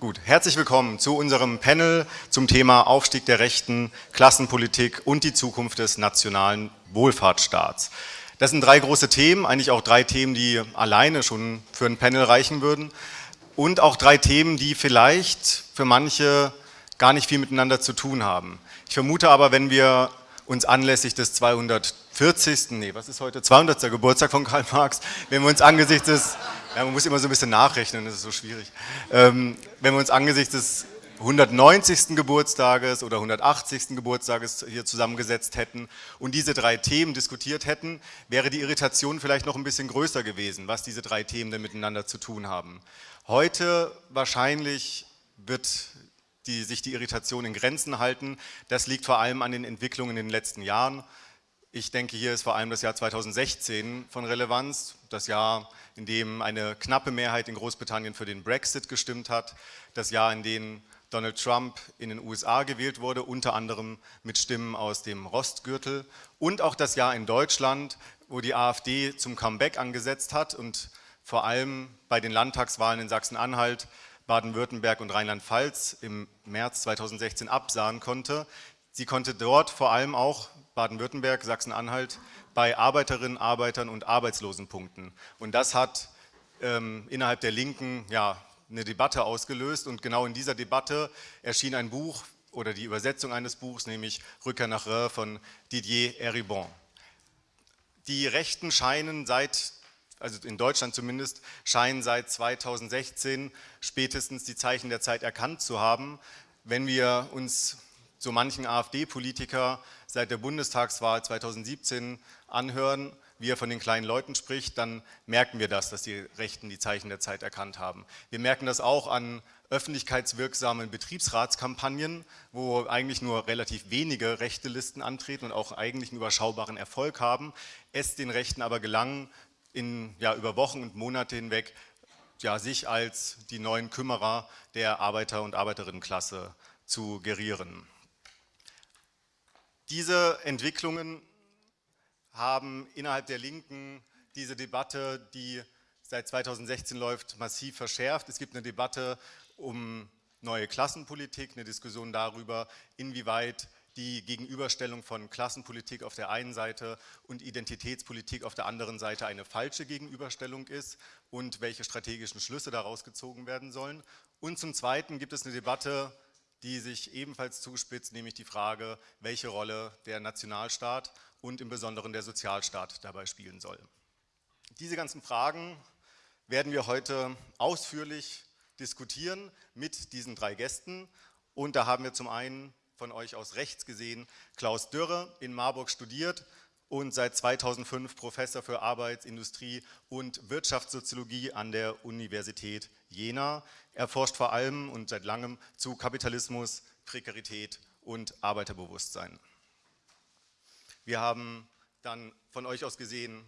Gut, herzlich willkommen zu unserem Panel zum Thema Aufstieg der Rechten, Klassenpolitik und die Zukunft des nationalen Wohlfahrtsstaats. Das sind drei große Themen, eigentlich auch drei Themen, die alleine schon für ein Panel reichen würden und auch drei Themen, die vielleicht für manche gar nicht viel miteinander zu tun haben. Ich vermute aber, wenn wir uns anlässlich des 240. nee, was ist heute, 200. Geburtstag von Karl Marx, wenn wir uns angesichts des ja, man muss immer so ein bisschen nachrechnen, das ist so schwierig. Ähm, wenn wir uns angesichts des 190. Geburtstages oder 180. Geburtstages hier zusammengesetzt hätten und diese drei Themen diskutiert hätten, wäre die Irritation vielleicht noch ein bisschen größer gewesen, was diese drei Themen denn miteinander zu tun haben. Heute wahrscheinlich wird die, sich die Irritation in Grenzen halten. Das liegt vor allem an den Entwicklungen in den letzten Jahren. Ich denke, hier ist vor allem das Jahr 2016 von Relevanz, das Jahr, in dem eine knappe Mehrheit in Großbritannien für den Brexit gestimmt hat, das Jahr, in dem Donald Trump in den USA gewählt wurde, unter anderem mit Stimmen aus dem Rostgürtel. Und auch das Jahr in Deutschland, wo die AfD zum Comeback angesetzt hat und vor allem bei den Landtagswahlen in Sachsen-Anhalt, Baden-Württemberg und Rheinland-Pfalz im März 2016 absahen konnte. Sie konnte dort vor allem auch Baden-Württemberg, Sachsen-Anhalt bei Arbeiterinnen, Arbeitern und Arbeitslosenpunkten. Und das hat ähm, innerhalb der Linken ja, eine Debatte ausgelöst und genau in dieser Debatte erschien ein Buch oder die Übersetzung eines Buchs, nämlich Rückkehr nach Rhin von Didier Eribon. Die Rechten scheinen seit, also in Deutschland zumindest, scheinen seit 2016 spätestens die Zeichen der Zeit erkannt zu haben. Wenn wir uns so manchen AfD-Politiker seit der Bundestagswahl 2017 anhören, wie er von den kleinen Leuten spricht, dann merken wir das, dass die Rechten die Zeichen der Zeit erkannt haben. Wir merken das auch an öffentlichkeitswirksamen Betriebsratskampagnen, wo eigentlich nur relativ wenige rechte Listen antreten und auch eigentlich einen überschaubaren Erfolg haben, es den Rechten aber gelang, in, ja, über Wochen und Monate hinweg ja, sich als die neuen Kümmerer der Arbeiter- und Arbeiterinnenklasse zu gerieren. Diese Entwicklungen haben innerhalb der Linken diese Debatte, die seit 2016 läuft, massiv verschärft. Es gibt eine Debatte um neue Klassenpolitik, eine Diskussion darüber, inwieweit die Gegenüberstellung von Klassenpolitik auf der einen Seite und Identitätspolitik auf der anderen Seite eine falsche Gegenüberstellung ist und welche strategischen Schlüsse daraus gezogen werden sollen. Und zum Zweiten gibt es eine Debatte die sich ebenfalls zuspitzt, nämlich die Frage, welche Rolle der Nationalstaat und im Besonderen der Sozialstaat dabei spielen soll. Diese ganzen Fragen werden wir heute ausführlich diskutieren mit diesen drei Gästen und da haben wir zum einen von euch aus rechts gesehen Klaus Dürre in Marburg studiert und seit 2005 Professor für Arbeits-, Industrie- und Wirtschaftssoziologie an der Universität Jena. Er forscht vor allem und seit langem zu Kapitalismus, Prekarität und Arbeiterbewusstsein. Wir haben dann von euch aus gesehen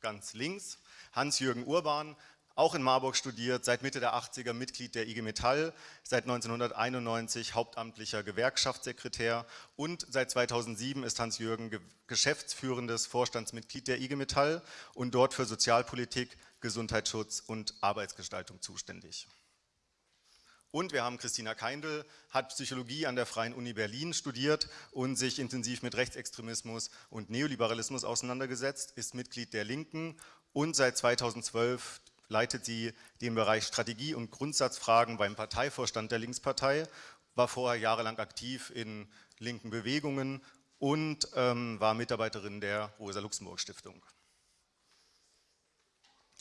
ganz links Hans-Jürgen Urban, auch in Marburg studiert, seit Mitte der 80er Mitglied der IG Metall, seit 1991 hauptamtlicher Gewerkschaftssekretär und seit 2007 ist Hans-Jürgen geschäftsführendes Vorstandsmitglied der IG Metall und dort für Sozialpolitik, Gesundheitsschutz und Arbeitsgestaltung zuständig. Und wir haben Christina Keindl, hat Psychologie an der Freien Uni Berlin studiert und sich intensiv mit Rechtsextremismus und Neoliberalismus auseinandergesetzt, ist Mitglied der Linken und seit 2012 leitet sie den Bereich Strategie und Grundsatzfragen beim Parteivorstand der Linkspartei, war vorher jahrelang aktiv in linken Bewegungen und ähm, war Mitarbeiterin der Rosa-Luxemburg-Stiftung.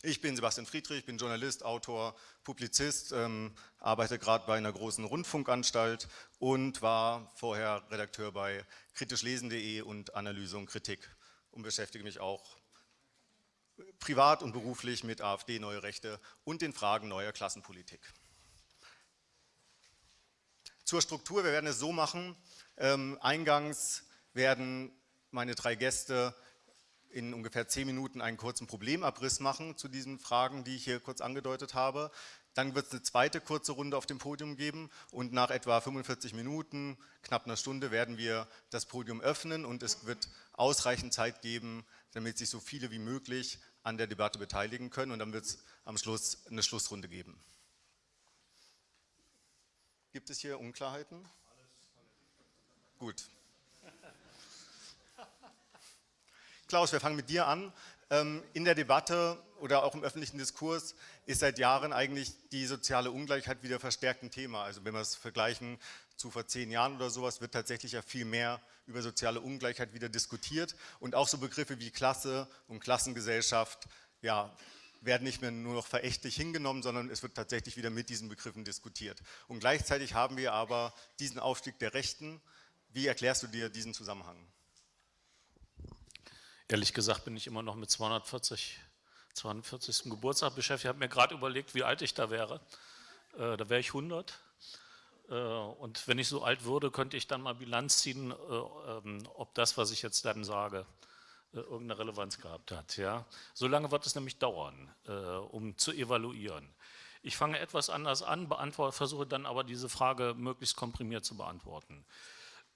Ich bin Sebastian Friedrich, bin Journalist, Autor, Publizist, ähm, arbeite gerade bei einer großen Rundfunkanstalt und war vorher Redakteur bei kritischlesen.de und Analyse und Kritik und beschäftige mich auch privat und beruflich mit AfD, Neue Rechte und den Fragen neuer Klassenpolitik. Zur Struktur, wir werden es so machen, ähm, eingangs werden meine drei Gäste in ungefähr zehn Minuten einen kurzen Problemabriss machen zu diesen Fragen, die ich hier kurz angedeutet habe. Dann wird es eine zweite kurze Runde auf dem Podium geben und nach etwa 45 Minuten, knapp einer Stunde, werden wir das Podium öffnen und es wird ausreichend Zeit geben, damit sich so viele wie möglich an der Debatte beteiligen können und dann wird es am Schluss eine Schlussrunde geben. Gibt es hier Unklarheiten? Gut. Klaus, wir fangen mit dir an. Ähm, in der Debatte oder auch im öffentlichen Diskurs ist seit Jahren eigentlich die soziale Ungleichheit wieder verstärkt ein Thema. Also wenn wir es vergleichen zu vor zehn Jahren oder sowas, wird tatsächlich ja viel mehr über soziale Ungleichheit wieder diskutiert und auch so Begriffe wie Klasse und Klassengesellschaft ja, werden nicht mehr nur noch verächtlich hingenommen, sondern es wird tatsächlich wieder mit diesen Begriffen diskutiert. Und gleichzeitig haben wir aber diesen Aufstieg der Rechten. Wie erklärst du dir diesen Zusammenhang? Ehrlich gesagt bin ich immer noch mit 240, 240. Geburtstag beschäftigt. Ich habe mir gerade überlegt, wie alt ich da wäre. Äh, da wäre ich 100. Äh, und wenn ich so alt würde, könnte ich dann mal Bilanz ziehen, äh, ähm, ob das, was ich jetzt dann sage, äh, irgendeine Relevanz gehabt hat. Ja? So lange wird es nämlich dauern, äh, um zu evaluieren. Ich fange etwas anders an, versuche dann aber diese Frage möglichst komprimiert zu beantworten.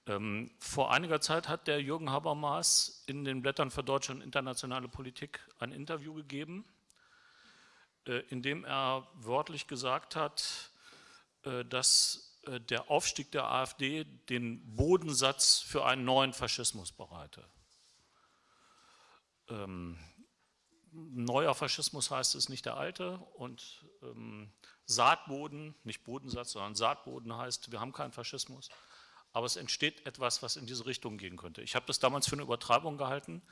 Ähm, vor einiger Zeit hat der Jürgen Habermas in den Blättern für deutsche und internationale Politik ein Interview gegeben, äh, in dem er wörtlich gesagt hat, äh, dass äh, der Aufstieg der AfD den Bodensatz für einen neuen Faschismus bereite. Ähm, neuer Faschismus heißt es nicht der alte und ähm, Saatboden, nicht Bodensatz, sondern Saatboden heißt, wir haben keinen Faschismus aber es entsteht etwas, was in diese Richtung gehen könnte. Ich habe das damals für eine Übertreibung gehalten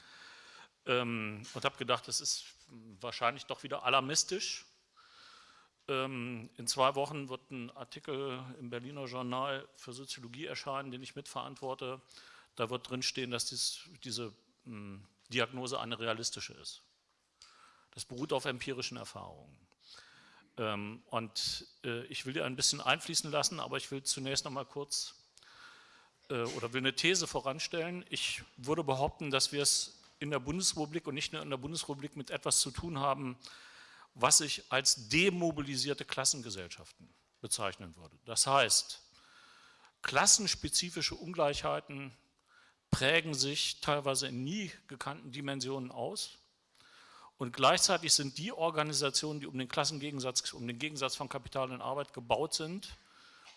ähm, und habe gedacht, das ist wahrscheinlich doch wieder alarmistisch. Ähm, in zwei Wochen wird ein Artikel im Berliner Journal für Soziologie erscheinen, den ich mitverantworte. Da wird drinstehen, dass dies, diese mh, hm, Diagnose eine realistische ist. Das beruht auf empirischen Erfahrungen. Ähm, und äh, ich will dir ein bisschen einfließen lassen, aber ich will zunächst noch mal kurz oder will eine These voranstellen. Ich würde behaupten, dass wir es in der Bundesrepublik und nicht nur in der Bundesrepublik mit etwas zu tun haben, was ich als demobilisierte Klassengesellschaften bezeichnen würde. Das heißt, klassenspezifische Ungleichheiten prägen sich teilweise in nie gekannten Dimensionen aus und gleichzeitig sind die Organisationen, die um den Klassengegensatz, um den Gegensatz von Kapital und Arbeit gebaut sind,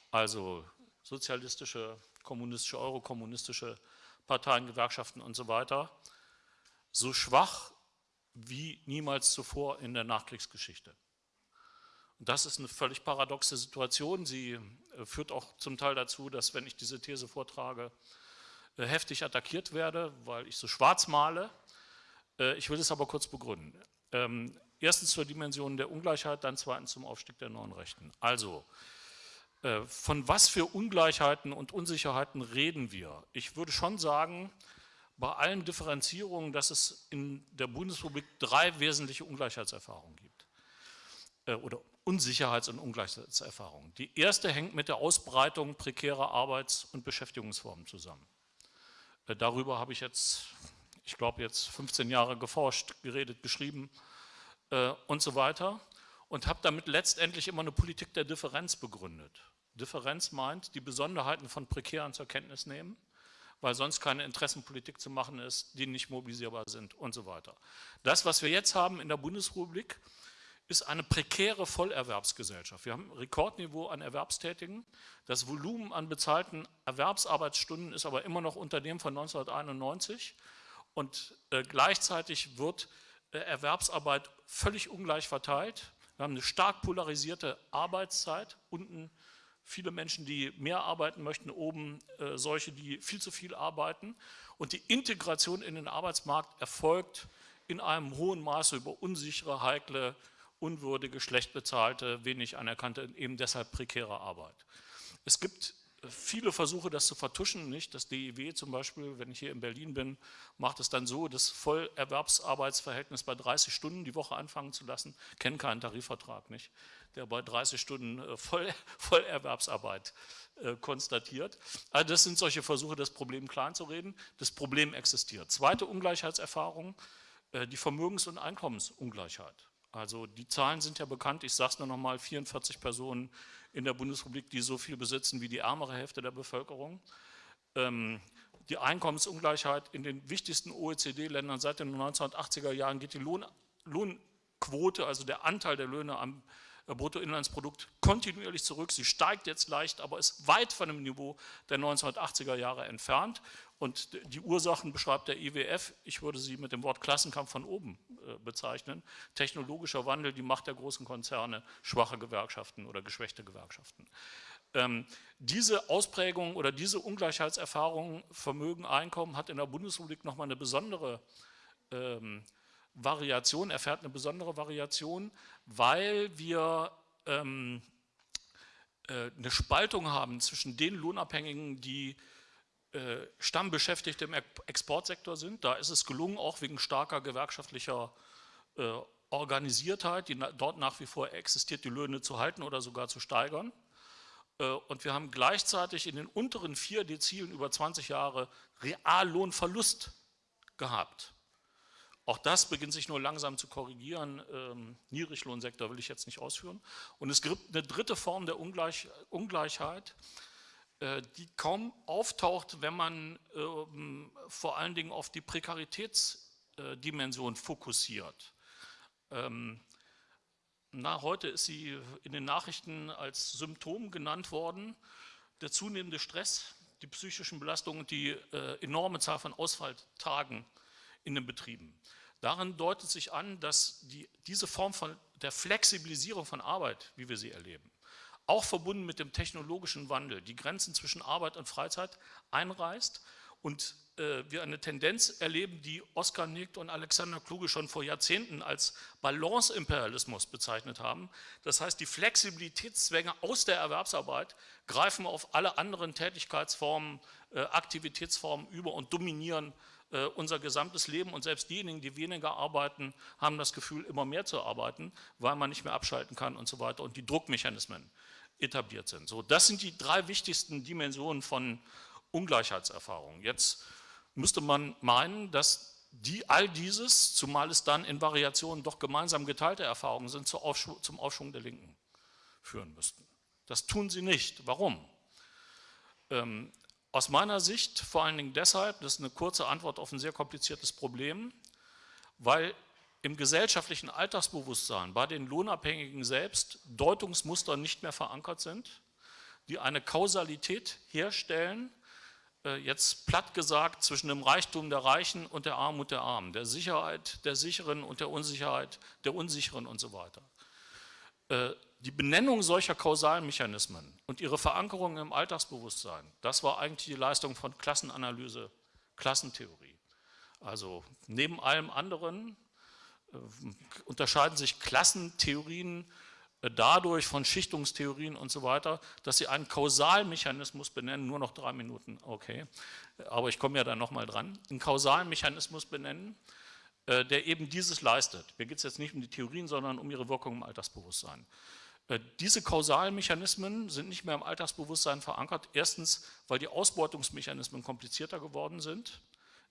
also sozialistische, kommunistische, eurokommunistische Parteien, Gewerkschaften und so weiter, so schwach wie niemals zuvor in der Nachkriegsgeschichte. Und das ist eine völlig paradoxe Situation. Sie äh, führt auch zum Teil dazu, dass, wenn ich diese These vortrage, äh, heftig attackiert werde, weil ich so schwarz male. Äh, ich will es aber kurz begründen. Ähm, erstens zur Dimension der Ungleichheit, dann zweitens zum Aufstieg der neuen Rechten. Also, von was für Ungleichheiten und Unsicherheiten reden wir? Ich würde schon sagen, bei allen Differenzierungen, dass es in der Bundesrepublik drei wesentliche Ungleichheitserfahrungen gibt. Äh, oder Unsicherheits- und Ungleichheitserfahrungen. Die erste hängt mit der Ausbreitung prekärer Arbeits- und Beschäftigungsformen zusammen. Äh, darüber habe ich jetzt, ich glaube jetzt 15 Jahre geforscht, geredet, geschrieben und so weiter und habe damit letztendlich immer eine Politik der Differenz begründet. Differenz meint, die Besonderheiten von Prekären zur Kenntnis nehmen, weil sonst keine Interessenpolitik zu machen ist, die nicht mobilisierbar sind und so weiter. Das, was wir jetzt haben in der Bundesrepublik, ist eine prekäre Vollerwerbsgesellschaft. Wir haben ein Rekordniveau an Erwerbstätigen. Das Volumen an bezahlten Erwerbsarbeitsstunden ist aber immer noch unter dem von 1991 und äh, gleichzeitig wird äh, Erwerbsarbeit völlig ungleich verteilt. Wir haben eine stark polarisierte Arbeitszeit, unten viele Menschen, die mehr arbeiten möchten, oben äh, solche, die viel zu viel arbeiten. Und die Integration in den Arbeitsmarkt erfolgt in einem hohen Maße über unsichere, heikle, unwürdige, schlecht bezahlte, wenig anerkannte, eben deshalb prekäre Arbeit. Es gibt viele Versuche, das zu vertuschen. Nicht? Das DIW zum Beispiel, wenn ich hier in Berlin bin, macht es dann so, das Vollerwerbsarbeitsverhältnis bei 30 Stunden die Woche anfangen zu lassen. Kennen keinen Tarifvertrag, nicht? Der bei 30 Stunden äh, Voll, Vollerwerbsarbeit äh, konstatiert. Also das sind solche Versuche, das Problem klein zu reden. Das Problem existiert. Zweite Ungleichheitserfahrung, äh, die Vermögens- und Einkommensungleichheit. Also die Zahlen sind ja bekannt, ich sage es nur noch mal, 44 Personen in der Bundesrepublik, die so viel besitzen wie die ärmere Hälfte der Bevölkerung. Ähm, die Einkommensungleichheit in den wichtigsten OECD-Ländern seit den 1980er Jahren geht die Lohn, Lohnquote, also der Anteil der Löhne am Bruttoinlandsprodukt kontinuierlich zurück. Sie steigt jetzt leicht, aber ist weit von dem Niveau der 1980er Jahre entfernt. Und die Ursachen beschreibt der IWF, ich würde sie mit dem Wort Klassenkampf von oben äh, bezeichnen. Technologischer Wandel, die Macht der großen Konzerne, schwache Gewerkschaften oder geschwächte Gewerkschaften. Ähm, diese Ausprägung oder diese Ungleichheitserfahrung Vermögen, Einkommen hat in der Bundesrepublik nochmal eine besondere ähm, Variation, erfährt eine besondere Variation, weil wir ähm, äh, eine Spaltung haben zwischen den Lohnabhängigen, die äh, Stammbeschäftigte im Exportsektor sind. Da ist es gelungen, auch wegen starker gewerkschaftlicher äh, Organisiertheit, die dort nach wie vor existiert, die Löhne zu halten oder sogar zu steigern. Äh, und wir haben gleichzeitig in den unteren vier Dezilen über 20 Jahre Reallohnverlust gehabt. Auch das beginnt sich nur langsam zu korrigieren. Ähm, Niedriglohnsektor will ich jetzt nicht ausführen. Und es gibt eine dritte Form der Ungleich Ungleichheit, äh, die kaum auftaucht, wenn man ähm, vor allen Dingen auf die Prekaritätsdimension fokussiert. Ähm, na, heute ist sie in den Nachrichten als Symptom genannt worden, der zunehmende Stress, die psychischen Belastungen und die äh, enorme Zahl von Ausfalltagen in den Betrieben. Darin deutet sich an, dass die, diese Form von der Flexibilisierung von Arbeit, wie wir sie erleben, auch verbunden mit dem technologischen Wandel, die Grenzen zwischen Arbeit und Freizeit einreißt und äh, wir eine Tendenz erleben, die Oskar Nigt und Alexander Kluge schon vor Jahrzehnten als Balance-Imperialismus bezeichnet haben. Das heißt, die Flexibilitätszwänge aus der Erwerbsarbeit greifen auf alle anderen Tätigkeitsformen, äh, Aktivitätsformen über und dominieren unser gesamtes Leben und selbst diejenigen, die weniger arbeiten, haben das Gefühl, immer mehr zu arbeiten, weil man nicht mehr abschalten kann und so weiter und die Druckmechanismen etabliert sind. So, das sind die drei wichtigsten Dimensionen von Ungleichheitserfahrungen. Jetzt müsste man meinen, dass die, all dieses, zumal es dann in Variationen doch gemeinsam geteilte Erfahrungen sind, zum Aufschwung der Linken führen müssten. Das tun sie nicht. Warum? Ähm, aus meiner Sicht vor allen Dingen deshalb, das ist eine kurze Antwort auf ein sehr kompliziertes Problem, weil im gesellschaftlichen Alltagsbewusstsein bei den Lohnabhängigen selbst Deutungsmuster nicht mehr verankert sind, die eine Kausalität herstellen, äh, jetzt platt gesagt, zwischen dem Reichtum der Reichen und der Armut der Armen, der Sicherheit der Sicheren und der Unsicherheit der Unsicheren und so weiter. Die Benennung solcher kausalen Mechanismen und ihre Verankerung im Alltagsbewusstsein, das war eigentlich die Leistung von Klassenanalyse, Klassentheorie. Also neben allem anderen äh, unterscheiden sich Klassentheorien äh, dadurch von Schichtungstheorien und so weiter, dass sie einen Kausalmechanismus benennen, nur noch drei Minuten, okay, aber ich komme ja dann nochmal dran, einen Kausalmechanismus benennen, äh, der eben dieses leistet. Mir geht es jetzt nicht um die Theorien, sondern um ihre Wirkung im Alltagsbewusstsein. Äh, diese kausalen Mechanismen sind nicht mehr im Alltagsbewusstsein verankert. Erstens, weil die Ausbeutungsmechanismen komplizierter geworden sind,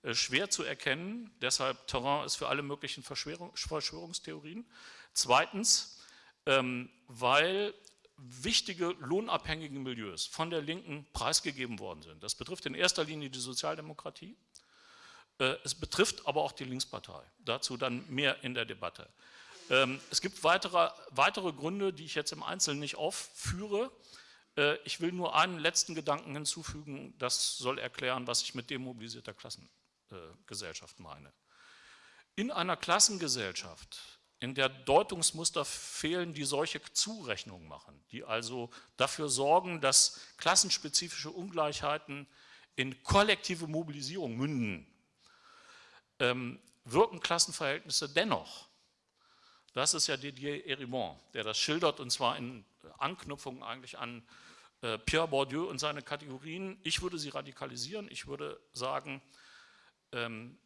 äh, schwer zu erkennen, deshalb Terrain ist für alle möglichen Verschwörungstheorien. Zweitens, ähm, weil wichtige lohnabhängige Milieus von der Linken preisgegeben worden sind. Das betrifft in erster Linie die Sozialdemokratie, äh, es betrifft aber auch die Linkspartei. Dazu dann mehr in der Debatte. Ähm, es gibt weitere, weitere Gründe, die ich jetzt im Einzelnen nicht aufführe. Äh, ich will nur einen letzten Gedanken hinzufügen, das soll erklären, was ich mit demobilisierter Klassengesellschaft meine. In einer Klassengesellschaft, in der Deutungsmuster fehlen, die solche Zurechnungen machen, die also dafür sorgen, dass klassenspezifische Ungleichheiten in kollektive Mobilisierung münden, ähm, wirken Klassenverhältnisse dennoch das ist ja Didier Erimont, der das schildert und zwar in Anknüpfung eigentlich an äh, Pierre Bourdieu und seine Kategorien. Ich würde sie radikalisieren. Ich würde sagen, ähm,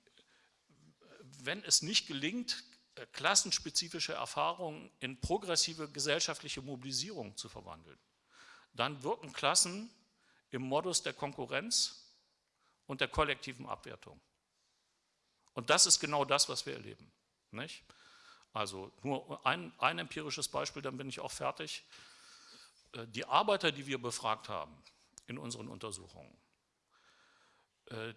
wenn es nicht gelingt, äh, klassenspezifische Erfahrungen in progressive gesellschaftliche Mobilisierung zu verwandeln, dann wirken Klassen im Modus der Konkurrenz und der kollektiven Abwertung. Und das ist genau das, was wir erleben. Nicht? Also nur ein, ein empirisches Beispiel, dann bin ich auch fertig. Äh, die Arbeiter, die wir befragt haben in unseren Untersuchungen, äh,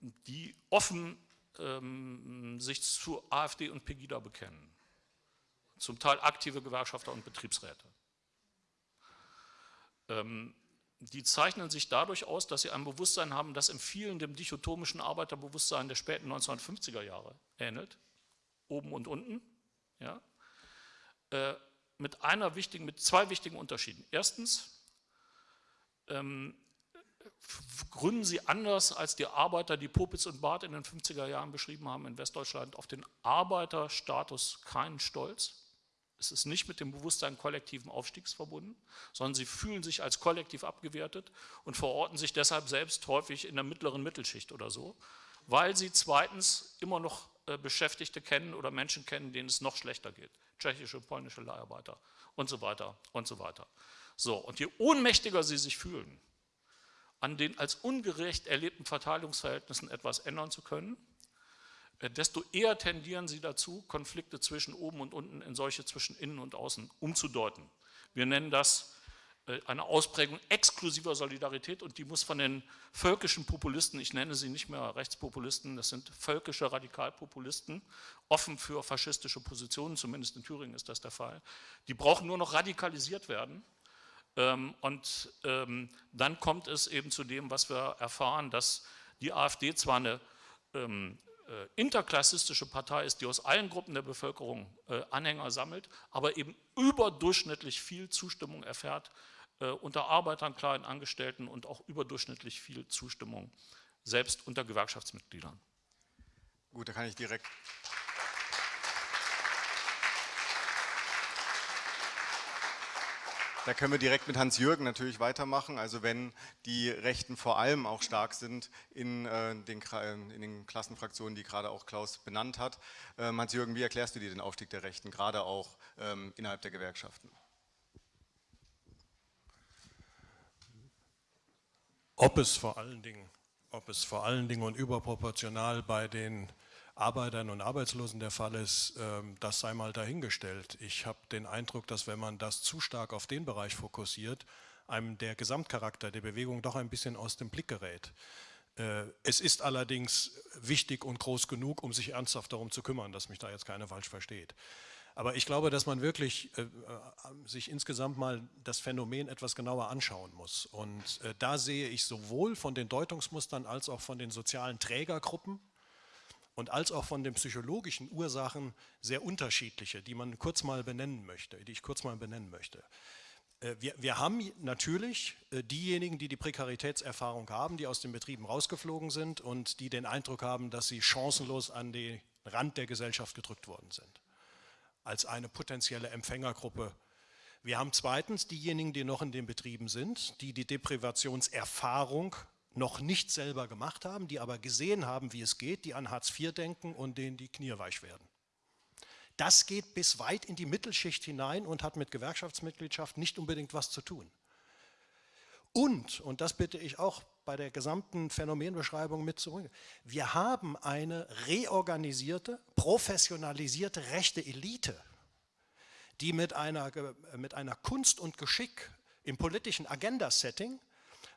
die offen ähm, sich zu AfD und Pegida bekennen, zum Teil aktive Gewerkschafter und Betriebsräte. Ähm, die zeichnen sich dadurch aus, dass sie ein Bewusstsein haben, das in vielen dem dichotomischen Arbeiterbewusstsein der späten 1950er Jahre ähnelt, oben und unten, ja, äh, mit einer wichtigen, mit zwei wichtigen Unterschieden. Erstens ähm, gründen sie anders als die Arbeiter, die Popitz und Barth in den 50er Jahren beschrieben haben in Westdeutschland, auf den Arbeiterstatus keinen Stolz. Es ist nicht mit dem Bewusstsein kollektiven Aufstiegs verbunden, sondern sie fühlen sich als kollektiv abgewertet und verorten sich deshalb selbst häufig in der mittleren Mittelschicht oder so, weil sie zweitens immer noch Beschäftigte kennen oder Menschen kennen, denen es noch schlechter geht. Tschechische, polnische Leiharbeiter und so weiter und so weiter. So, und je ohnmächtiger sie sich fühlen, an den als ungerecht erlebten Verteilungsverhältnissen etwas ändern zu können, äh, desto eher tendieren sie dazu, Konflikte zwischen oben und unten in solche zwischen innen und außen umzudeuten. Wir nennen das äh, eine Ausprägung exklusiver Solidarität und die muss von den völkischen Populisten, ich nenne sie nicht mehr Rechtspopulisten, das sind völkische Radikalpopulisten, offen für faschistische Positionen, zumindest in Thüringen ist das der Fall, die brauchen nur noch radikalisiert werden. Ähm, und ähm, dann kommt es eben zu dem, was wir erfahren, dass die AfD zwar eine ähm, äh, interklassistische Partei ist, die aus allen Gruppen der Bevölkerung äh, Anhänger sammelt, aber eben überdurchschnittlich viel Zustimmung erfährt äh, unter Arbeitern, kleinen Angestellten und auch überdurchschnittlich viel Zustimmung selbst unter Gewerkschaftsmitgliedern. Gut, da kann ich direkt Da können wir direkt mit Hans-Jürgen natürlich weitermachen. Also wenn die Rechten vor allem auch stark sind in, äh, den, in den, Klassenfraktionen, die gerade auch Klaus benannt hat. Ähm, Hans-Jürgen, wie erklärst du dir den Aufstieg der Rechten, gerade auch ähm, innerhalb der Gewerkschaften? Ob es vor allen Dingen, ob es vor allen Dingen und überproportional bei den Arbeitern und Arbeitslosen der Fall ist, ähm, das sei mal dahingestellt. Ich habe den Eindruck, dass wenn man das zu stark auf den Bereich fokussiert, einem der Gesamtcharakter der Bewegung doch ein bisschen aus dem Blick gerät. Äh, es ist allerdings wichtig und groß genug, um sich ernsthaft darum zu kümmern, dass mich da jetzt keiner falsch versteht. Aber ich glaube, dass man wirklich äh, äh, sich insgesamt mal das Phänomen etwas genauer anschauen muss. Und äh, da sehe ich sowohl von den Deutungsmustern als auch von den sozialen Trägergruppen und als auch von den psychologischen Ursachen sehr unterschiedliche, die man kurz mal benennen möchte, die ich kurz mal benennen möchte. Äh, wir, wir, haben natürlich äh, diejenigen, die die Prekaritätserfahrung haben, die aus den Betrieben rausgeflogen sind und die den Eindruck haben, dass sie chancenlos an den Rand der Gesellschaft gedrückt worden sind, als eine potenzielle Empfängergruppe. Wir haben zweitens diejenigen, die noch in den Betrieben sind, die die Deprivationserfahrung noch nicht selber gemacht haben, die aber gesehen haben, wie es geht, die an Hartz IV denken und denen die Knie weich werden. Das geht bis weit in die Mittelschicht hinein und hat mit Gewerkschaftsmitgliedschaft nicht unbedingt was zu tun. Und, und das bitte ich auch bei der gesamten Phänomenbeschreibung mit zurück, wir haben eine reorganisierte, professionalisierte rechte Elite, die mit einer, mit einer Kunst und Geschick im politischen Agenda-Setting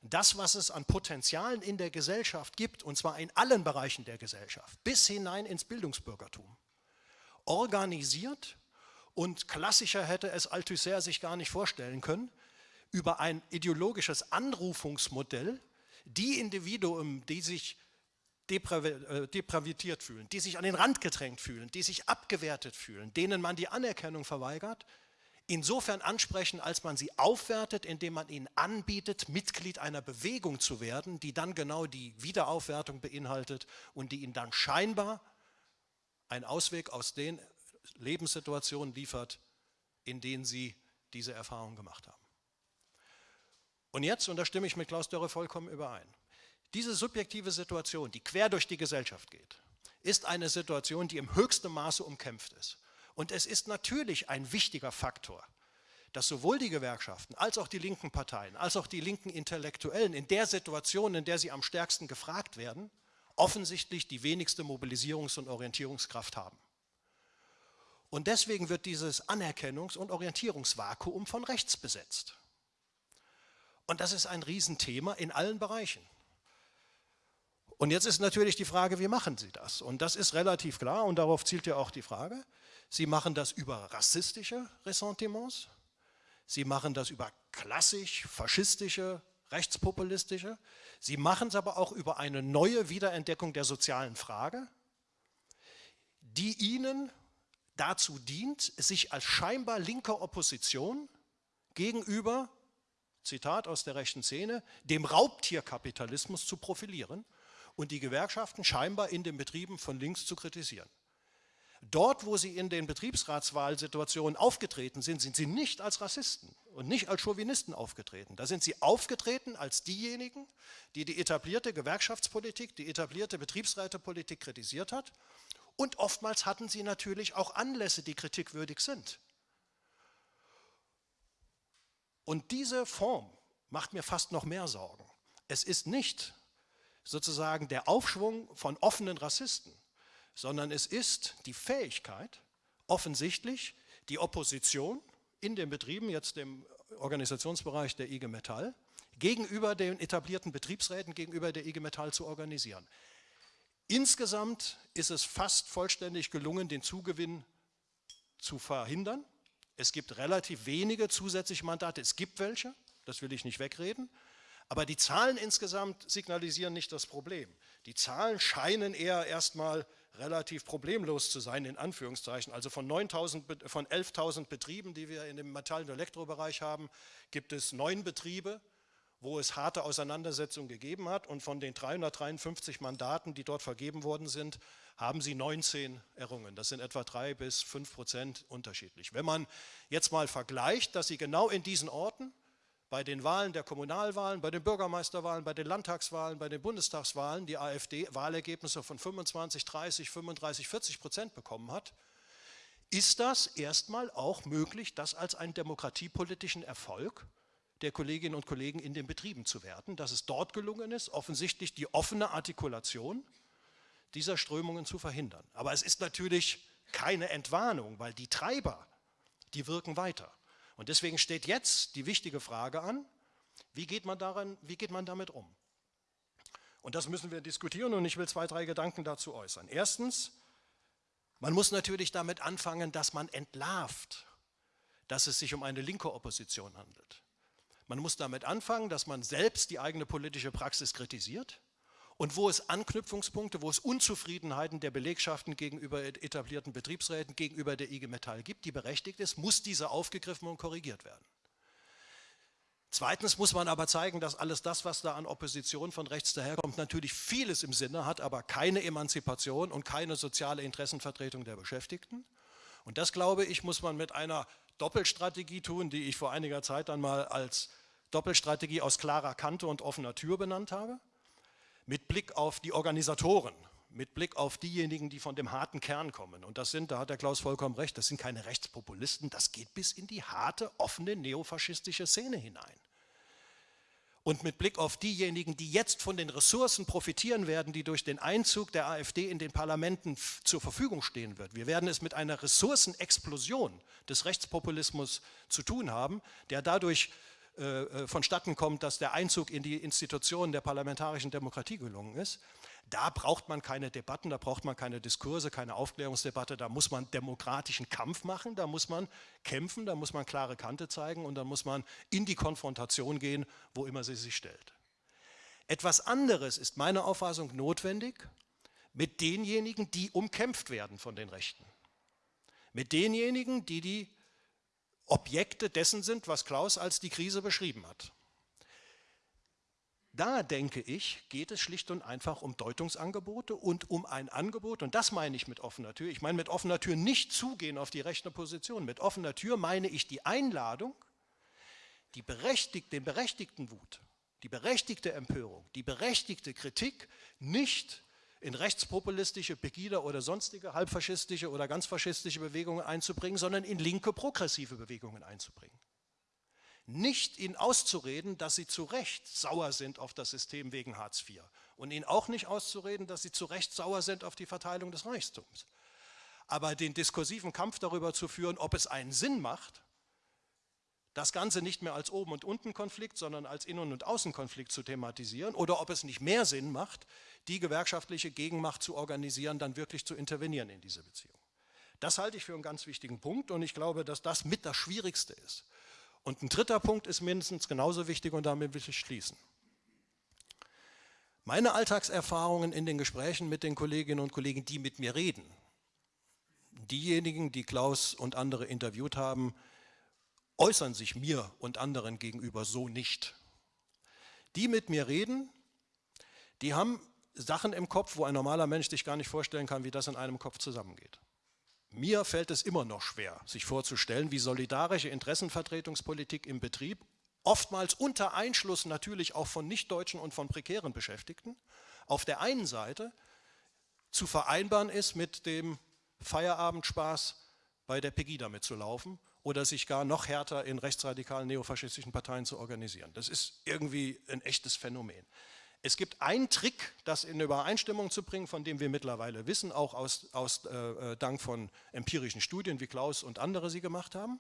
das, was es an Potenzialen in der Gesellschaft gibt, und zwar in allen Bereichen der Gesellschaft, bis hinein ins Bildungsbürgertum, organisiert und klassischer hätte es Althusser sich gar nicht vorstellen können, über ein ideologisches Anrufungsmodell die Individuen, die sich äh, depravitiert fühlen, die sich an den Rand gedrängt fühlen, die sich abgewertet fühlen, denen man die Anerkennung verweigert, insofern ansprechen, als man sie aufwertet, indem man ihnen anbietet, Mitglied einer Bewegung zu werden, die dann genau die Wiederaufwertung beinhaltet und die ihnen dann scheinbar einen Ausweg aus den Lebenssituationen liefert, in denen sie diese Erfahrung gemacht haben. Und jetzt, und da stimme ich mit Klaus Dörre vollkommen überein, diese subjektive Situation, die quer durch die Gesellschaft geht, ist eine Situation, die im höchsten Maße umkämpft ist. Und es ist natürlich ein wichtiger Faktor, dass sowohl die Gewerkschaften als auch die linken Parteien, als auch die linken Intellektuellen in der Situation, in der sie am stärksten gefragt werden, offensichtlich die wenigste Mobilisierungs- und Orientierungskraft haben. Und deswegen wird dieses Anerkennungs- und Orientierungsvakuum von rechts besetzt. Und das ist ein Riesenthema in allen Bereichen. Und jetzt ist natürlich die Frage, wie machen Sie das? Und das ist relativ klar und darauf zielt ja auch die Frage. Sie machen das über rassistische Ressentiments, Sie machen das über klassisch faschistische, rechtspopulistische, Sie machen es aber auch über eine neue Wiederentdeckung der sozialen Frage, die Ihnen dazu dient, sich als scheinbar linke Opposition gegenüber, Zitat aus der rechten Szene, dem Raubtierkapitalismus zu profilieren und die Gewerkschaften scheinbar in den Betrieben von links zu kritisieren. Dort, wo sie in den Betriebsratswahlsituationen aufgetreten sind, sind sie nicht als Rassisten und nicht als Chauvinisten aufgetreten. Da sind sie aufgetreten als diejenigen, die die etablierte Gewerkschaftspolitik, die etablierte Betriebsrätepolitik kritisiert hat. Und oftmals hatten sie natürlich auch Anlässe, die kritikwürdig sind. Und diese Form macht mir fast noch mehr Sorgen. Es ist nicht sozusagen der Aufschwung von offenen Rassisten, sondern es ist die Fähigkeit, offensichtlich die Opposition in den Betrieben, jetzt im Organisationsbereich der IG Metall, gegenüber den etablierten Betriebsräten, gegenüber der IG Metall zu organisieren. Insgesamt ist es fast vollständig gelungen, den Zugewinn zu verhindern. Es gibt relativ wenige zusätzliche Mandate, es gibt welche, das will ich nicht wegreden, aber die Zahlen insgesamt signalisieren nicht das Problem. Die Zahlen scheinen eher erstmal relativ problemlos zu sein, in Anführungszeichen. Also von, von 11.000 Betrieben, die wir in dem Metall- und Elektrobereich haben, gibt es neun Betriebe, wo es harte Auseinandersetzungen gegeben hat. Und von den 353 Mandaten, die dort vergeben worden sind, haben sie 19 errungen. Das sind etwa drei bis fünf Prozent unterschiedlich. Wenn man jetzt mal vergleicht, dass sie genau in diesen Orten bei den Wahlen der Kommunalwahlen, bei den Bürgermeisterwahlen, bei den Landtagswahlen, bei den Bundestagswahlen die AfD Wahlergebnisse von 25, 30, 35, 40 Prozent bekommen hat, ist das erstmal auch möglich, das als einen demokratiepolitischen Erfolg der Kolleginnen und Kollegen in den Betrieben zu werten, dass es dort gelungen ist, offensichtlich die offene Artikulation dieser Strömungen zu verhindern. Aber es ist natürlich keine Entwarnung, weil die Treiber, die wirken weiter. Und deswegen steht jetzt die wichtige Frage an, wie geht man, daran, wie geht man damit um? Und das müssen wir diskutieren und ich will zwei, drei Gedanken dazu äußern. Erstens, man muss natürlich damit anfangen, dass man entlarvt, dass es sich um eine linke Opposition handelt. Man muss damit anfangen, dass man selbst die eigene politische Praxis kritisiert und wo es Anknüpfungspunkte, wo es Unzufriedenheiten der Belegschaften gegenüber etablierten Betriebsräten, gegenüber der IG Metall gibt, die berechtigt ist, muss diese aufgegriffen und korrigiert werden. Zweitens muss man aber zeigen, dass alles das, was da an Opposition von rechts daherkommt, natürlich vieles im Sinne hat, aber keine Emanzipation und keine soziale Interessenvertretung der Beschäftigten. Und das, glaube ich, muss man mit einer Doppelstrategie tun, die ich vor einiger Zeit dann mal als Doppelstrategie aus klarer Kante und offener Tür benannt habe mit Blick auf die Organisatoren, mit Blick auf diejenigen, die von dem harten Kern kommen. Und das sind, da hat der Klaus vollkommen recht, das sind keine Rechtspopulisten, das geht bis in die harte, offene neofaschistische Szene hinein. Und mit Blick auf diejenigen, die jetzt von den Ressourcen profitieren werden, die durch den Einzug der AfD in den Parlamenten zur Verfügung stehen wird. Wir werden es mit einer Ressourcenexplosion des Rechtspopulismus zu tun haben, der dadurch äh, äh, vonstatten kommt, dass der Einzug in die Institutionen der parlamentarischen Demokratie gelungen ist. Da braucht man keine Debatten, da braucht man keine Diskurse, keine Aufklärungsdebatte, da muss man demokratischen Kampf machen, da muss man kämpfen, da muss man klare Kante zeigen und da muss man in die Konfrontation gehen, wo immer sie sich stellt. Etwas anderes ist meiner Auffassung notwendig mit denjenigen, die umkämpft werden von den Rechten. Mit denjenigen, die die Objekte dessen sind, was Klaus als die Krise beschrieben hat. Da, denke ich, geht es schlicht und einfach um Deutungsangebote und um ein Angebot, und das meine ich mit offener Tür. Ich meine mit offener Tür nicht zugehen auf die rechte Position. Mit offener Tür meine ich die Einladung, die berechtigt, den berechtigten Wut, die berechtigte Empörung, die berechtigte Kritik nicht in rechtspopulistische, Pegida oder sonstige halbfaschistische oder ganz faschistische Bewegungen einzubringen, sondern in linke progressive Bewegungen einzubringen. Nicht ihnen auszureden, dass sie zu Recht sauer sind auf das System wegen Hartz IV und ihnen auch nicht auszureden, dass sie zu Recht sauer sind auf die Verteilung des Reichtums. Aber den diskursiven Kampf darüber zu führen, ob es einen Sinn macht, das Ganze nicht mehr als Oben- und Unten-Konflikt, sondern als Innen- und Außenkonflikt zu thematisieren oder ob es nicht mehr Sinn macht, die gewerkschaftliche Gegenmacht zu organisieren, dann wirklich zu intervenieren in diese Beziehung. Das halte ich für einen ganz wichtigen Punkt und ich glaube, dass das mit das Schwierigste ist. Und ein dritter Punkt ist mindestens genauso wichtig und damit will ich schließen. Meine Alltagserfahrungen in den Gesprächen mit den Kolleginnen und Kollegen, die mit mir reden, diejenigen, die Klaus und andere interviewt haben, äußern sich mir und anderen gegenüber so nicht. Die mit mir reden, die haben Sachen im Kopf, wo ein normaler Mensch sich gar nicht vorstellen kann, wie das in einem Kopf zusammengeht. Mir fällt es immer noch schwer, sich vorzustellen, wie solidarische Interessenvertretungspolitik im Betrieb, oftmals unter Einschluss natürlich auch von Nichtdeutschen und von prekären Beschäftigten, auf der einen Seite zu vereinbaren ist mit dem Feierabendspaß bei der Pegida mitzulaufen oder sich gar noch härter in rechtsradikalen neofaschistischen Parteien zu organisieren. Das ist irgendwie ein echtes Phänomen. Es gibt einen Trick, das in Übereinstimmung zu bringen, von dem wir mittlerweile wissen, auch aus, aus äh, äh, Dank von empirischen Studien, wie Klaus und andere sie gemacht haben.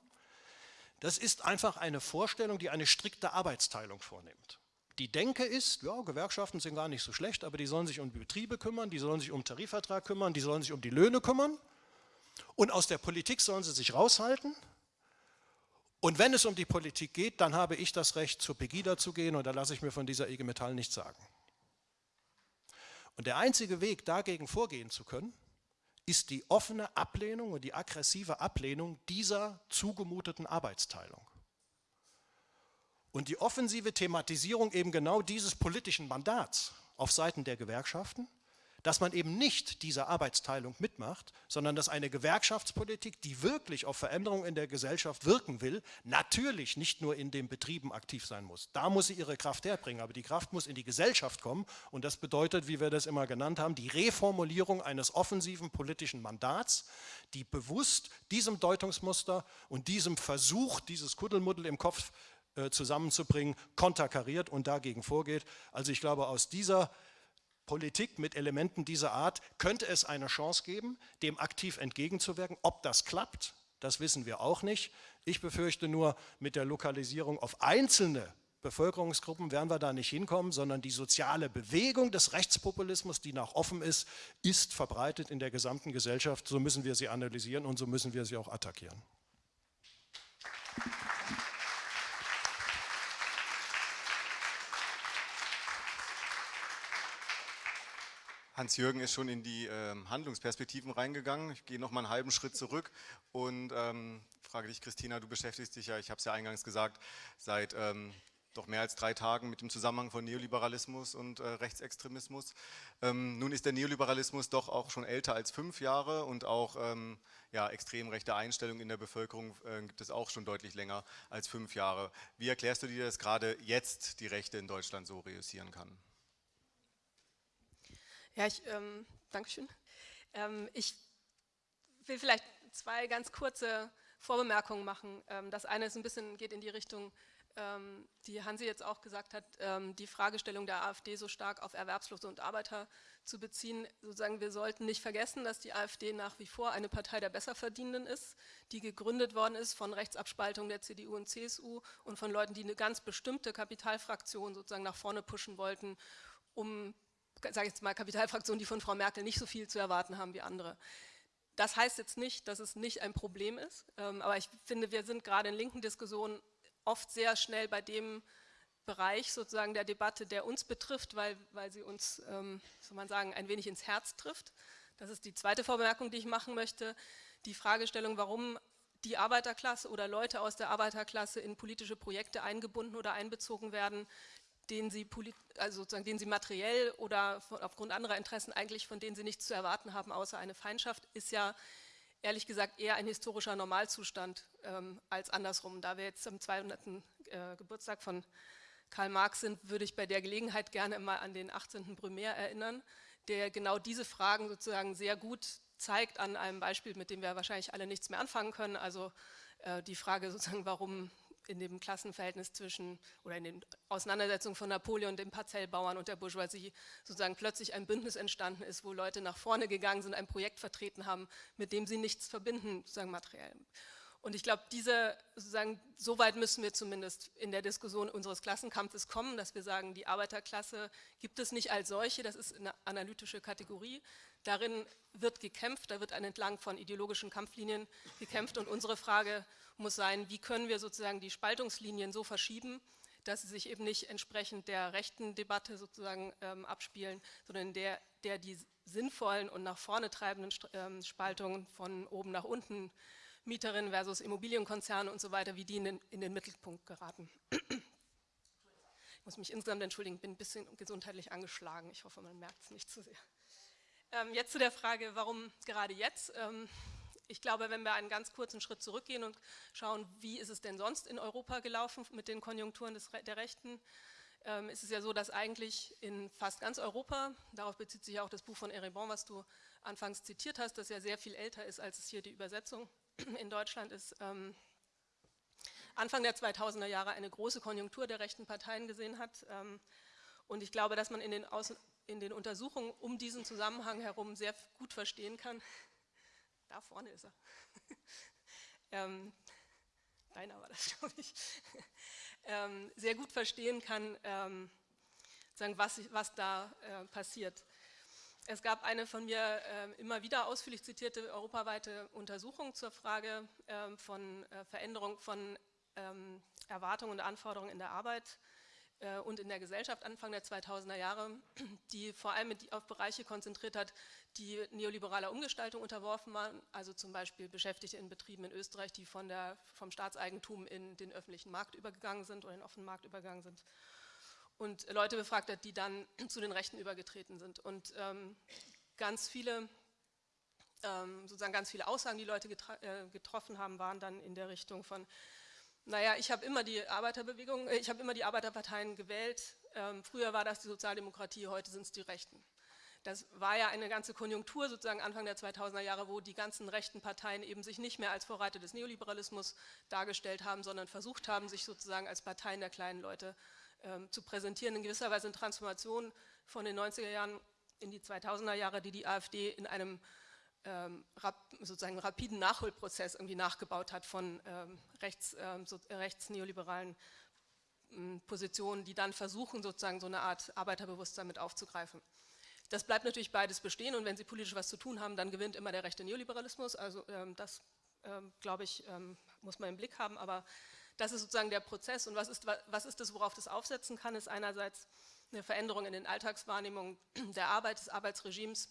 Das ist einfach eine Vorstellung, die eine strikte Arbeitsteilung vornimmt. Die Denke ist, ja, Gewerkschaften sind gar nicht so schlecht, aber die sollen sich um die Betriebe kümmern, die sollen sich um Tarifvertrag kümmern, die sollen sich um die Löhne kümmern und aus der Politik sollen sie sich raushalten und wenn es um die Politik geht, dann habe ich das Recht, zur Pegida zu gehen und da lasse ich mir von dieser IG Metall nichts sagen. Und der einzige Weg, dagegen vorgehen zu können, ist die offene Ablehnung und die aggressive Ablehnung dieser zugemuteten Arbeitsteilung. Und die offensive Thematisierung eben genau dieses politischen Mandats auf Seiten der Gewerkschaften dass man eben nicht diese Arbeitsteilung mitmacht, sondern dass eine Gewerkschaftspolitik, die wirklich auf Veränderungen in der Gesellschaft wirken will, natürlich nicht nur in den Betrieben aktiv sein muss. Da muss sie ihre Kraft herbringen, aber die Kraft muss in die Gesellschaft kommen und das bedeutet, wie wir das immer genannt haben, die Reformulierung eines offensiven politischen Mandats, die bewusst diesem Deutungsmuster und diesem Versuch, dieses Kuddelmuddel im Kopf äh, zusammenzubringen, konterkariert und dagegen vorgeht. Also ich glaube, aus dieser Politik mit Elementen dieser Art könnte es eine Chance geben, dem aktiv entgegenzuwirken. Ob das klappt, das wissen wir auch nicht. Ich befürchte nur, mit der Lokalisierung auf einzelne Bevölkerungsgruppen werden wir da nicht hinkommen, sondern die soziale Bewegung des Rechtspopulismus, die nach offen ist, ist verbreitet in der gesamten Gesellschaft. So müssen wir sie analysieren und so müssen wir sie auch attackieren. Hans-Jürgen ist schon in die ähm, Handlungsperspektiven reingegangen. Ich gehe noch mal einen halben Schritt zurück und ähm, frage dich, Christina, du beschäftigst dich ja, ich habe es ja eingangs gesagt, seit ähm, doch mehr als drei Tagen mit dem Zusammenhang von Neoliberalismus und äh, Rechtsextremismus. Ähm, nun ist der Neoliberalismus doch auch schon älter als fünf Jahre und auch ähm, ja, extrem rechte Einstellungen in der Bevölkerung äh, gibt es auch schon deutlich länger als fünf Jahre. Wie erklärst du dir, dass gerade jetzt die Rechte in Deutschland so reüssieren kann? Ja, ich, ähm, Dankeschön. Ähm, ich will vielleicht zwei ganz kurze Vorbemerkungen machen. Ähm, das eine ist ein bisschen, geht in die Richtung, ähm, die Hansi jetzt auch gesagt hat, ähm, die Fragestellung der AfD so stark auf Erwerbslose und Arbeiter zu beziehen. Sozusagen, wir sollten nicht vergessen, dass die AfD nach wie vor eine Partei der Besserverdienenden ist, die gegründet worden ist von Rechtsabspaltung der CDU und CSU und von Leuten, die eine ganz bestimmte Kapitalfraktion sozusagen nach vorne pushen wollten, um sage jetzt mal, Kapitalfraktionen, die von Frau Merkel nicht so viel zu erwarten haben wie andere. Das heißt jetzt nicht, dass es nicht ein Problem ist, ähm, aber ich finde, wir sind gerade in linken Diskussionen oft sehr schnell bei dem Bereich sozusagen der Debatte, der uns betrifft, weil, weil sie uns, ähm, soll man sagen, ein wenig ins Herz trifft. Das ist die zweite Vorbemerkung, die ich machen möchte. Die Fragestellung, warum die Arbeiterklasse oder Leute aus der Arbeiterklasse in politische Projekte eingebunden oder einbezogen werden, denen sie, also sozusagen, denen sie materiell oder aufgrund anderer Interessen eigentlich von denen sie nichts zu erwarten haben, außer eine Feindschaft, ist ja ehrlich gesagt eher ein historischer Normalzustand ähm, als andersrum. Da wir jetzt am 200. Äh, Geburtstag von Karl Marx sind, würde ich bei der Gelegenheit gerne mal an den 18. Brumaire erinnern, der genau diese Fragen sozusagen sehr gut zeigt an einem Beispiel, mit dem wir wahrscheinlich alle nichts mehr anfangen können. Also äh, die Frage sozusagen, warum in dem Klassenverhältnis zwischen oder in den Auseinandersetzungen von Napoleon, den Parzellbauern und der Bourgeoisie sozusagen plötzlich ein Bündnis entstanden ist, wo Leute nach vorne gegangen sind, ein Projekt vertreten haben, mit dem sie nichts verbinden, sozusagen materiell. Und ich glaube, diese, sozusagen, so weit müssen wir zumindest in der Diskussion unseres Klassenkampfes kommen, dass wir sagen, die Arbeiterklasse gibt es nicht als solche, das ist eine analytische Kategorie. Darin wird gekämpft, da wird entlang von ideologischen Kampflinien gekämpft und unsere Frage muss sein, wie können wir sozusagen die Spaltungslinien so verschieben, dass sie sich eben nicht entsprechend der rechten Debatte sozusagen ähm, abspielen, sondern der, der die sinnvollen und nach vorne treibenden ähm, Spaltungen von oben nach unten Mieterinnen versus Immobilienkonzerne und so weiter, wie die in den, in den Mittelpunkt geraten. Ich muss mich insgesamt entschuldigen, bin ein bisschen gesundheitlich angeschlagen. Ich hoffe, man merkt es nicht zu sehr. Ähm, jetzt zu der Frage, warum gerade jetzt? Ich glaube, wenn wir einen ganz kurzen Schritt zurückgehen und schauen, wie ist es denn sonst in Europa gelaufen mit den Konjunkturen des, der Rechten, ähm, ist es ja so, dass eigentlich in fast ganz Europa, darauf bezieht sich auch das Buch von Erebon, was du anfangs zitiert hast, das ja sehr viel älter ist, als es hier die Übersetzung in Deutschland ist, ähm, Anfang der 2000er Jahre eine große Konjunktur der rechten Parteien gesehen hat. Ähm, und ich glaube, dass man in den, Außen in den Untersuchungen um diesen Zusammenhang herum sehr gut verstehen kann. Da vorne ist er. ähm, deiner war das, glaube ich. ähm, sehr gut verstehen kann, ähm, sagen, was, was da äh, passiert. Es gab eine von mir äh, immer wieder ausführlich zitierte europaweite Untersuchung zur Frage äh, von Veränderung von ähm, Erwartungen und Anforderungen in der Arbeit und in der Gesellschaft Anfang der 2000er Jahre, die vor allem auf Bereiche konzentriert hat, die neoliberaler Umgestaltung unterworfen waren, also zum Beispiel Beschäftigte in Betrieben in Österreich, die von der, vom Staatseigentum in den öffentlichen Markt übergegangen sind oder in den offenen Markt übergegangen sind und Leute befragt hat, die dann zu den Rechten übergetreten sind. Und ähm, ganz viele, ähm, sozusagen ganz viele Aussagen, die Leute äh, getroffen haben, waren dann in der Richtung von, naja, ich habe immer die Arbeiterbewegung, äh, ich habe immer die Arbeiterparteien gewählt, ähm, früher war das die Sozialdemokratie, heute sind es die Rechten. Das war ja eine ganze Konjunktur sozusagen Anfang der 2000er Jahre, wo die ganzen rechten Parteien eben sich nicht mehr als Vorreiter des Neoliberalismus dargestellt haben, sondern versucht haben, sich sozusagen als Parteien der kleinen Leute ähm, zu präsentieren, in gewisser Weise eine Transformation von den 90er Jahren in die 2000er Jahre, die die AfD in einem ähm, rap, sozusagen rapiden Nachholprozess irgendwie nachgebaut hat von ähm, rechts, ähm, so, rechtsneoliberalen ähm, Positionen, die dann versuchen, sozusagen so eine Art Arbeiterbewusstsein mit aufzugreifen. Das bleibt natürlich beides bestehen und wenn sie politisch was zu tun haben, dann gewinnt immer der rechte Neoliberalismus. Also ähm, das, glaube ich, muss man im Blick haben, aber das ist sozusagen der Prozess und was ist, was ist das, worauf das aufsetzen kann, ist einerseits eine Veränderung in den Alltagswahrnehmungen der Arbeit, des Arbeitsregimes,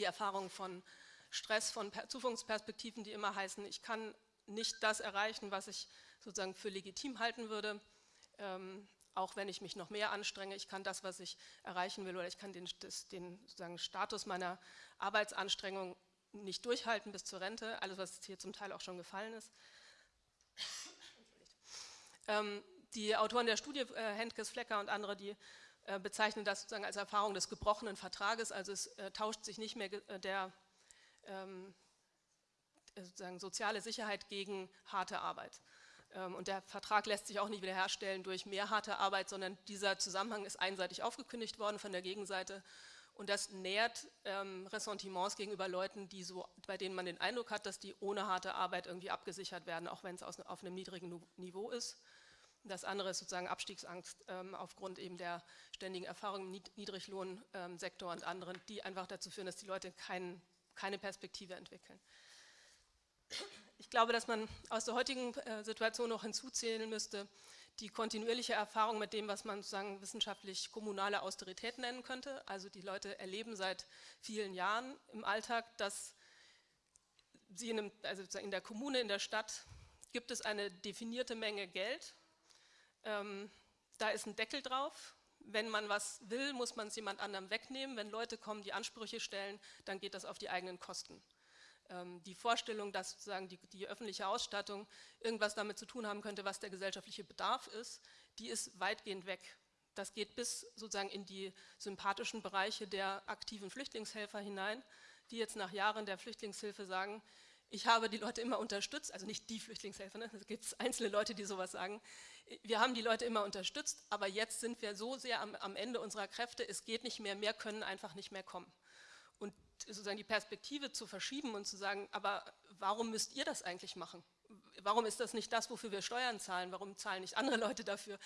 die Erfahrung von Stress, von Zukunftsperspektiven, die immer heißen, ich kann nicht das erreichen, was ich sozusagen für legitim halten würde, ähm, auch wenn ich mich noch mehr anstrenge, ich kann das, was ich erreichen will, oder ich kann den, das, den sozusagen Status meiner Arbeitsanstrengung nicht durchhalten bis zur Rente, alles was hier zum Teil auch schon gefallen ist. Ähm, die Autoren der Studie, äh, Henkes, Flecker und andere, die bezeichnen das sozusagen als Erfahrung des gebrochenen Vertrages, also es äh, tauscht sich nicht mehr der ähm, sozusagen soziale Sicherheit gegen harte Arbeit. Ähm, und der Vertrag lässt sich auch nicht wiederherstellen durch mehr harte Arbeit, sondern dieser Zusammenhang ist einseitig aufgekündigt worden von der Gegenseite. Und das nährt ähm, Ressentiments gegenüber Leuten, die so, bei denen man den Eindruck hat, dass die ohne harte Arbeit irgendwie abgesichert werden, auch wenn es auf einem niedrigen Niveau ist. Das andere ist sozusagen Abstiegsangst ähm, aufgrund eben der ständigen Erfahrung im Niedriglohnsektor und anderen, die einfach dazu führen, dass die Leute kein, keine Perspektive entwickeln. Ich glaube, dass man aus der heutigen äh, Situation noch hinzuzählen müsste, die kontinuierliche Erfahrung mit dem, was man sozusagen wissenschaftlich kommunale Austerität nennen könnte. Also die Leute erleben seit vielen Jahren im Alltag, dass sie in, einem, also in der Kommune, in der Stadt, gibt es eine definierte Menge Geld, ähm, da ist ein Deckel drauf. Wenn man was will, muss man es jemand anderem wegnehmen. Wenn Leute kommen, die Ansprüche stellen, dann geht das auf die eigenen Kosten. Ähm, die Vorstellung, dass sozusagen die, die, öffentliche Ausstattung irgendwas damit zu tun haben könnte, was der gesellschaftliche Bedarf ist, die ist weitgehend weg. Das geht bis sozusagen in die sympathischen Bereiche der aktiven Flüchtlingshelfer hinein, die jetzt nach Jahren der Flüchtlingshilfe sagen, ich habe die Leute immer unterstützt, also nicht die Flüchtlingshelfer, ne? es gibt einzelne Leute, die sowas sagen. Wir haben die Leute immer unterstützt, aber jetzt sind wir so sehr am, am Ende unserer Kräfte, es geht nicht mehr, mehr können einfach nicht mehr kommen. Und sozusagen die Perspektive zu verschieben und zu sagen, aber warum müsst ihr das eigentlich machen? warum ist das nicht das, wofür wir Steuern zahlen? Warum zahlen nicht andere Leute dafür?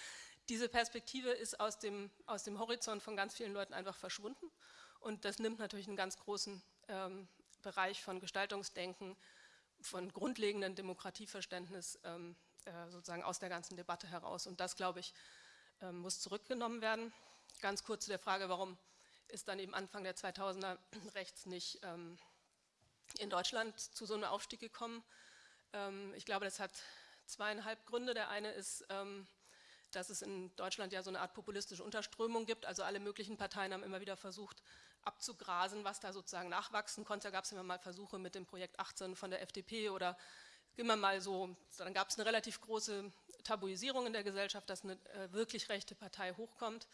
Diese Perspektive ist aus dem, aus dem Horizont von ganz vielen Leuten einfach verschwunden und das nimmt natürlich einen ganz großen ähm, Bereich von Gestaltungsdenken, von grundlegendem Demokratieverständnis ähm, äh, sozusagen aus der ganzen Debatte heraus. Und das, glaube ich, äh, muss zurückgenommen werden. Ganz kurz zu der Frage, warum ist dann eben Anfang der 2000er rechts nicht ähm, in Deutschland zu so einem Aufstieg gekommen. Ähm, ich glaube, das hat zweieinhalb Gründe. Der eine ist, ähm, dass es in Deutschland ja so eine Art populistische Unterströmung gibt. Also alle möglichen Parteien haben immer wieder versucht abzugrasen, was da sozusagen nachwachsen konnte. Da gab es immer mal Versuche mit dem Projekt 18 von der FDP oder immer mal so, dann gab es eine relativ große Tabuisierung in der Gesellschaft, dass eine äh, wirklich rechte Partei hochkommt.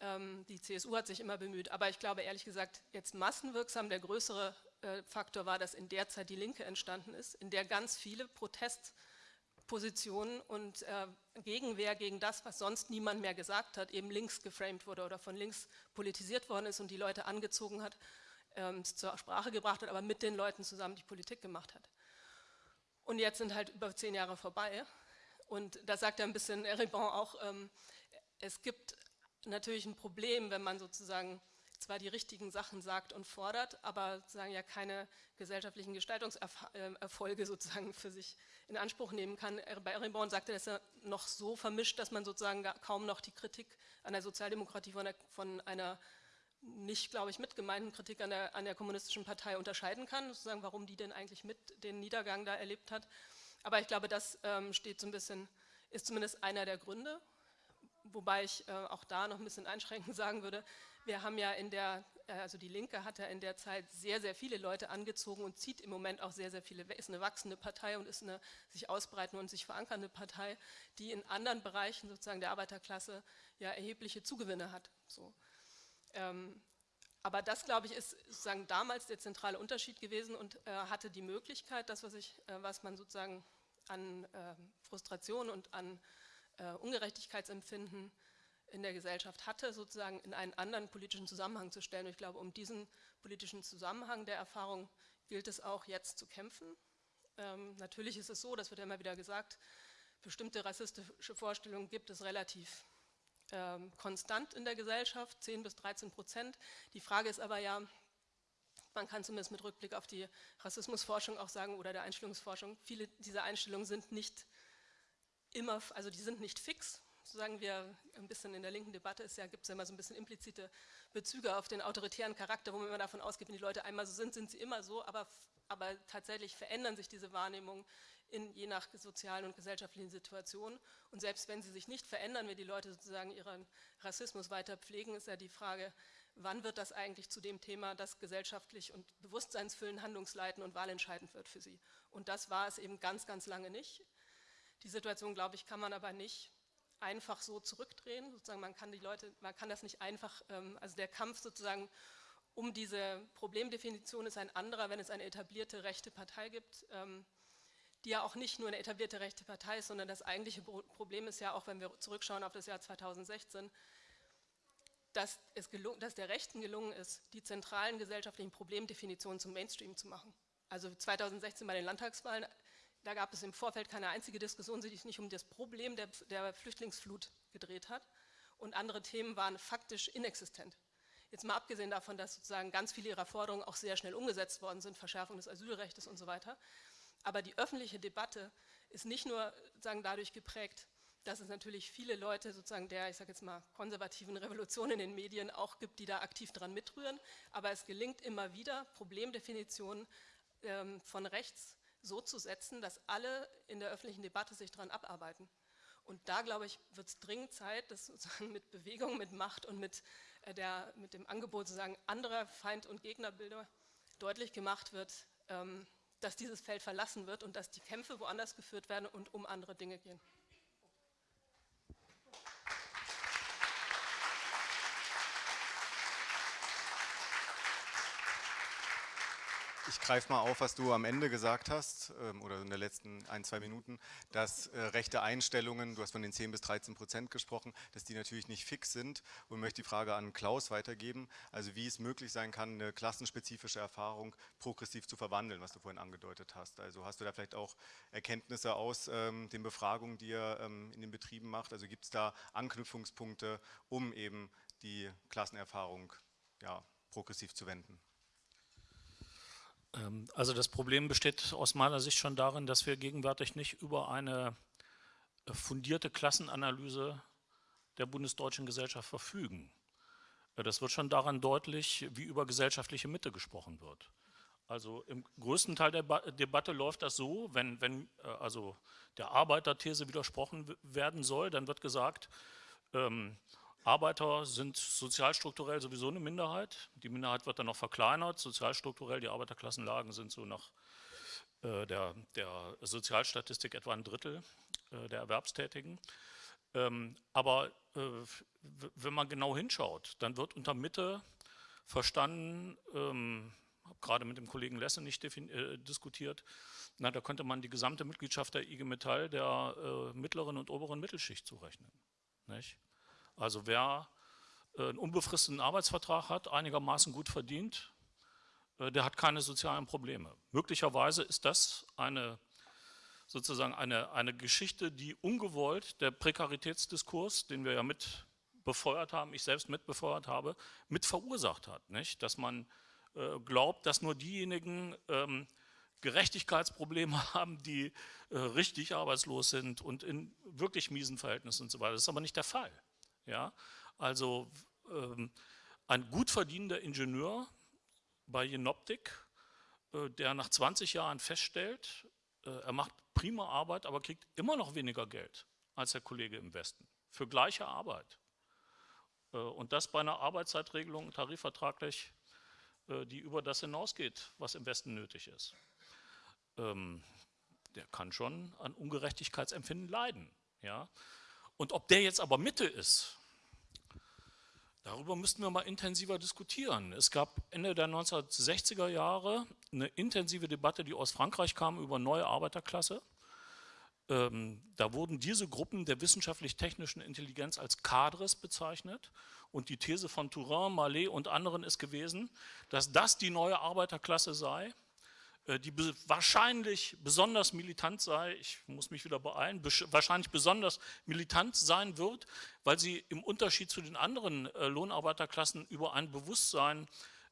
Ähm, die CSU hat sich immer bemüht, aber ich glaube ehrlich gesagt, jetzt massenwirksam der größere äh, Faktor war, dass in der Zeit die Linke entstanden ist, in der ganz viele Protest- Position und äh, Gegenwehr gegen das, was sonst niemand mehr gesagt hat, eben links geframed wurde oder von links politisiert worden ist und die Leute angezogen hat, ähm, zur Sprache gebracht hat, aber mit den Leuten zusammen die Politik gemacht hat. Und jetzt sind halt über zehn Jahre vorbei und da sagt er ein bisschen Eribon auch, ähm, es gibt natürlich ein Problem, wenn man sozusagen zwar die richtigen Sachen sagt und fordert, aber sozusagen ja keine gesellschaftlichen Gestaltungserfolge sozusagen für sich in Anspruch nehmen kann. Bei Erenborn sagte dass er noch so vermischt, dass man sozusagen kaum noch die Kritik an der Sozialdemokratie von, der, von einer nicht, glaube ich, mitgemeinten Kritik an der, an der kommunistischen Partei unterscheiden kann, sozusagen, warum die denn eigentlich mit den Niedergang da erlebt hat. Aber ich glaube, das ähm, steht so ein bisschen, ist zumindest einer der Gründe, wobei ich äh, auch da noch ein bisschen einschränkend sagen würde, wir haben ja in der, äh, also die Linke hat ja in der Zeit sehr, sehr viele Leute angezogen und zieht im Moment auch sehr, sehr viele, ist eine wachsende Partei und ist eine sich ausbreitende und sich verankernde Partei, die in anderen Bereichen sozusagen der Arbeiterklasse ja erhebliche Zugewinne hat. So. Ähm, aber das, glaube ich, ist sozusagen damals der zentrale Unterschied gewesen und äh, hatte die Möglichkeit, das, was, ich, äh, was man sozusagen an äh, Frustration und an äh, Ungerechtigkeitsempfinden in der Gesellschaft hatte, sozusagen in einen anderen politischen Zusammenhang zu stellen. Und ich glaube, um diesen politischen Zusammenhang der Erfahrung gilt es auch jetzt zu kämpfen. Ähm, natürlich ist es so, das wird ja immer wieder gesagt, bestimmte rassistische Vorstellungen gibt es relativ ähm, konstant in der Gesellschaft, 10 bis 13 Prozent. Die Frage ist aber ja, man kann zumindest mit Rückblick auf die Rassismusforschung auch sagen oder der Einstellungsforschung, viele dieser Einstellungen sind nicht immer, also die sind nicht fix, so sagen wir ein bisschen in der linken Debatte, ja, gibt es ja immer so ein bisschen implizite Bezüge auf den autoritären Charakter, wo man immer davon ausgeht, wenn die Leute einmal so sind, sind sie immer so, aber, aber tatsächlich verändern sich diese Wahrnehmungen in, je nach sozialen und gesellschaftlichen Situationen. Und selbst wenn sie sich nicht verändern, wenn die Leute sozusagen ihren Rassismus weiter pflegen, ist ja die Frage, wann wird das eigentlich zu dem Thema, das gesellschaftlich und bewusstseinsfüllend handlungsleitend und wahlentscheidend wird für sie. Und das war es eben ganz, ganz lange nicht. Die Situation, glaube ich, kann man aber nicht einfach so zurückdrehen. Sozusagen man kann die Leute, man kann das nicht einfach, ähm, also der Kampf sozusagen um diese Problemdefinition ist ein anderer, wenn es eine etablierte rechte Partei gibt, ähm, die ja auch nicht nur eine etablierte rechte Partei ist, sondern das eigentliche Problem ist ja auch, wenn wir zurückschauen auf das Jahr 2016, dass, es gelungen, dass der Rechten gelungen ist, die zentralen gesellschaftlichen Problemdefinitionen zum Mainstream zu machen. Also 2016 bei den Landtagswahlen da gab es im Vorfeld keine einzige Diskussion, die sich nicht um das Problem der, der Flüchtlingsflut gedreht hat. Und andere Themen waren faktisch inexistent. Jetzt mal abgesehen davon, dass sozusagen ganz viele ihrer Forderungen auch sehr schnell umgesetzt worden sind, Verschärfung des Asylrechts und so weiter. Aber die öffentliche Debatte ist nicht nur sozusagen dadurch geprägt, dass es natürlich viele Leute sozusagen der, ich sage jetzt mal, konservativen Revolution in den Medien auch gibt, die da aktiv dran mitrühren, aber es gelingt immer wieder, Problemdefinitionen ähm, von rechts so zu setzen, dass alle in der öffentlichen Debatte sich daran abarbeiten. Und da, glaube ich, wird es dringend Zeit, dass sozusagen mit Bewegung, mit Macht und mit, äh, der, mit dem Angebot sozusagen anderer Feind- und Gegnerbilder deutlich gemacht wird, ähm, dass dieses Feld verlassen wird und dass die Kämpfe woanders geführt werden und um andere Dinge gehen. Ich greife mal auf, was du am Ende gesagt hast, ähm, oder in den letzten ein, zwei Minuten, dass äh, rechte Einstellungen, du hast von den 10 bis 13 Prozent gesprochen, dass die natürlich nicht fix sind und möchte die Frage an Klaus weitergeben, also wie es möglich sein kann, eine klassenspezifische Erfahrung progressiv zu verwandeln, was du vorhin angedeutet hast. Also hast du da vielleicht auch Erkenntnisse aus ähm, den Befragungen, die ihr ähm, in den Betrieben macht, also gibt es da Anknüpfungspunkte, um eben die Klassenerfahrung ja, progressiv zu wenden? Ähm, also das Problem besteht aus meiner Sicht schon darin, dass wir gegenwärtig nicht über eine äh, fundierte Klassenanalyse der bundesdeutschen Gesellschaft verfügen. Äh, das wird schon daran deutlich, wie über gesellschaftliche Mitte gesprochen wird. Also im größten Teil der Debatte läuft das so, wenn, wenn äh, also der Arbeiterthese widersprochen werden soll, dann wird gesagt, ähm, Arbeiter sind sozialstrukturell sowieso eine Minderheit. Die Minderheit wird dann noch verkleinert. Sozialstrukturell, die Arbeiterklassenlagen sind so nach äh, der, der, Sozialstatistik etwa ein Drittel äh, der Erwerbstätigen. Ähm, aber äh, wenn man genau hinschaut, dann wird unter Mitte verstanden, ähm, habe gerade mit dem Kollegen Lesse nicht äh, diskutiert, na, da könnte man die gesamte Mitgliedschaft der IG Metall der äh, mittleren und oberen Mittelschicht zurechnen. Nicht? Also wer äh, einen unbefristeten Arbeitsvertrag hat, einigermaßen gut verdient, äh, der hat keine sozialen Probleme. Möglicherweise ist das eine sozusagen eine, eine Geschichte, die ungewollt der Prekaritätsdiskurs, den wir ja mit befeuert haben, ich selbst mit befeuert habe, mit verursacht hat. Nicht? Dass man äh, glaubt, dass nur diejenigen ähm, Gerechtigkeitsprobleme haben, die äh, richtig arbeitslos sind und in wirklich miesen Verhältnissen und so weiter. Das ist aber nicht der Fall. Ja? Also ähm, ein gut verdienender Ingenieur bei Jenoptik, äh, der nach 20 Jahren feststellt, äh, er macht prima Arbeit, aber kriegt immer noch weniger Geld als der Kollege im Westen für gleiche Arbeit. Äh, und das bei einer Arbeitszeitregelung tarifvertraglich, äh, die über das hinausgeht, was im Westen nötig ist. Ähm, der kann schon an Ungerechtigkeitsempfinden leiden. Ja? Und ob der jetzt aber Mitte ist, darüber müssten wir mal intensiver diskutieren. Es gab Ende der 1960er Jahre eine intensive Debatte, die aus Frankreich kam, über neue Arbeiterklasse. Ähm, da wurden diese Gruppen der wissenschaftlich-technischen Intelligenz als Cadres bezeichnet und die These von Turin, Mallet und anderen ist gewesen, dass das die neue Arbeiterklasse sei, die wahrscheinlich besonders militant sei, ich muss mich wieder beeilen, wahrscheinlich besonders militant sein wird, weil sie im Unterschied zu den anderen äh, Lohnarbeiterklassen über ein Bewusstsein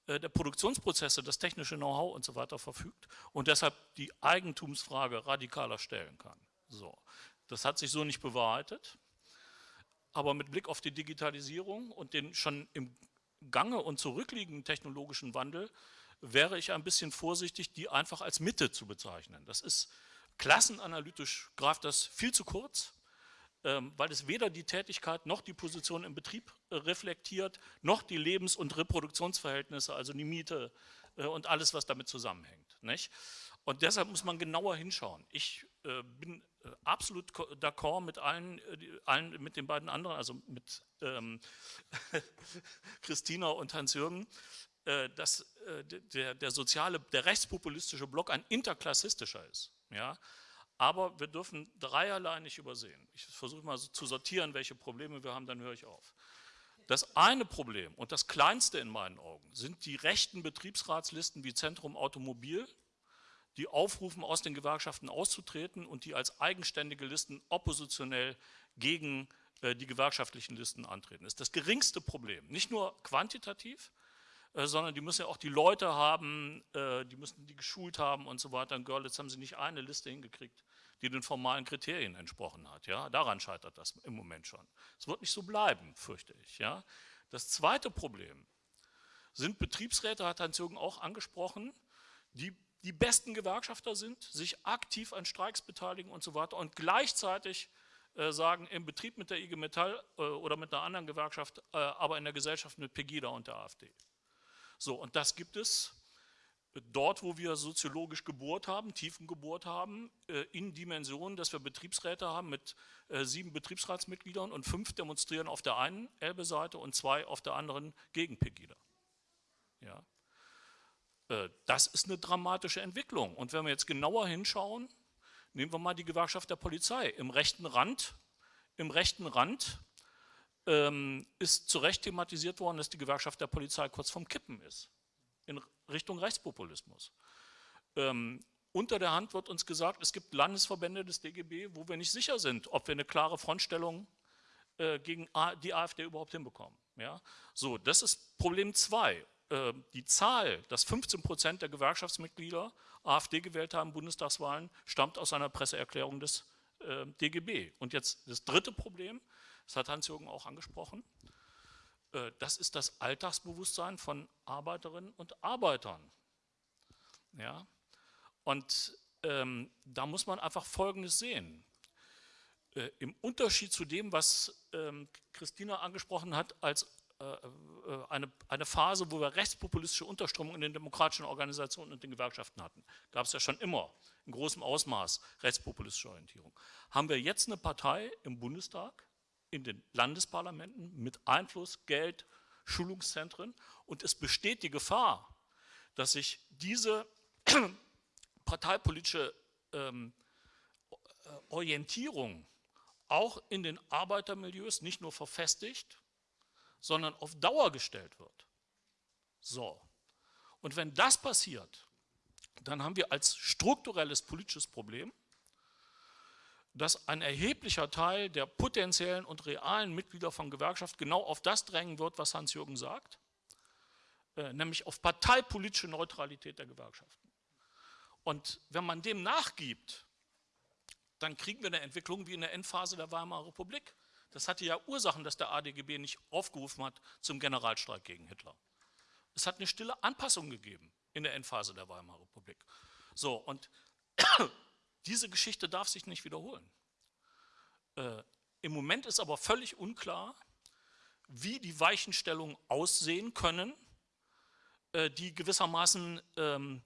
äh, der Produktionsprozesse, das technische Know-how und so weiter verfügt und deshalb die Eigentumsfrage radikaler stellen kann. So. Das hat sich so nicht bewahrheitet, aber mit Blick auf die Digitalisierung und den schon im Gange und zurückliegenden technologischen Wandel wäre ich ein bisschen vorsichtig, die einfach als Mitte zu bezeichnen. Das ist klassenanalytisch greift das viel zu kurz, ähm, weil es weder die Tätigkeit noch die Position im Betrieb äh, reflektiert, noch die Lebens- und Reproduktionsverhältnisse, also die Miete äh, und alles, was damit zusammenhängt. Und deshalb muss man genauer hinschauen. Ich äh, bin absolut d'accord mit allen, allen, mit den beiden anderen, also mit ähm, Christina und Hans-Jürgen, dass äh, der, der soziale, der rechtspopulistische Block ein interklassistischer ist. Ja? Aber wir dürfen dreierlei nicht übersehen. Ich versuche mal so zu sortieren, welche Probleme wir haben, dann höre ich auf. Das eine Problem und das kleinste in meinen Augen sind die rechten Betriebsratslisten wie Zentrum Automobil, die aufrufen, aus den Gewerkschaften auszutreten und die als eigenständige Listen oppositionell gegen äh, die gewerkschaftlichen Listen antreten. Das ist das geringste Problem. Nicht nur quantitativ, äh, sondern die müssen ja auch die Leute haben, äh, die müssen die geschult haben und so weiter. In Görlitz haben sie nicht eine Liste hingekriegt, die den formalen Kriterien entsprochen hat. Ja? Daran scheitert das im Moment schon. Es wird nicht so bleiben, fürchte ich. Ja? Das zweite Problem sind Betriebsräte, hat Hans-Jürgen auch angesprochen, die die besten Gewerkschafter sind, sich aktiv an Streiks beteiligen und so weiter und gleichzeitig äh, sagen, im Betrieb mit der IG Metall äh, oder mit einer anderen Gewerkschaft, äh, aber in der Gesellschaft mit Pegida und der AfD. So, und das gibt es dort, wo wir soziologisch gebohrt haben, tiefen gebohrt haben, äh, in Dimensionen, dass wir Betriebsräte haben mit äh, sieben Betriebsratsmitgliedern und fünf demonstrieren auf der einen Elbe-Seite und zwei auf der anderen gegen Pegida. Ja. Äh, das ist eine dramatische Entwicklung. Und wenn wir jetzt genauer hinschauen, nehmen wir mal die Gewerkschaft der Polizei. Im rechten Rand, im rechten Rand ähm, ist zu Recht thematisiert worden, dass die Gewerkschaft der Polizei kurz vorm Kippen ist, in Richtung Rechtspopulismus. Ähm, unter der Hand wird uns gesagt, es gibt Landesverbände des DGB, wo wir nicht sicher sind, ob wir eine klare Frontstellung äh, gegen die AfD überhaupt hinbekommen. Ja? So, das ist Problem 2. Äh, die Zahl, dass 15 Prozent der Gewerkschaftsmitglieder AfD gewählt haben, Bundestagswahlen, stammt aus einer Presseerklärung des äh, DGB. Und jetzt das dritte Problem, das hat Hans-Jürgen auch angesprochen, äh, das ist das Alltagsbewusstsein von Arbeiterinnen und Arbeitern. Ja? Und ähm, da muss man einfach Folgendes sehen. Äh, Im Unterschied zu dem, was ähm, Christina angesprochen hat, als äh, äh, eine, eine Phase, wo wir rechtspopulistische Unterströmungen in den demokratischen Organisationen und den Gewerkschaften hatten, gab es ja schon immer in großem Ausmaß rechtspopulistische Orientierung, haben wir jetzt eine Partei im Bundestag, in den Landesparlamenten mit Einfluss, Geld, Schulungszentren und es besteht die Gefahr, dass sich diese parteipolitische ähm, äh, Orientierung auch in den Arbeitermilieus nicht nur verfestigt, sondern auf Dauer gestellt wird. So. Und wenn das passiert, dann haben wir als strukturelles politisches Problem, dass ein erheblicher Teil der potenziellen und realen Mitglieder von Gewerkschaft genau auf das drängen wird, was Hans-Jürgen sagt, äh, nämlich auf parteipolitische Neutralität der Gewerkschaften. Und wenn man dem nachgibt, dann kriegen wir eine Entwicklung wie in der Endphase der Weimarer Republik. Das hatte ja Ursachen, dass der ADGB nicht aufgerufen hat zum Generalstreik gegen Hitler. Es hat eine stille Anpassung gegeben in der Endphase der Weimarer Republik. So, und diese Geschichte darf sich nicht wiederholen. Äh, Im Moment ist aber völlig unklar, wie die Weichenstellungen aussehen können, äh, die gewissermaßen ähm,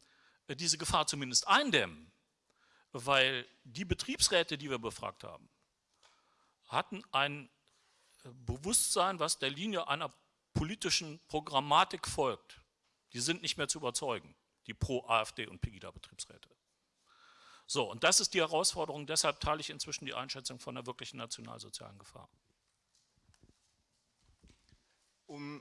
diese Gefahr zumindest eindämmen. Weil die Betriebsräte, die wir befragt haben, hatten ein äh, Bewusstsein, was der Linie einer politischen Programmatik folgt. Die sind nicht mehr zu überzeugen, die Pro-AfD und Pegida-Betriebsräte. So, und das ist die Herausforderung, deshalb teile ich inzwischen die Einschätzung von der wirklichen nationalsozialen Gefahr. Um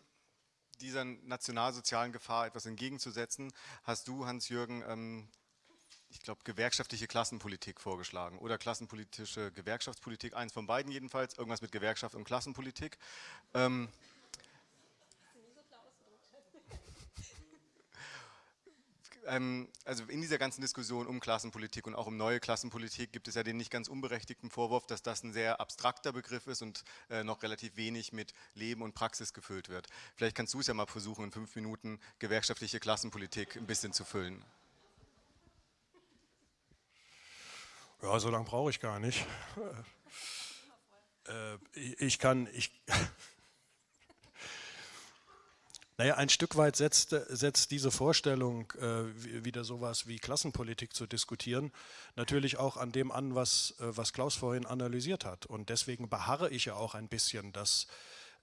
dieser nationalsozialen Gefahr etwas entgegenzusetzen, hast du, Hans-Jürgen, ähm, ich glaube, gewerkschaftliche Klassenpolitik vorgeschlagen oder klassenpolitische Gewerkschaftspolitik, eins von beiden jedenfalls, irgendwas mit Gewerkschaft und Klassenpolitik. Ähm, ähm, also in dieser ganzen Diskussion um Klassenpolitik und auch um neue Klassenpolitik gibt es ja den nicht ganz unberechtigten Vorwurf, dass das ein sehr abstrakter Begriff ist und äh, noch relativ wenig mit Leben und Praxis gefüllt wird. Vielleicht kannst du es ja mal versuchen, in fünf Minuten gewerkschaftliche Klassenpolitik ein bisschen zu füllen. Ja, so lange brauche ich gar nicht. Äh, ich kann, ich, naja, ein Stück weit setzt, setzt diese Vorstellung, äh, wieder sowas wie Klassenpolitik zu diskutieren, natürlich auch an dem an, was, äh, was Klaus vorhin analysiert hat. Und deswegen beharre ich ja auch ein bisschen, dass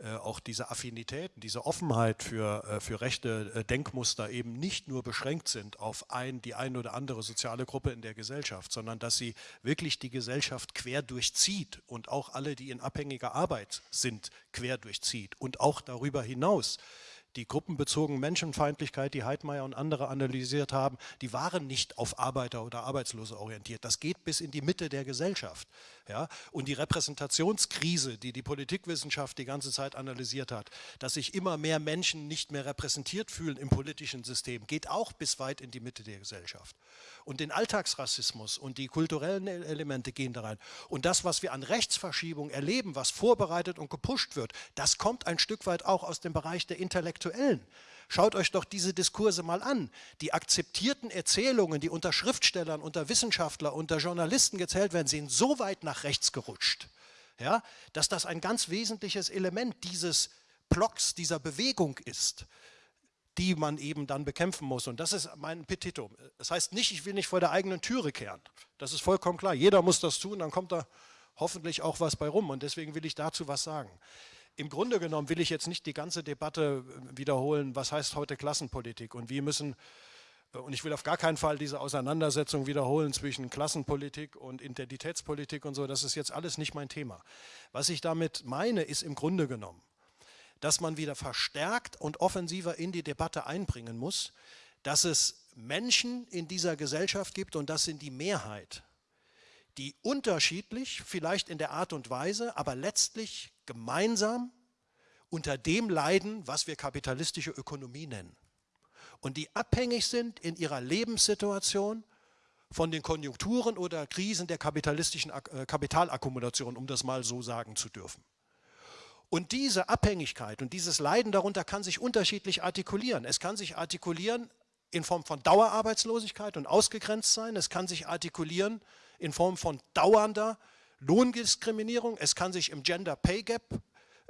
äh, auch diese Affinitäten, diese Offenheit für, äh, für rechte äh, Denkmuster eben nicht nur beschränkt sind auf ein, die eine oder andere soziale Gruppe in der Gesellschaft, sondern dass sie wirklich die Gesellschaft quer durchzieht und auch alle, die in abhängiger Arbeit sind, quer durchzieht und auch darüber hinaus die gruppenbezogene Menschenfeindlichkeit, die Heidmeier und andere analysiert haben, die waren nicht auf Arbeiter oder Arbeitslose orientiert. Das geht bis in die Mitte der Gesellschaft. Ja? Und die Repräsentationskrise, die die Politikwissenschaft die ganze Zeit analysiert hat, dass sich immer mehr Menschen nicht mehr repräsentiert fühlen im politischen System, geht auch bis weit in die Mitte der Gesellschaft. Und den Alltagsrassismus und die kulturellen e-, Elemente gehen da rein. Und das, was wir an Rechtsverschiebung erleben, was vorbereitet und gepusht wird, das kommt ein Stück weit auch aus dem Bereich der Intellektuellen. Schaut euch doch diese Diskurse mal an. Die akzeptierten Erzählungen, die unter Schriftstellern, unter Wissenschaftlern, unter Journalisten gezählt werden, sind so weit nach rechts gerutscht, ja, dass das ein ganz wesentliches Element dieses Blocks, dieser Bewegung ist die man eben dann bekämpfen muss. Und das ist mein Petitum. Das heißt nicht, ich will nicht vor der eigenen Türe kehren. Das ist vollkommen klar. Jeder muss das tun, dann kommt da hoffentlich auch was bei rum. Und deswegen will ich dazu was sagen. Im Grunde genommen will ich jetzt nicht die ganze Debatte äh, wiederholen, was heißt heute Klassenpolitik und wie müssen Äh, und ich will auf gar keinen Fall diese Auseinandersetzung wiederholen zwischen Klassenpolitik und Identitätspolitik und so. Das ist jetzt alles nicht mein Thema. Was ich damit meine, ist im Grunde genommen, dass man wieder verstärkt und offensiver in die Debatte einbringen muss, dass es Menschen in dieser Gesellschaft gibt, und das sind die Mehrheit, die unterschiedlich, vielleicht in der Art und Weise, aber letztlich gemeinsam unter dem leiden, was wir kapitalistische Ökonomie nennen. Und die abhängig sind in ihrer Lebenssituation von den Konjunkturen oder Krisen der kapitalistischen äh, Kapitalakkumulation, um das mal so sagen zu dürfen. Und diese Abhängigkeit und dieses Leiden darunter kann sich unterschiedlich artikulieren. Es kann sich artikulieren in Form von Dauerarbeitslosigkeit und ausgegrenzt sein. Es kann sich artikulieren in Form von dauernder Lohndiskriminierung. Es kann sich im Gender Pay Gap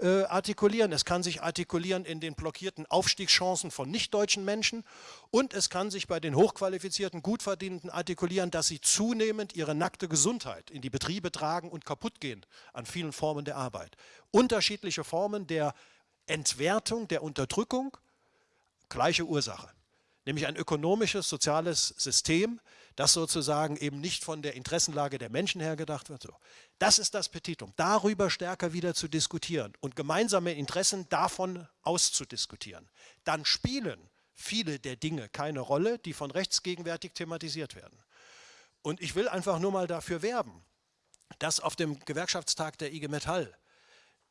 äh, artikulieren. Es kann sich artikulieren in den blockierten Aufstiegschancen von nichtdeutschen Menschen und es kann sich bei den hochqualifizierten, gutverdienenden artikulieren, dass sie zunehmend ihre nackte Gesundheit in die Betriebe tragen und kaputt gehen an vielen Formen der Arbeit. Unterschiedliche Formen der Entwertung, der Unterdrückung, gleiche Ursache nämlich ein ökonomisches, soziales System, das sozusagen eben nicht von der Interessenlage der Menschen her gedacht wird. So. Das ist das Petitum, darüber stärker wieder zu diskutieren und gemeinsame Interessen davon auszudiskutieren. Dann spielen viele der Dinge keine Rolle, die von rechts gegenwärtig thematisiert werden. Und ich will einfach nur mal dafür werben, dass auf dem Gewerkschaftstag der IG Metall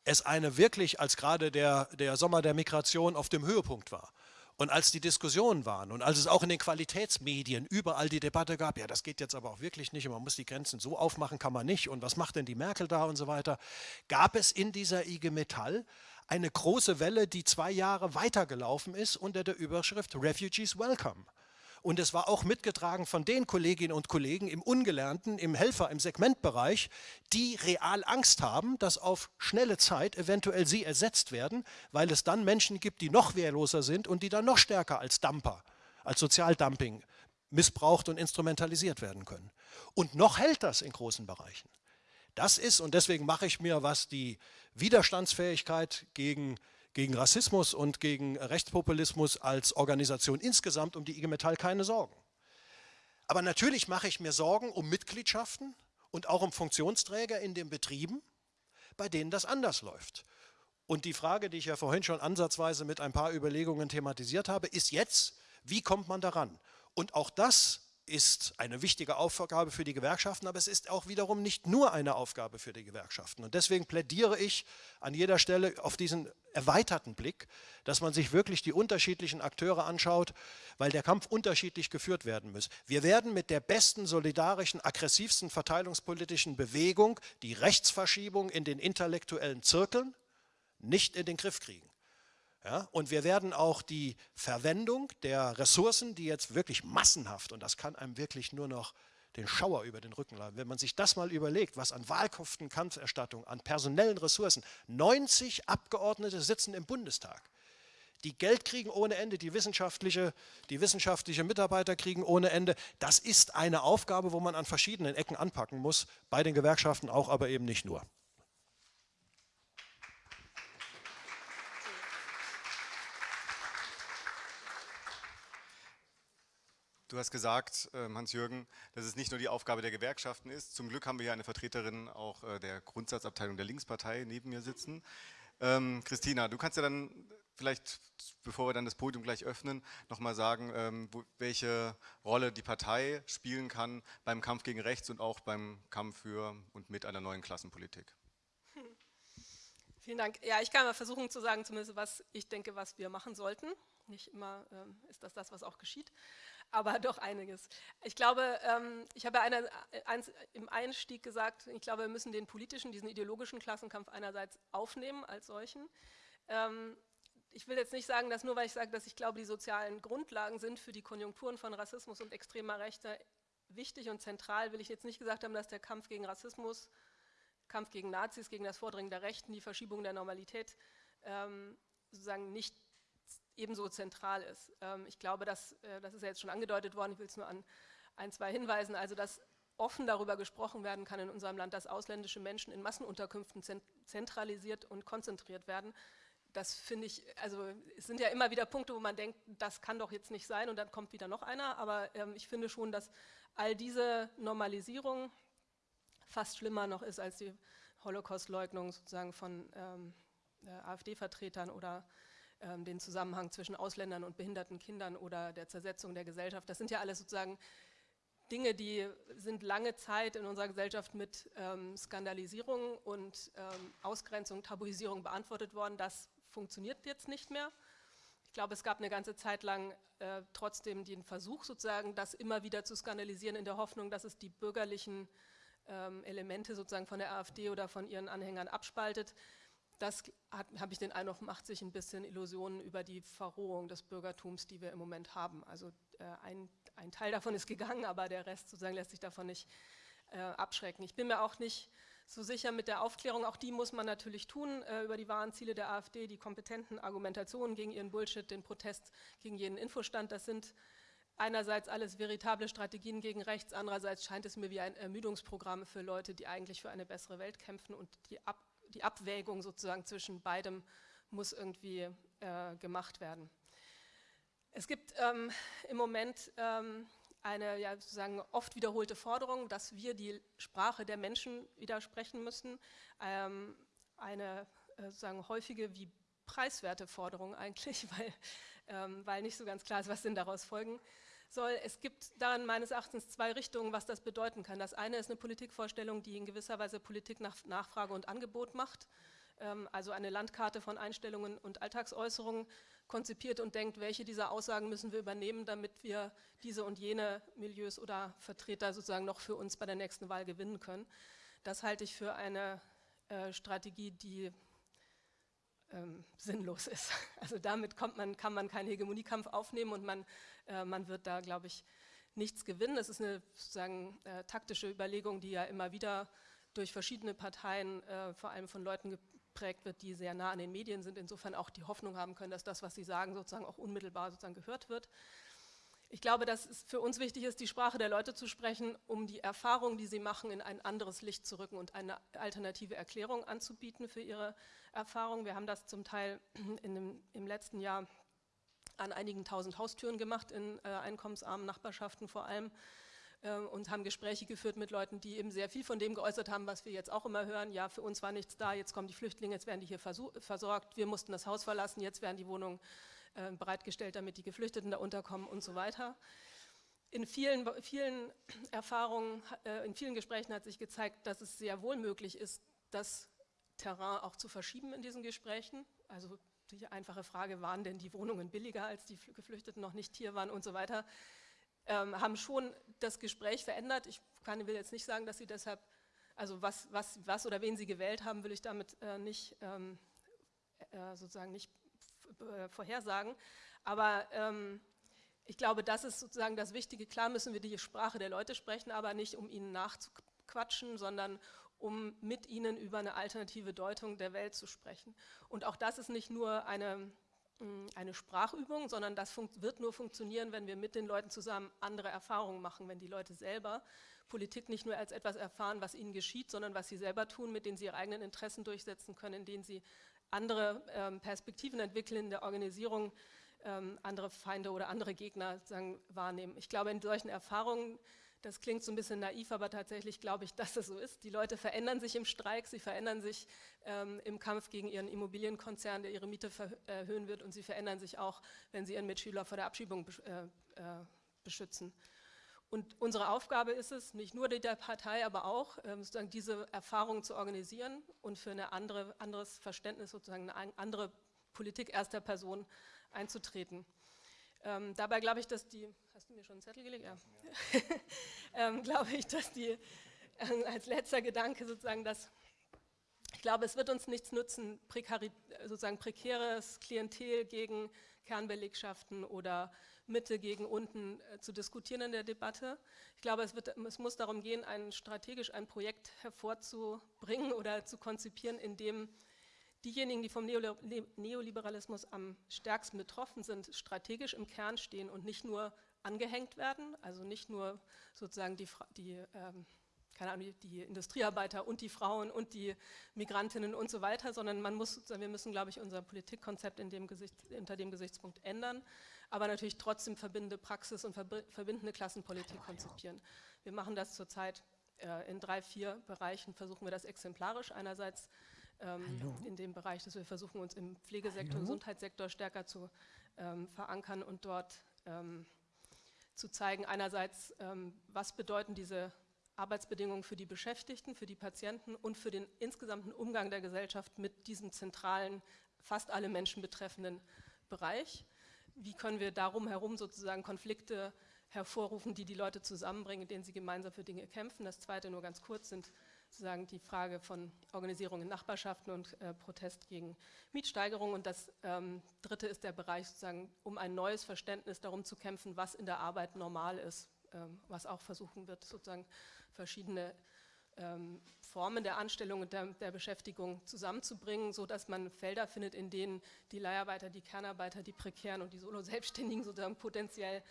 es eine wirklich, als gerade der, der Sommer der Migration auf dem Höhepunkt war, und als die Diskussionen waren und als es auch in den Qualitätsmedien überall die Debatte gab, ja, das geht jetzt aber auch wirklich nicht und man muss die Grenzen so aufmachen, kann man nicht und was macht denn die Merkel da und so weiter, gab es in dieser IG Metall eine große Welle, die zwei Jahre weitergelaufen ist unter der Überschrift Refugees Welcome. Und es war auch mitgetragen von den Kolleginnen und Kollegen im Ungelernten, im Helfer, im Segmentbereich, die real Angst haben, dass auf schnelle Zeit eventuell sie ersetzt werden, weil es dann Menschen gibt, die noch wehrloser sind und die dann noch stärker als Dumper, als Sozialdumping missbraucht und instrumentalisiert werden können. Und noch hält das in großen Bereichen. Das ist, und deswegen mache ich mir, was die Widerstandsfähigkeit gegen gegen Rassismus und gegen Rechtspopulismus als Organisation insgesamt um die IG Metall keine Sorgen. Aber natürlich mache ich mir Sorgen um Mitgliedschaften und auch um Funktionsträger in den Betrieben, bei denen das anders läuft. Und die Frage, die ich ja vorhin schon ansatzweise mit ein paar Überlegungen thematisiert habe, ist jetzt, wie kommt man daran? Und auch das ist eine wichtige Aufgabe für die Gewerkschaften, aber es ist auch wiederum nicht nur eine Aufgabe für die Gewerkschaften. Und deswegen plädiere ich an jeder Stelle auf diesen erweiterten Blick, dass man sich wirklich die unterschiedlichen Akteure anschaut, weil der Kampf unterschiedlich geführt werden muss. Wir werden mit der besten, solidarischen, aggressivsten verteilungspolitischen Bewegung die Rechtsverschiebung in den intellektuellen Zirkeln nicht in den Griff kriegen. Ja, und wir werden auch die Verwendung der Ressourcen, die jetzt wirklich massenhaft, und das kann einem wirklich nur noch den Schauer über den Rücken laden, wenn man sich das mal überlegt, was an Wahlkostenkampferstattung, an personellen Ressourcen, 90 Abgeordnete sitzen im Bundestag, die Geld kriegen ohne Ende, die wissenschaftliche, die wissenschaftliche Mitarbeiter kriegen ohne Ende. Das ist eine Aufgabe, wo man an verschiedenen Ecken anpacken muss, bei den Gewerkschaften auch, aber eben nicht nur. Du hast gesagt, ähm, Hans-Jürgen, dass es nicht nur die Aufgabe der Gewerkschaften ist. Zum Glück haben wir hier eine Vertreterin auch äh, der Grundsatzabteilung der Linkspartei neben mir sitzen. Ähm, Christina, du kannst ja dann vielleicht, bevor wir dann das Podium gleich öffnen, nochmal sagen, ähm, welche Rolle die Partei spielen kann beim Kampf gegen Rechts und auch beim Kampf für und mit einer neuen Klassenpolitik. Hm. Vielen Dank. Ja, ich kann mal versuchen zu sagen, zumindest was ich denke, was wir machen sollten. Nicht immer ähm, ist das das, was auch geschieht aber doch einiges. Ich glaube, ähm, ich habe eine, eins im Einstieg gesagt, ich glaube, wir müssen den politischen, diesen ideologischen Klassenkampf einerseits aufnehmen als solchen. Ähm, ich will jetzt nicht sagen, dass nur weil ich sage, dass ich glaube, die sozialen Grundlagen sind für die Konjunkturen von Rassismus und extremer Rechte wichtig und zentral, will ich jetzt nicht gesagt haben, dass der Kampf gegen Rassismus, Kampf gegen Nazis, gegen das Vordringen der Rechten, die Verschiebung der Normalität ähm, sozusagen nicht ebenso zentral ist. Ähm, ich glaube, dass, äh, das ist ja jetzt schon angedeutet worden, ich will es nur an ein, zwei hinweisen, also dass offen darüber gesprochen werden kann in unserem Land, dass ausländische Menschen in Massenunterkünften zentralisiert und konzentriert werden, das finde ich, also es sind ja immer wieder Punkte, wo man denkt, das kann doch jetzt nicht sein und dann kommt wieder noch einer, aber ähm, ich finde schon, dass all diese Normalisierung fast schlimmer noch ist als die Holocaust-Leugnung sozusagen von ähm, äh, AfD-Vertretern oder ähm, den Zusammenhang zwischen Ausländern und behinderten Kindern oder der Zersetzung der Gesellschaft. Das sind ja alles sozusagen Dinge, die sind lange Zeit in unserer Gesellschaft mit ähm, Skandalisierung und ähm, Ausgrenzung, Tabuisierung beantwortet worden. Das funktioniert jetzt nicht mehr. Ich glaube, es gab eine ganze Zeit lang äh, trotzdem den Versuch, sozusagen, das immer wieder zu skandalisieren, in der Hoffnung, dass es die bürgerlichen ähm, Elemente sozusagen von der AfD oder von ihren Anhängern abspaltet. Das habe ich den Eindruck, macht sich ein bisschen Illusionen über die Verrohung des Bürgertums, die wir im Moment haben. Also äh, ein, ein, Teil davon ist gegangen, aber der Rest sozusagen lässt sich davon nicht äh, abschrecken. Ich bin mir auch nicht so sicher mit der Aufklärung, auch die muss man natürlich tun, äh, über die wahren Ziele der AfD, die kompetenten Argumentationen gegen ihren Bullshit, den Protest gegen jeden Infostand, das sind einerseits alles veritable Strategien gegen rechts, andererseits scheint es mir wie ein Ermüdungsprogramm für Leute, die eigentlich für eine bessere Welt kämpfen und die, Ab die Abwägung sozusagen zwischen beidem muss irgendwie äh, gemacht werden. Es gibt ähm, im Moment ähm, eine ja, sozusagen oft wiederholte Forderung, dass wir die Sprache der Menschen widersprechen müssen. Ähm, eine äh, sozusagen häufige wie preiswerte Forderung eigentlich, weil, ähm, weil nicht so ganz klar ist, was denn daraus folgen soll. Es gibt daran meines Erachtens zwei Richtungen, was das bedeuten kann. Das eine ist eine Politikvorstellung, die in gewisser Weise Politik nach Nachfrage und Angebot macht, ähm, also eine Landkarte von Einstellungen und Alltagsäußerungen konzipiert und denkt, welche dieser Aussagen müssen wir übernehmen, damit wir diese und jene Milieus oder Vertreter sozusagen noch für uns bei der nächsten Wahl gewinnen können. Das halte ich für eine äh, Strategie, die ähm, sinnlos ist. Also damit man, kann man keinen Hegemoniekampf aufnehmen und man, äh, man wird da, glaube ich, nichts gewinnen. Es ist eine sozusagen äh, taktische Überlegung, die ja immer wieder durch verschiedene Parteien, äh, vor allem von Leuten geprägt wird, die sehr nah an den Medien sind, insofern auch die Hoffnung haben können, dass das, was sie sagen, sozusagen auch unmittelbar sozusagen gehört wird. Ich glaube, dass es für uns wichtig ist, die Sprache der Leute zu sprechen, um die Erfahrungen, die sie machen, in ein anderes Licht zu rücken und eine alternative Erklärung anzubieten für ihre Erfahrungen. Wir haben das zum Teil dem, im letzten Jahr an einigen tausend Haustüren gemacht, in äh, einkommensarmen Nachbarschaften vor allem äh, und haben Gespräche geführt mit Leuten, die eben sehr viel von dem geäußert haben, was wir jetzt auch immer hören. Ja, für uns war nichts da, jetzt kommen die Flüchtlinge, jetzt werden die hier versorgt, wir mussten das Haus verlassen, jetzt werden die Wohnungen äh, bereitgestellt, damit die Geflüchteten da unterkommen und so weiter. In vielen, vielen Erfahrungen, äh, in vielen Gesprächen hat sich gezeigt, dass es sehr wohl möglich ist, das Terrain auch zu verschieben in diesen Gesprächen. Also die einfache Frage, waren denn die Wohnungen billiger, als die Geflüchteten noch nicht hier waren und so weiter ähm, haben schon das Gespräch verändert. Ich kann, will jetzt nicht sagen, dass sie deshalb, also was, was, was oder wen sie gewählt haben, will ich damit äh, nicht ähm, äh, sozusagen nicht vorhersagen. Aber ähm, ich glaube, das ist sozusagen das Wichtige. Klar müssen wir die Sprache der Leute sprechen, aber nicht um ihnen nachzuquatschen, sondern um mit ihnen über eine alternative Deutung der Welt zu sprechen. Und auch das ist nicht nur eine eine Sprachübung, sondern das wird nur funktionieren, wenn wir mit den Leuten zusammen andere Erfahrungen machen, wenn die Leute selber Politik nicht nur als etwas erfahren, was ihnen geschieht, sondern was sie selber tun, mit denen sie ihre eigenen Interessen durchsetzen können, in denen sie andere ähm, Perspektiven entwickeln in der Organisierung, ähm, andere Feinde oder andere Gegner sagen, wahrnehmen. Ich glaube, in solchen Erfahrungen das klingt so ein bisschen naiv, aber tatsächlich glaube ich, dass es so ist. Die Leute verändern sich im Streik, sie verändern sich ähm, im Kampf gegen ihren Immobilienkonzern, der ihre Miete erhöhen wird und sie verändern sich auch, wenn sie ihren Mitschüler vor der Abschiebung äh, äh, beschützen. Und unsere Aufgabe ist es, nicht nur der Partei, aber auch ähm, sozusagen diese Erfahrungen zu organisieren und für ein andere, anderes Verständnis, sozusagen eine andere Politik erster Person einzutreten. Ähm, dabei glaube ich, dass die, hast du mir schon einen Zettel gelegt? Ja. ähm, glaube ich, dass die, äh, als letzter Gedanke sozusagen, dass ich glaube, es wird uns nichts nützen, sozusagen prekäres Klientel gegen Kernbelegschaften oder Mitte gegen unten äh, zu diskutieren in der Debatte. Ich glaube, es, wird, es muss darum gehen, ein strategisch ein Projekt hervorzubringen oder zu konzipieren, in dem diejenigen, die vom Neoliberalismus am stärksten betroffen sind, strategisch im Kern stehen und nicht nur angehängt werden, also nicht nur sozusagen die, die ähm, keine Ahnung, die Industriearbeiter und die Frauen und die Migrantinnen und so weiter, sondern man muss, wir müssen, glaube ich, unser Politikkonzept dem Gesicht, unter dem Gesichtspunkt ändern, aber natürlich trotzdem verbindende Praxis und verbindende Klassenpolitik konzipieren. Wir machen das zurzeit äh, in drei, vier Bereichen, versuchen wir das exemplarisch. Einerseits ähm, in dem Bereich, dass wir versuchen, uns im Pflegesektor, Hallo? Gesundheitssektor stärker zu ähm, verankern und dort ähm, zu zeigen, einerseits, ähm, was bedeuten diese Arbeitsbedingungen für die Beschäftigten, für die Patienten und für den insgesamten Umgang der Gesellschaft mit diesem zentralen, fast alle Menschen betreffenden Bereich. Wie können wir darum herum sozusagen Konflikte hervorrufen, die die Leute zusammenbringen, in denen sie gemeinsam für Dinge kämpfen. Das zweite nur ganz kurz sind sozusagen die Frage von Organisierung in Nachbarschaften und äh, Protest gegen Mietsteigerung. Und das ähm, dritte ist der Bereich sozusagen, um ein neues Verständnis darum zu kämpfen, was in der Arbeit normal ist, was auch versuchen wird, sozusagen verschiedene ähm, Formen der Anstellung und der, der, Beschäftigung zusammenzubringen, sodass man Felder findet, in denen die Leiharbeiter, die Kernarbeiter, die Prekären und die Solo-Selbstständigen sozusagen potenziell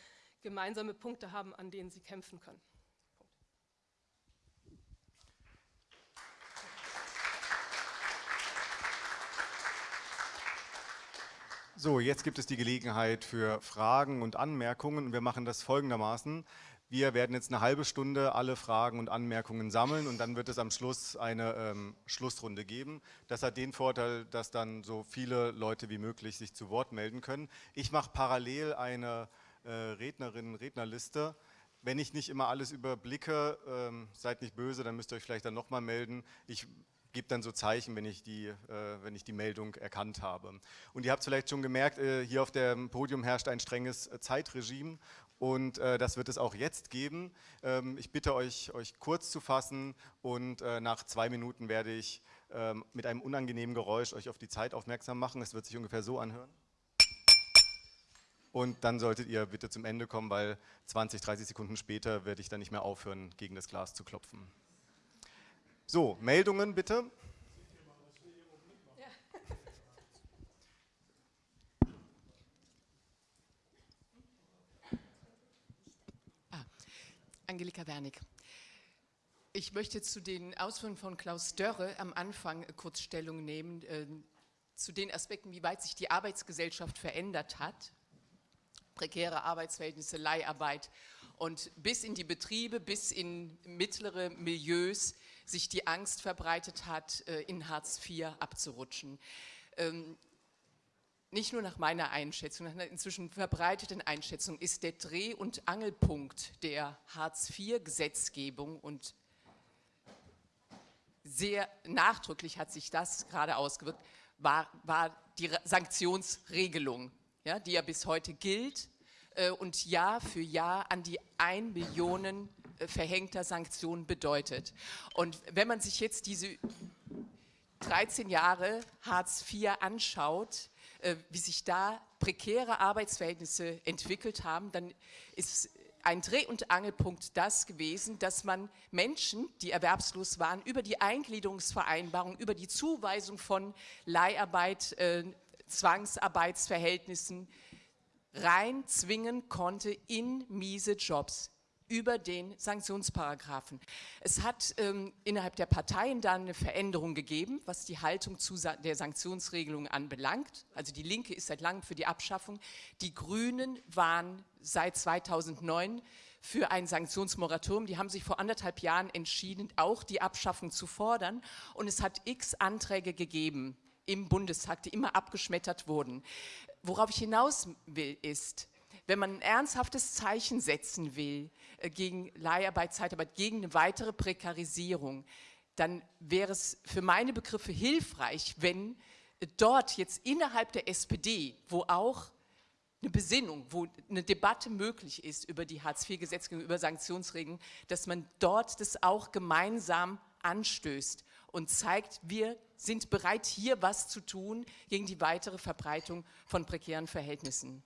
gemeinsame Punkte haben, an denen sie kämpfen können. So, jetzt gibt es die Gelegenheit für Fragen und Anmerkungen. Wir machen das folgendermaßen. Wir werden jetzt eine halbe Stunde alle Fragen und Anmerkungen sammeln und dann wird es am Schluss eine ähm, Schlussrunde geben. Das hat den Vorteil, dass dann so viele Leute wie möglich sich zu Wort melden können. Ich mache parallel eine äh, Rednerinnen, Rednerliste. Wenn ich nicht immer alles überblicke, ähm, seid nicht böse, dann müsst ihr euch vielleicht dann nochmal melden. Ich gebe dann so Zeichen, wenn ich, die, äh, wenn ich die Meldung erkannt habe. Und ihr habt vielleicht schon gemerkt, äh, hier auf dem Podium herrscht ein strenges äh, Zeitregime und äh, das wird es auch jetzt geben. Ähm, ich bitte euch, euch kurz zu fassen und äh, nach zwei Minuten werde ich ähm, mit einem unangenehmen Geräusch euch auf die Zeit aufmerksam machen. Es wird sich ungefähr so anhören. Und dann solltet ihr bitte zum Ende kommen, weil 20, 30 Sekunden später werde ich dann nicht mehr aufhören, gegen das Glas zu klopfen. So, Meldungen bitte. Angelika Wernig. Ich möchte zu den Ausführungen von Klaus Dörre am Anfang kurz Stellung nehmen, äh, zu den Aspekten, wie weit sich die Arbeitsgesellschaft verändert hat. Prekäre Arbeitsverhältnisse, Leiharbeit und bis in die Betriebe, bis in mittlere Milieus sich die Angst verbreitet hat, äh, in Hartz IV abzurutschen. Nicht nur nach meiner Einschätzung, nach einer inzwischen verbreiteten Einschätzung ist der Dreh- und Angelpunkt der Hartz-IV-Gesetzgebung und sehr nachdrücklich hat sich das gerade ausgewirkt, war, war die Sanktionsregelung, ja, die ja bis heute gilt äh, und Jahr für Jahr an die 1 Millionen äh, verhängter Sanktionen bedeutet. Und wenn man sich jetzt diese 13 Jahre Hartz IV anschaut, wie sich da prekäre Arbeitsverhältnisse entwickelt haben, dann ist ein Dreh- und Angelpunkt das gewesen, dass man Menschen, die erwerbslos waren, über die Eingliederungsvereinbarung, über die Zuweisung von Leiharbeit, äh, Zwangsarbeitsverhältnissen rein zwingen konnte in miese Jobs über den Sanktionsparagraphen. Es hat ähm, innerhalb der Parteien dann eine Veränderung gegeben, was die Haltung zu der Sanktionsregelung anbelangt. Also die Linke ist seit langem für die Abschaffung. Die Grünen waren seit 2009 für ein Sanktionsmoratorium. Die haben sich vor anderthalb Jahren entschieden, auch die Abschaffung zu fordern. Und es hat x Anträge gegeben im Bundestag, die immer abgeschmettert wurden. Worauf ich hinaus will, ist, wenn man ein ernsthaftes Zeichen setzen will äh, gegen Leiharbeit, Zeitarbeit, gegen eine weitere Prekarisierung, dann wäre es für meine Begriffe hilfreich, wenn dort jetzt innerhalb der SPD, wo auch eine Besinnung, wo eine Debatte möglich ist über die Hartz-IV-Gesetzgebung, über Sanktionsregeln, dass man dort das auch gemeinsam anstößt und zeigt, wir sind bereit, hier was zu tun gegen die weitere Verbreitung von prekären Verhältnissen.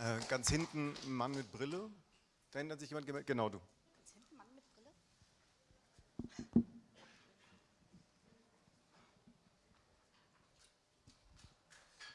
Äh, ganz hinten ein Mann mit Brille. Da hinten hat sich jemand gemeldet. Genau, du. Ganz hinten Mann mit Brille.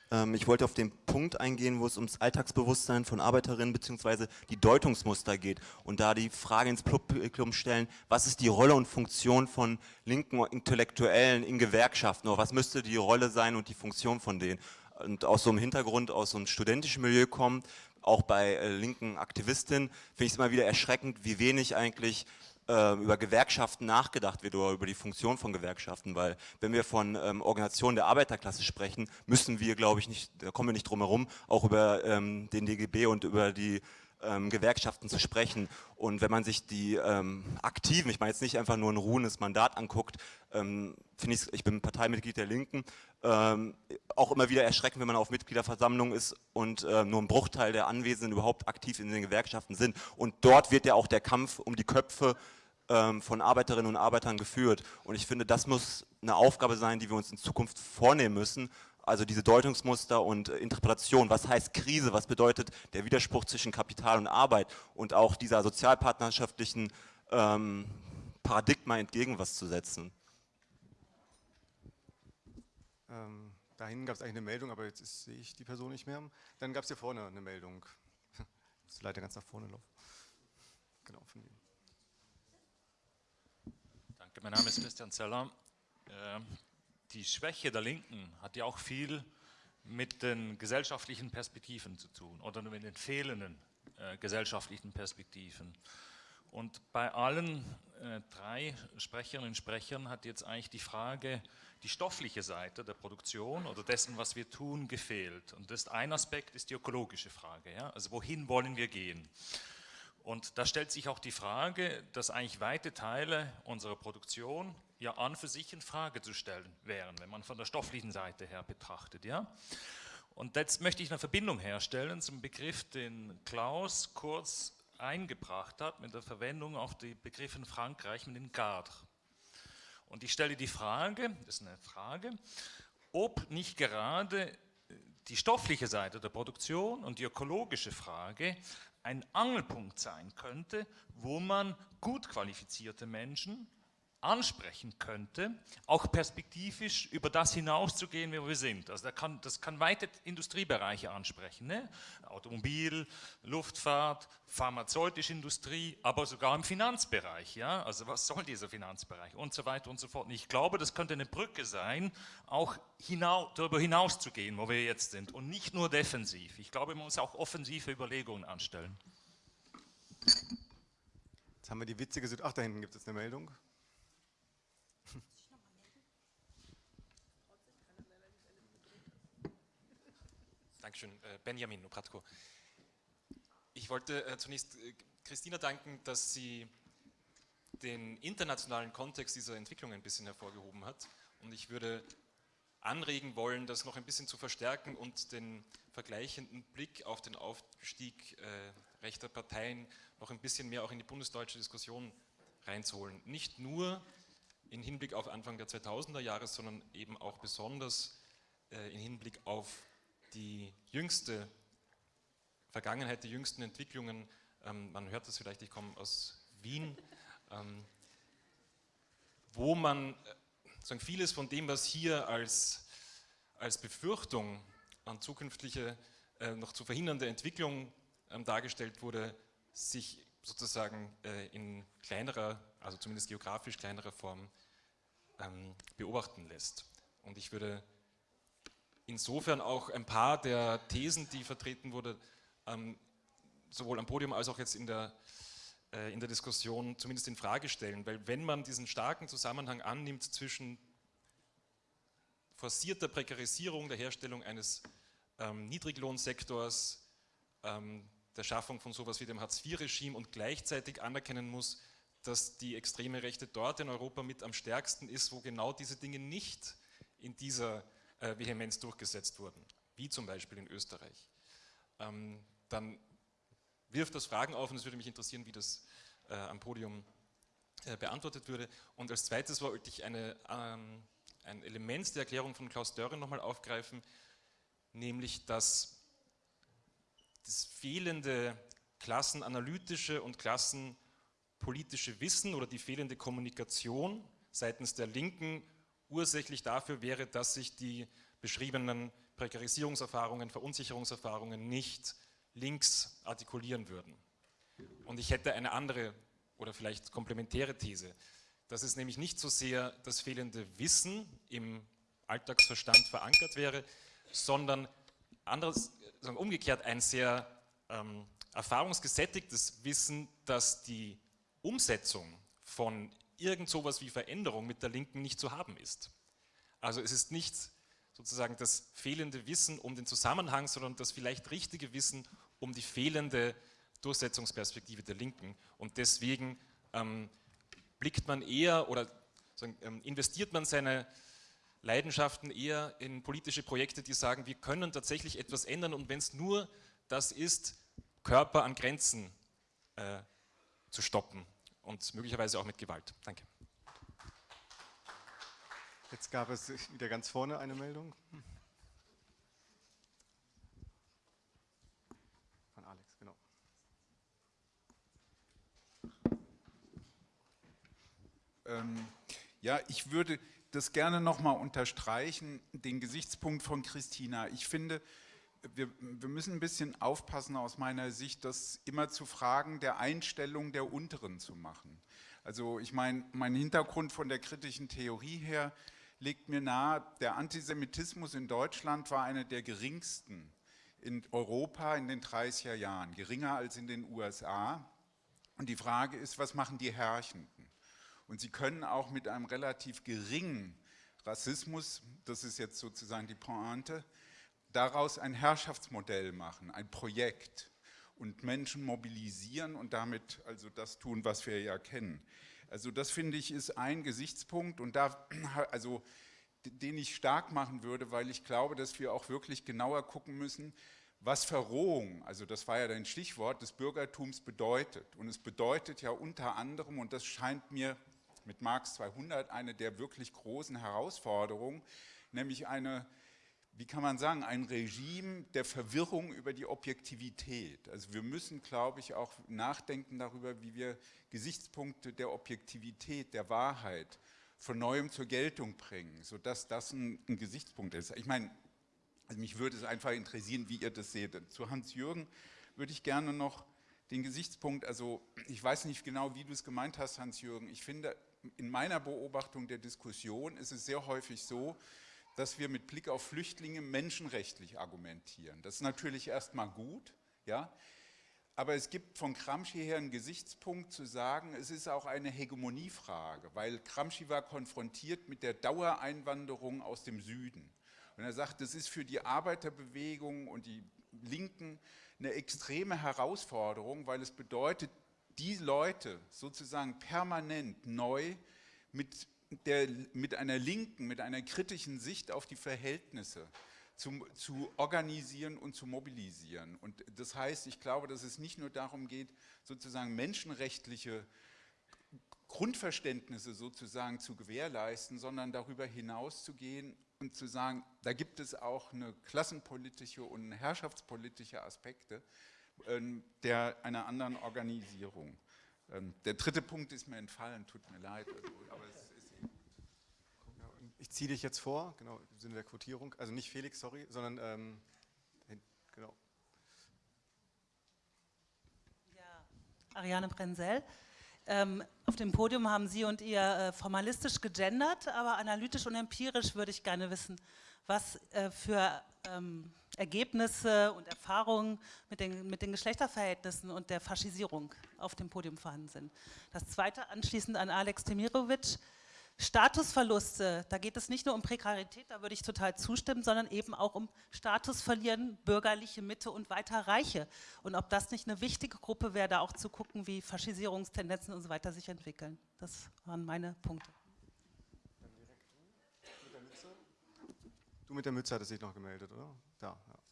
Ähm, ich wollte auf den Punkt eingehen, wo es ums Alltagsbewusstsein von Arbeiterinnen bzw. die Deutungsmuster geht und da die Frage ins Publikum stellen, was ist die Rolle und Funktion von linken Intellektuellen in Gewerkschaften oder was müsste die Rolle sein und die Funktion von denen? Und aus so einem Hintergrund, aus so einem studentischen Milieu kommt, auch bei äh, linken Aktivistinnen, finde ich es immer wieder erschreckend, wie wenig eigentlich ähm, über Gewerkschaften nachgedacht wird oder über die Funktion von Gewerkschaften, weil wenn wir von ähm, Organisationen der Arbeiterklasse sprechen, müssen wir, glaube ich, nicht, da kommen wir nicht drum herum, auch über ähm, den DGB und über die ähm, Gewerkschaften zu sprechen. Und wenn man sich die ähm, Aktiven, ich meine jetzt nicht einfach nur ein ruhendes Mandat anguckt, ähm, finde ich, ich bin Parteimitglied der Linken, ähm, auch immer wieder erschreckend, wenn man auf Mitgliederversammlungen ist und äh, nur ein Bruchteil der Anwesenden überhaupt aktiv in den Gewerkschaften sind. Und dort wird ja auch der Kampf um die Köpfe ähm, von Arbeiterinnen und Arbeitern geführt. Und ich finde, das muss eine Aufgabe sein, die wir uns in Zukunft vornehmen müssen, also diese Deutungsmuster und äh, Interpretation, was heißt Krise, was bedeutet der Widerspruch zwischen Kapital und Arbeit und auch dieser sozialpartnerschaftlichen ähm, Paradigma entgegen was zu setzen. Ähm, dahin gab es eigentlich eine Meldung, aber jetzt ist, sehe ich die Person nicht mehr. Dann gab es hier vorne eine Meldung. Ich muss leider ganz nach vorne laufen. Genau, von Ihnen. Danke, mein Name ist Christian Zeller. Ähm, die Schwäche der Linken hat ja auch viel mit den gesellschaftlichen Perspektiven zu tun oder mit den fehlenden äh, gesellschaftlichen Perspektiven. Und bei allen äh, drei Sprecherinnen und Sprechern hat jetzt eigentlich die Frage, die stoffliche Seite der Produktion oder dessen, was wir tun, gefehlt. Und das ist ein Aspekt ist die ökologische Frage. Ja? Also wohin wollen wir gehen? Und da stellt sich auch die Frage, dass eigentlich weite Teile unserer Produktion ja an für sich in Frage zu stellen wären, wenn man von der stofflichen Seite her betrachtet. Ja? Und jetzt möchte ich eine Verbindung herstellen zum Begriff, den Klaus kurz eingebracht hat, mit der Verwendung auf die Begriffe in Frankreich mit den Garde. Und ich stelle die Frage, das ist eine Frage, ob nicht gerade die stoffliche Seite der Produktion und die ökologische Frage ein Angelpunkt sein könnte, wo man gut qualifizierte Menschen ansprechen könnte, auch perspektivisch über das hinauszugehen, wo wir sind. Also das kann, das kann weite Industriebereiche ansprechen, ne? Automobil, Luftfahrt, pharmazeutische Industrie, aber sogar im Finanzbereich. Ja? Also was soll dieser Finanzbereich und so weiter und so fort. Und ich glaube, das könnte eine Brücke sein, auch hinau darüber hinaus zu gehen, wo wir jetzt sind und nicht nur defensiv. Ich glaube, man muss auch offensive Überlegungen anstellen. Jetzt haben wir die witzige Situation. Ach, da hinten gibt es eine Meldung. Dankeschön, äh, Benjamin Opratko. Ich wollte äh, zunächst äh, Christina danken, dass sie den internationalen Kontext dieser Entwicklung ein bisschen hervorgehoben hat. Und ich würde anregen wollen, das noch ein bisschen zu verstärken und den vergleichenden Blick auf den Aufstieg rechter Parteien noch ein bisschen mehr auch in die bundesdeutsche Diskussion reinzuholen. Nicht nur in Hinblick auf Anfang der 2000er Jahre, sondern eben auch besonders in Hinblick auf die jüngste Vergangenheit, die jüngsten Entwicklungen, ähm, man hört das vielleicht, ich komme aus Wien, ähm, wo man äh, sagen, vieles von dem, was hier als, als Befürchtung an zukünftige, äh, noch zu verhindernde Entwicklung ähm, dargestellt wurde, sich sozusagen äh, in kleinerer, also zumindest geografisch kleinerer Form ähm, beobachten lässt. Und ich würde insofern auch ein paar der Thesen, die vertreten wurden, ähm, sowohl am Podium als auch jetzt in der, äh, in der Diskussion zumindest in Frage stellen. Weil wenn man diesen starken Zusammenhang annimmt zwischen forcierter Prekarisierung der Herstellung eines ähm, Niedriglohnsektors, ähm, der Schaffung von sowas wie dem Hartz-IV-Regime und gleichzeitig anerkennen muss, dass die extreme Rechte dort in Europa mit am stärksten ist, wo genau diese Dinge nicht in dieser äh, Vehemenz durchgesetzt wurden, wie zum Beispiel in Österreich, ähm, dann wirft das Fragen auf und es würde mich interessieren, wie das äh, am Podium äh, beantwortet würde. Und als zweites wollte ich eine, ähm, ein Element der Erklärung von Klaus Dörren nochmal aufgreifen, nämlich dass das fehlende klassenanalytische und klassenpolitische Wissen oder die fehlende Kommunikation seitens der Linken ursächlich dafür wäre, dass sich die beschriebenen Prekarisierungserfahrungen, Verunsicherungserfahrungen nicht links artikulieren würden. Und ich hätte eine andere oder vielleicht komplementäre These, dass es nämlich nicht so sehr das fehlende Wissen im Alltagsverstand verankert wäre, sondern anderes, umgekehrt ein sehr ähm, erfahrungsgesättigtes Wissen, dass die Umsetzung von irgend sowas wie Veränderung mit der Linken nicht zu haben ist. Also es ist nicht sozusagen das fehlende Wissen um den Zusammenhang, sondern das vielleicht richtige Wissen um die fehlende Durchsetzungsperspektive der Linken. Und deswegen ähm, blickt man eher oder ähm, investiert man seine Leidenschaften eher in politische Projekte, die sagen, wir können tatsächlich etwas ändern und wenn es nur das ist, Körper an Grenzen äh, zu stoppen und möglicherweise auch mit Gewalt. Danke. Jetzt gab es wieder ganz vorne eine Meldung. Von Alex, genau. Ähm, ja, ich würde das gerne nochmal unterstreichen, den Gesichtspunkt von Christina. Ich finde, wir, wir, müssen ein bisschen aufpassen aus meiner Sicht, das immer zu Fragen der Einstellung der Unteren zu machen. Also ich meine, mein Hintergrund von der kritischen Theorie her legt mir nahe, der Antisemitismus in Deutschland war einer der geringsten in Europa in den 30er Jahren, geringer als in den USA. Und die Frage ist, was machen die Herrschenden? Und sie können auch mit einem relativ geringen Rassismus, das ist jetzt sozusagen die Pointe, daraus ein Herrschaftsmodell machen, ein Projekt und Menschen mobilisieren und damit also das tun, was wir ja kennen. Also das finde ich ist ein Gesichtspunkt und da, also den ich stark machen würde, weil ich glaube, dass wir auch wirklich genauer gucken müssen, was Verrohung, also das war ja dein Stichwort, des Bürgertums bedeutet. Und es bedeutet ja unter anderem, und das scheint mir mit Marx 200 eine der wirklich großen Herausforderungen, nämlich eine wie kann man sagen, ein Regime der Verwirrung über die Objektivität. Also wir müssen, glaube ich, auch nachdenken darüber, wie wir Gesichtspunkte der Objektivität, der Wahrheit von Neuem zur Geltung bringen, sodass das ein, ein Gesichtspunkt ist. Ich meine, also mich würde es einfach interessieren, wie ihr das seht. Zu Hans-Jürgen würde ich gerne noch den Gesichtspunkt, also ich weiß nicht genau, wie du es gemeint hast, Hans-Jürgen. Ich finde, in meiner Beobachtung der Diskussion ist es sehr häufig so, dass wir mit Blick auf Flüchtlinge menschenrechtlich argumentieren. Das ist natürlich erstmal gut, ja, aber es gibt von Gramsci her einen Gesichtspunkt zu sagen, es ist auch eine Hegemoniefrage, weil Gramsci war konfrontiert mit der Dauereinwanderung aus dem Süden. Und er sagt, das ist für die Arbeiterbewegung und die Linken eine extreme Herausforderung, weil es bedeutet, die Leute sozusagen permanent neu mit der, mit einer linken, mit einer kritischen Sicht auf die Verhältnisse zu, zu, organisieren und zu mobilisieren. Und das heißt, ich glaube, dass es nicht nur darum geht, sozusagen menschenrechtliche Grundverständnisse sozusagen zu gewährleisten, sondern darüber hinaus zu gehen und zu sagen, da gibt es auch eine klassenpolitische und herrschaftspolitische Aspekte äh, der einer anderen Organisierung. Ähm, der dritte Punkt ist mir entfallen, tut mir leid. Also, ich ziehe dich jetzt vor, genau, im Sinne der Quotierung. Also nicht Felix, sorry, sondern ähm, genau. Ja, Ariane Brenzel. Ähm, auf dem Podium haben Sie und ihr äh, formalistisch gegendert, aber analytisch und empirisch würde ich gerne wissen, was äh, für ähm, Ergebnisse und Erfahrungen mit den, mit den Geschlechterverhältnissen und der Faschisierung auf dem Podium vorhanden sind. Das zweite anschließend an Alex Temirovic. Statusverluste, da geht es nicht nur um Prekarität, da würde ich total zustimmen, sondern eben auch um Status verlieren, bürgerliche Mitte und weiter Reiche. Und ob das nicht eine wichtige Gruppe wäre, da auch zu gucken, wie Faschisierungstendenzen und so weiter sich entwickeln. Das waren meine Punkte. Du mit der Mütze hattest dich noch gemeldet, oder? Da, ja.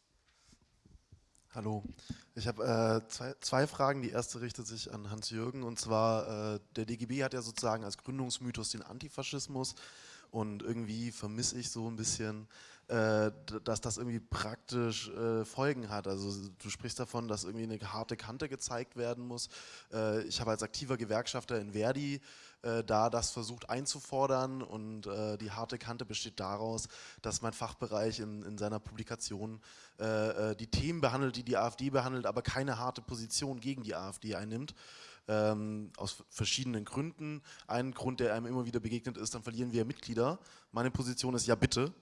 Hallo, ich habe äh, zwei, zwei, Fragen. Die erste richtet sich an Hans-Jürgen. Und zwar, äh, der DGB hat ja sozusagen als Gründungsmythos den Antifaschismus Und irgendwie vermisse ich so ein bisschen, äh, dass das irgendwie praktisch äh, Folgen hat. Also du sprichst davon, dass irgendwie eine harte Kante gezeigt werden muss. Äh, ich habe als aktiver Gewerkschafter in Verdi äh, da das versucht einzufordern und äh, die harte Kante besteht daraus, dass mein Fachbereich in, in seiner Publikation äh, die Themen behandelt, die die AfD behandelt, aber keine harte Position gegen die AfD einnimmt. Ähm, aus verschiedenen Gründen. Ein Grund, der einem immer wieder begegnet ist, dann verlieren wir Mitglieder. Meine Position ist ja bitte,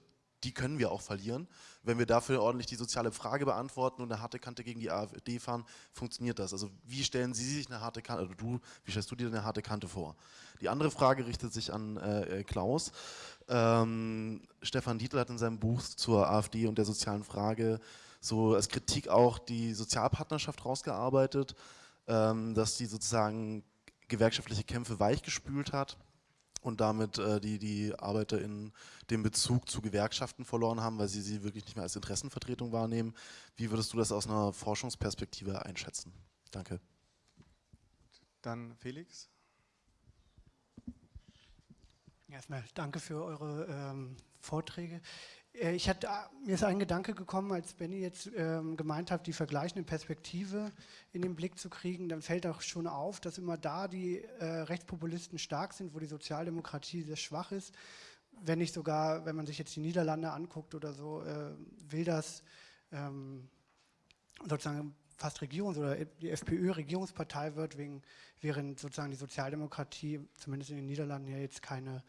die können wir auch verlieren. Wenn wir dafür ordentlich die soziale Frage beantworten und eine harte Kante gegen die AfD fahren, funktioniert das. Also wie stellen Sie sich eine harte Kante, oder du, wie stellst du dir eine harte Kante vor? Die andere Frage richtet sich an äh, äh, Klaus. Ähm, Stefan Dietl hat in seinem Buch zur AfD und der sozialen Frage so als Kritik auch die Sozialpartnerschaft rausgearbeitet, dass die sozusagen gewerkschaftliche Kämpfe weichgespült hat und damit äh, die, die ArbeiterInnen den Bezug zu Gewerkschaften verloren haben, weil sie sie wirklich nicht mehr als Interessenvertretung wahrnehmen. Wie würdest du das aus einer Forschungsperspektive einschätzen? Danke. Dann Felix. Erstmal danke für eure ähm, Vorträge. Äh, ich hatte, ah, mir ist ein Gedanke gekommen, als Benny jetzt ähm, gemeint hat, die vergleichende Perspektive in den Blick zu kriegen, dann fällt auch schon auf, dass immer da die äh, Rechtspopulisten stark sind, wo die Sozialdemokratie sehr schwach ist. Wenn nicht sogar, wenn man sich jetzt die Niederlande anguckt oder so, äh, will das ähm, sozusagen fast Regierungs- oder die FPÖ Regierungspartei wird, wegen, während sozusagen die Sozialdemokratie, zumindest in den Niederlanden, ja jetzt keine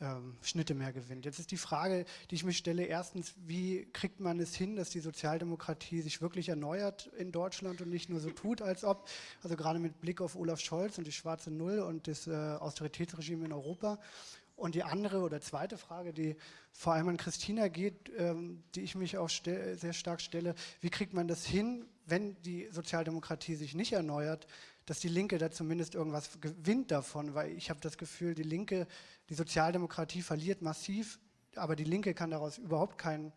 ähm, Schnitte mehr gewinnt. Jetzt ist die Frage, die ich mich stelle, erstens, wie kriegt man es hin, dass die Sozialdemokratie sich wirklich erneuert in Deutschland und nicht nur so tut, als ob, also gerade mit Blick auf Olaf Scholz und die schwarze Null und das äh, Austeritätsregime in Europa. Und die andere oder zweite Frage, die vor allem an Christina geht, ähm, die ich mich auch sehr stark stelle, wie kriegt man das hin, wenn die Sozialdemokratie sich nicht erneuert, dass die Linke da zumindest irgendwas gewinnt davon, weil ich habe das Gefühl, die Linke, die Sozialdemokratie verliert massiv, aber die Linke kann daraus überhaupt keinen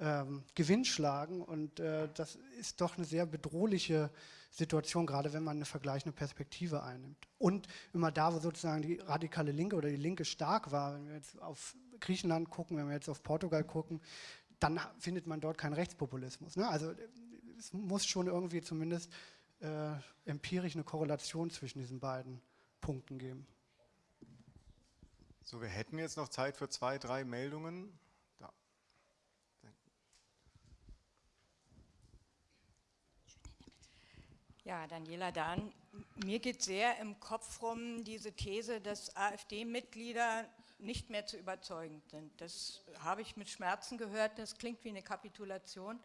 ähm, Gewinn schlagen und äh, das ist doch eine sehr bedrohliche Situation, gerade wenn man eine vergleichende Perspektive einnimmt. Und immer da, wo sozusagen die radikale Linke oder die Linke stark war, wenn wir jetzt auf Griechenland gucken, wenn wir jetzt auf Portugal gucken, dann findet man dort keinen Rechtspopulismus. Ne? Also es muss schon irgendwie zumindest äh, empirisch eine Korrelation zwischen diesen beiden Punkten geben. So, wir hätten jetzt noch Zeit für zwei, drei Meldungen. Da. Ja, Daniela Dahn, mir geht sehr im Kopf rum diese These, dass AfD-Mitglieder nicht mehr zu überzeugen sind. Das habe ich mit Schmerzen gehört, das klingt wie eine Kapitulation.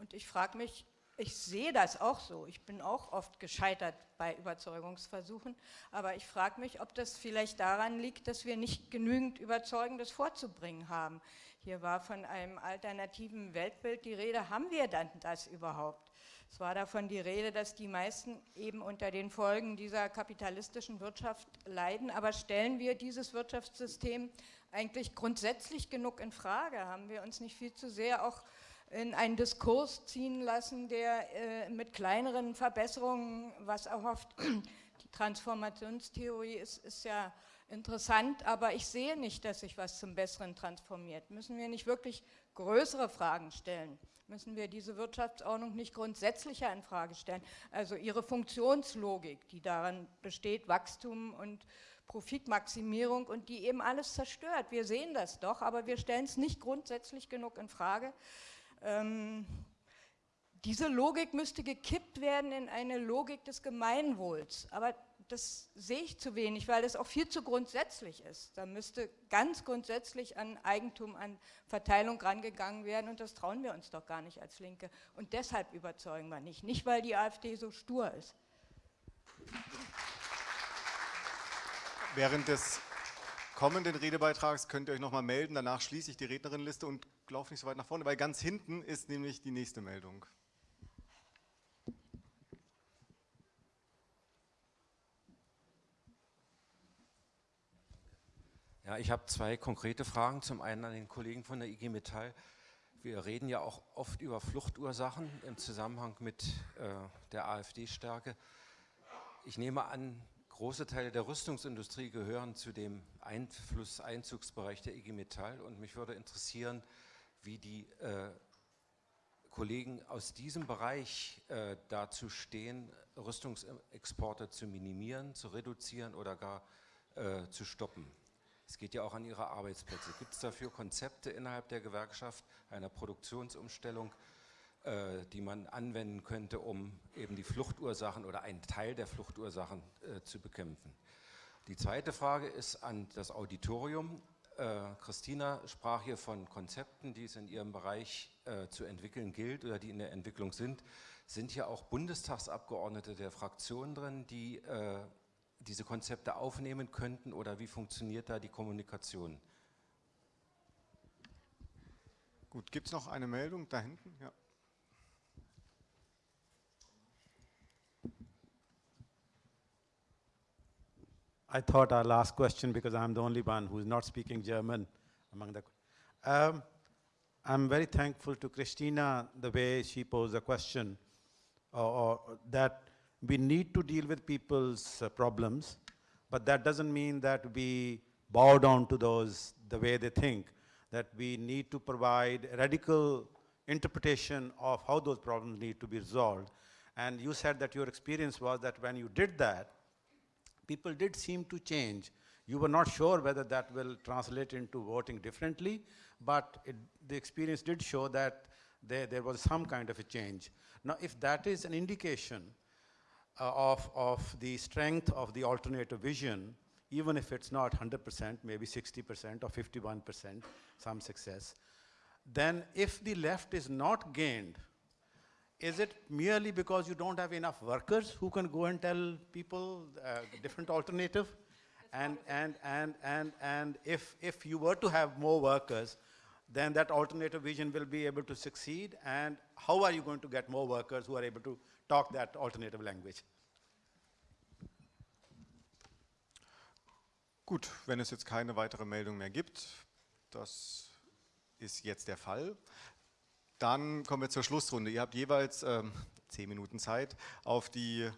Und ich frage mich, ich sehe das auch so. Ich bin auch oft gescheitert bei Überzeugungsversuchen. Aber ich frage mich, ob das vielleicht daran liegt, dass wir nicht genügend Überzeugendes vorzubringen haben. Hier war von einem alternativen Weltbild die Rede. Haben wir dann das überhaupt? Es war davon die Rede, dass die meisten eben unter den Folgen dieser kapitalistischen Wirtschaft leiden. Aber stellen wir dieses Wirtschaftssystem eigentlich grundsätzlich genug in Frage? Haben wir uns nicht viel zu sehr auch in einen Diskurs ziehen lassen, der äh, mit kleineren Verbesserungen, was erhofft, die Transformationstheorie ist, ist ja interessant, aber ich sehe nicht, dass sich was zum Besseren transformiert. Müssen wir nicht wirklich größere Fragen stellen? Müssen wir diese Wirtschaftsordnung nicht grundsätzlicher in Frage stellen? Also ihre Funktionslogik, die daran besteht, Wachstum und Profitmaximierung und die eben alles zerstört. Wir sehen das doch, aber wir stellen es nicht grundsätzlich genug in Frage. Ähm, diese Logik müsste gekippt werden in eine Logik des Gemeinwohls. Aber das sehe ich zu wenig, weil es auch viel zu grundsätzlich ist. Da müsste ganz grundsätzlich an Eigentum, an Verteilung rangegangen werden und das trauen wir uns doch gar nicht als Linke. Und deshalb überzeugen wir nicht, nicht weil die AfD so stur ist. Während des kommenden Redebeitrags könnt ihr euch nochmal melden, danach schließe ich die Rednerinnenliste und laufe nicht so weit nach vorne, weil ganz hinten ist nämlich die nächste Meldung. Ja, ich habe zwei konkrete Fragen. Zum einen an den Kollegen von der IG Metall. Wir reden ja auch oft über Fluchtursachen im Zusammenhang mit äh, der AfD-Stärke. Ich nehme an, Große Teile der Rüstungsindustrie gehören zu dem Einflusseinzugsbereich der IG Metall und mich würde interessieren, wie die äh, Kollegen aus diesem Bereich äh, dazu stehen, Rüstungsexporte zu minimieren, zu reduzieren oder gar äh, zu stoppen. Es geht ja auch an ihre Arbeitsplätze. Gibt es dafür Konzepte innerhalb der Gewerkschaft einer Produktionsumstellung, äh, die man anwenden könnte, um eben die Fluchtursachen oder einen Teil der Fluchtursachen äh, zu bekämpfen. Die zweite Frage ist an das Auditorium. Äh, Christina sprach hier von Konzepten, die es in ihrem Bereich äh, zu entwickeln gilt oder die in der Entwicklung sind. Sind hier auch Bundestagsabgeordnete der Fraktionen drin, die äh, diese Konzepte aufnehmen könnten oder wie funktioniert da die Kommunikation? Gut, gibt es noch eine Meldung da hinten? Ja. I thought our last question because I'm the only one who's not speaking German among the. Um, I'm very thankful to Christina the way she posed the question, or, or that we need to deal with people's uh, problems, but that doesn't mean that we bow down to those the way they think. That we need to provide radical interpretation of how those problems need to be resolved. And you said that your experience was that when you did that, people did seem to change. You were not sure whether that will translate into voting differently, but it, the experience did show that there, there was some kind of a change. Now, if that is an indication uh, of, of the strength of the alternative vision, even if it's not 100%, maybe 60% or 51%, some success, then if the left is not gained is it merely because you don't have enough workers who can go and tell people uh, different alternative? And, and, and, and, and if, if you were to have more workers, then that alternative vision will be able to succeed. And how are you going to get more workers who are able to talk that alternative language? Gut, wenn es jetzt keine weitere Meldung mehr gibt, das ist jetzt der Fall, Dann kommen wir zur Schlussrunde. Ihr habt jeweils ähm, zehn Minuten Zeit, auf die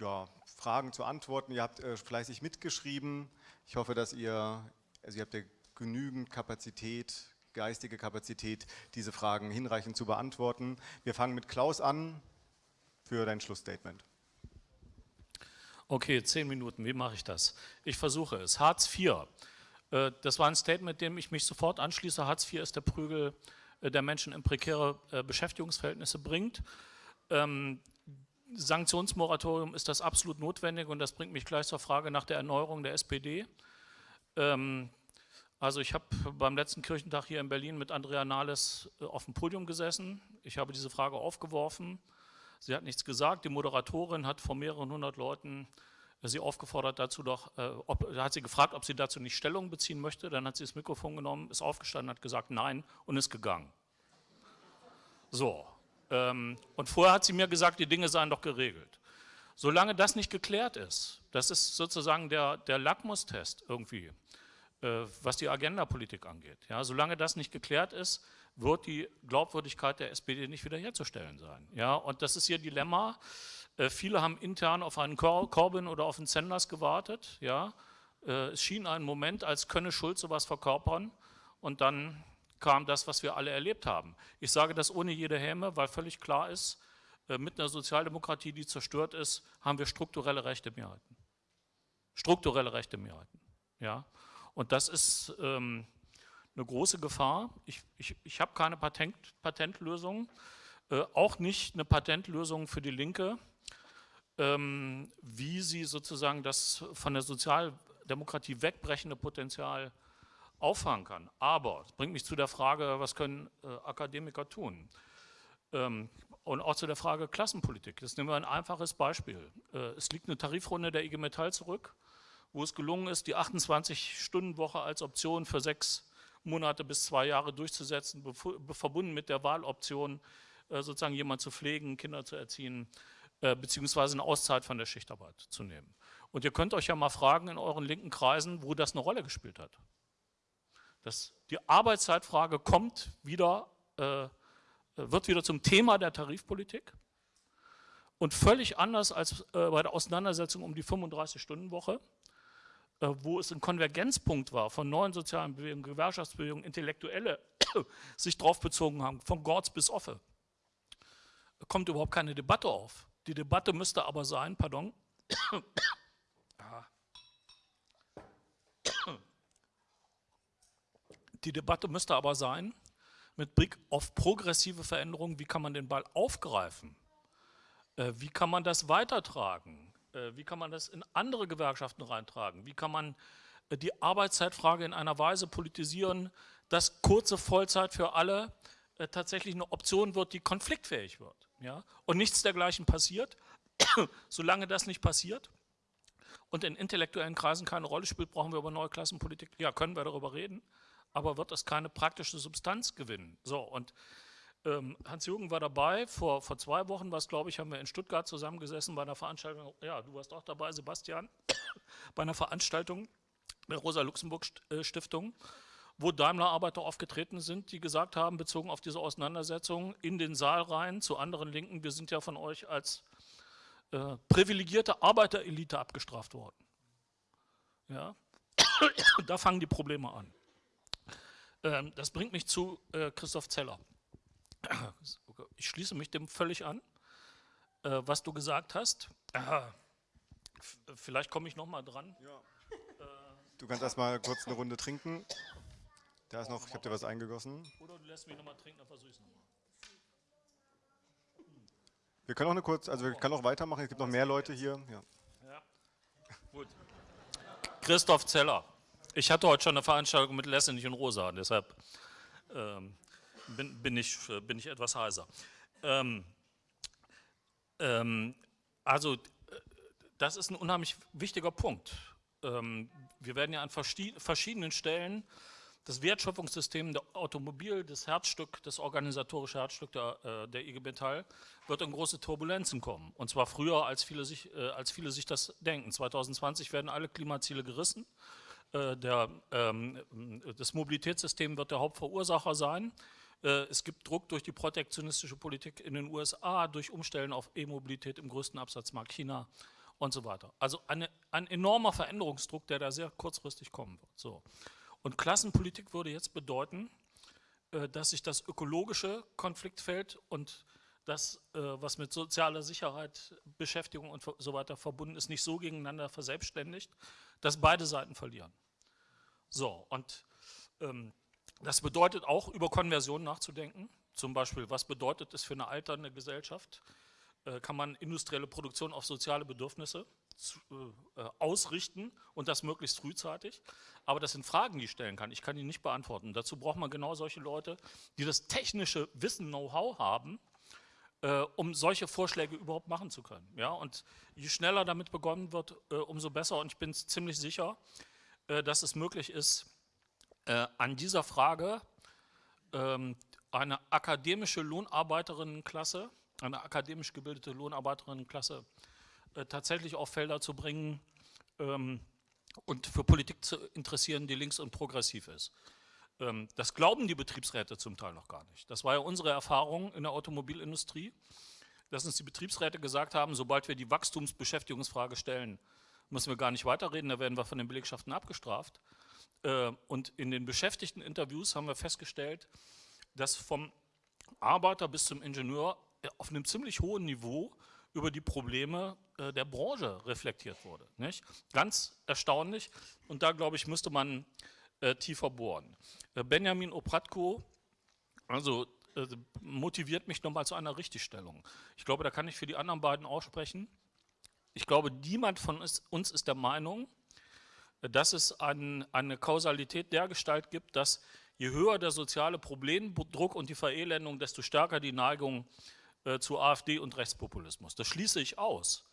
ja, Fragen zu antworten. Ihr habt äh, fleißig mitgeschrieben. Ich hoffe, dass ihr, also ihr habt ja genügend Kapazität, geistige Kapazität, diese Fragen hinreichend zu beantworten. Wir fangen mit Klaus an für dein Schlussstatement. Okay, zehn Minuten, wie mache ich das? Ich versuche es. Hartz IV, äh, das war ein Statement, dem ich mich sofort anschließe. Hartz IV ist der Prügel der Menschen in prekäre äh, Beschäftigungsverhältnisse bringt. Ähm, Sanktionsmoratorium ist das absolut notwendig und das bringt mich gleich zur Frage nach der Erneuerung der SPD. Ähm, also ich habe beim letzten Kirchentag hier in Berlin mit Andrea Nahles äh, auf dem Podium gesessen. Ich habe diese Frage aufgeworfen. Sie hat nichts gesagt. Die Moderatorin hat vor mehreren hundert Leuten sie aufgefordert dazu doch, äh, ob, hat sie gefragt, ob sie dazu nicht Stellung beziehen möchte, dann hat sie das Mikrofon genommen, ist aufgestanden, hat gesagt nein und ist gegangen. So, ähm, und vorher hat sie mir gesagt, die Dinge seien doch geregelt. Solange das nicht geklärt ist, das ist sozusagen der, der Lackmustest irgendwie, äh, was die Agendapolitik angeht. Ja, solange das nicht geklärt ist, wird die Glaubwürdigkeit der SPD nicht wiederherzustellen sein. Ja, und das ist ihr Dilemma. Äh, viele haben intern auf einen Corbyn oder auf einen Sanders gewartet. Ja. Äh, es schien einen Moment, als könne Schulz sowas verkörpern und dann kam das, was wir alle erlebt haben. Ich sage das ohne jede Häme, weil völlig klar ist, äh, mit einer Sozialdemokratie, die zerstört ist, haben wir strukturelle rechte Mehrheiten. Strukturelle rechte Mehrheiten. Ja. Und das ist ähm, eine große Gefahr. Ich, ich, ich habe keine Patent, Patentlösung, äh, auch nicht eine Patentlösung für die Linke wie sie sozusagen das von der Sozialdemokratie wegbrechende Potenzial auffangen kann. Aber es bringt mich zu der Frage, was können äh, Akademiker tun? Ähm, und auch zu der Frage Klassenpolitik. Das nehmen wir ein einfaches Beispiel. Äh, es liegt eine Tarifrunde der IG Metall zurück, wo es gelungen ist, die 28-Stunden-Woche als Option für sechs Monate bis zwei Jahre durchzusetzen, verbunden mit der Wahloption, äh, sozusagen jemand zu pflegen, Kinder zu erziehen, äh, beziehungsweise eine Auszeit von der Schichtarbeit zu nehmen. Und ihr könnt euch ja mal fragen in euren linken Kreisen, wo das eine Rolle gespielt hat. Das, die Arbeitszeitfrage kommt wieder, äh, wird wieder zum Thema der Tarifpolitik. Und völlig anders als äh, bei der Auseinandersetzung um die 35-Stunden-Woche, äh, wo es ein Konvergenzpunkt war von neuen sozialen Bewegungen, Gewerkschaftsbewegungen, Intellektuelle sich drauf bezogen haben, von Gorz bis Offe. Kommt überhaupt keine Debatte auf. Die Debatte müsste aber sein, pardon, die Debatte müsste aber sein, mit Blick auf progressive Veränderungen, wie kann man den Ball aufgreifen? Äh, wie kann man das weitertragen? Äh, wie kann man das in andere Gewerkschaften reintragen? Wie kann man äh, die Arbeitszeitfrage in einer Weise politisieren, dass kurze Vollzeit für alle tatsächlich eine Option wird, die konfliktfähig wird? Ja? Und nichts dergleichen passiert. Solange das nicht passiert und in intellektuellen Kreisen keine Rolle spielt, brauchen wir über neue Klassenpolitik. Ja, können wir darüber reden, aber wird das keine praktische Substanz gewinnen. So, und ähm, Hans-Jürgen war dabei, vor, vor zwei Wochen, was glaube ich, haben wir in Stuttgart zusammengesessen bei einer Veranstaltung, ja, du warst auch dabei, Sebastian, bei einer Veranstaltung der Rosa-Luxemburg-Stiftung, wo Daimler-Arbeiter aufgetreten sind, die gesagt haben, bezogen auf diese Auseinandersetzung in den Saal rein zu anderen Linken, wir sind ja von euch als äh, privilegierte Arbeiterelite abgestraft worden. Ja? da fangen die Probleme an. Ähm, das bringt mich zu äh, Christoph Zeller. Ich schließe mich dem völlig an, äh, was du gesagt hast. Vielleicht komme ich noch mal dran. Ja. Du kannst erstmal kurz eine Runde trinken. Da ist noch, ich habe dir was eingegossen. Oder du lässt mich noch mal trinken, dann versuche ich es nochmal. Wir können auch eine kurz, also wir können auch weitermachen, es gibt noch mehr Leute hier. Ja. ja. Gut. Christoph Zeller. Ich hatte heute schon eine Veranstaltung mit Lessenich und Rosa, deshalb ähm, bin, bin, ich, bin ich etwas heiser. Ähm, ähm, also, das ist ein unheimlich wichtiger Punkt. Ähm, wir werden ja an verschiedenen Stellen das Wertschöpfungssystem der Automobil, das Herzstück, das organisatorische Herzstück der, äh, der IG Metall, wird in große Turbulenzen kommen. Und zwar früher, als viele, sich, äh, als viele sich das denken. 2020 werden alle Klimaziele gerissen. Äh, der, ähm, das Mobilitätssystem wird der Hauptverursacher sein. Es gibt Druck durch die protektionistische Politik in den USA, durch Umstellen auf E-Mobilität im größten Absatzmarkt China und so weiter. Also eine, ein enormer Veränderungsdruck, der da sehr kurzfristig kommen wird. So. Und Klassenpolitik würde jetzt bedeuten, äh, dass sich das ökologische Konfliktfeld und das, äh, was mit sozialer Sicherheit, Beschäftigung und so weiter verbunden ist, nicht so gegeneinander verselbstständigt, dass beide Seiten verlieren. So, und ähm, das bedeutet auch, über Konversion nachzudenken. Zum Beispiel, was bedeutet es für eine alternde Gesellschaft? Äh, kann man industrielle Produktion auf soziale Bedürfnisse äh, ausrichten und das möglichst frühzeitig. Aber das sind Fragen, die ich stellen kann. Ich kann die nicht beantworten. Dazu braucht man genau solche Leute, die das technische Wissen, Know-how haben, äh, um solche Vorschläge überhaupt machen zu können. Ja? Und je schneller damit begonnen wird, äh, umso besser. Und ich bin ziemlich sicher, dass es möglich ist, an dieser Frage ähm, eine akademische Lohnarbeiterinnenklasse, eine akademisch gebildete Lohnarbeiterinnenklasse äh, tatsächlich auf Felder zu bringen ähm, und für Politik zu interessieren, die links und progressiv ist. Ähm, das glauben die Betriebsräte zum Teil noch gar nicht. Das war ja unsere Erfahrung in der Automobilindustrie, dass uns die Betriebsräte gesagt haben, sobald wir die Wachstumsbeschäftigungsfrage stellen, müssen wir gar nicht weiterreden, da werden wir von den Belegschaften abgestraft. Äh, und in den Beschäftigteninterviews haben wir festgestellt, dass vom Arbeiter bis zum Ingenieur auf einem ziemlich hohen Niveau über die Probleme äh, der Branche reflektiert wurde. Nicht? Ganz erstaunlich und da glaube ich, müsste man äh, tiefer bohren. Äh, Benjamin Opratko, also äh, motiviert mich nochmal zu einer Richtigstellung. Ich glaube, da kann ich für die anderen beiden aussprechen. Ich glaube, niemand von uns ist der Meinung, dass es ein, eine Kausalität der Gestalt gibt, dass je höher der soziale Problemdruck und die Verelendung, desto stärker die Neigung äh, zu AfD und Rechtspopulismus. Das schließe ich aus.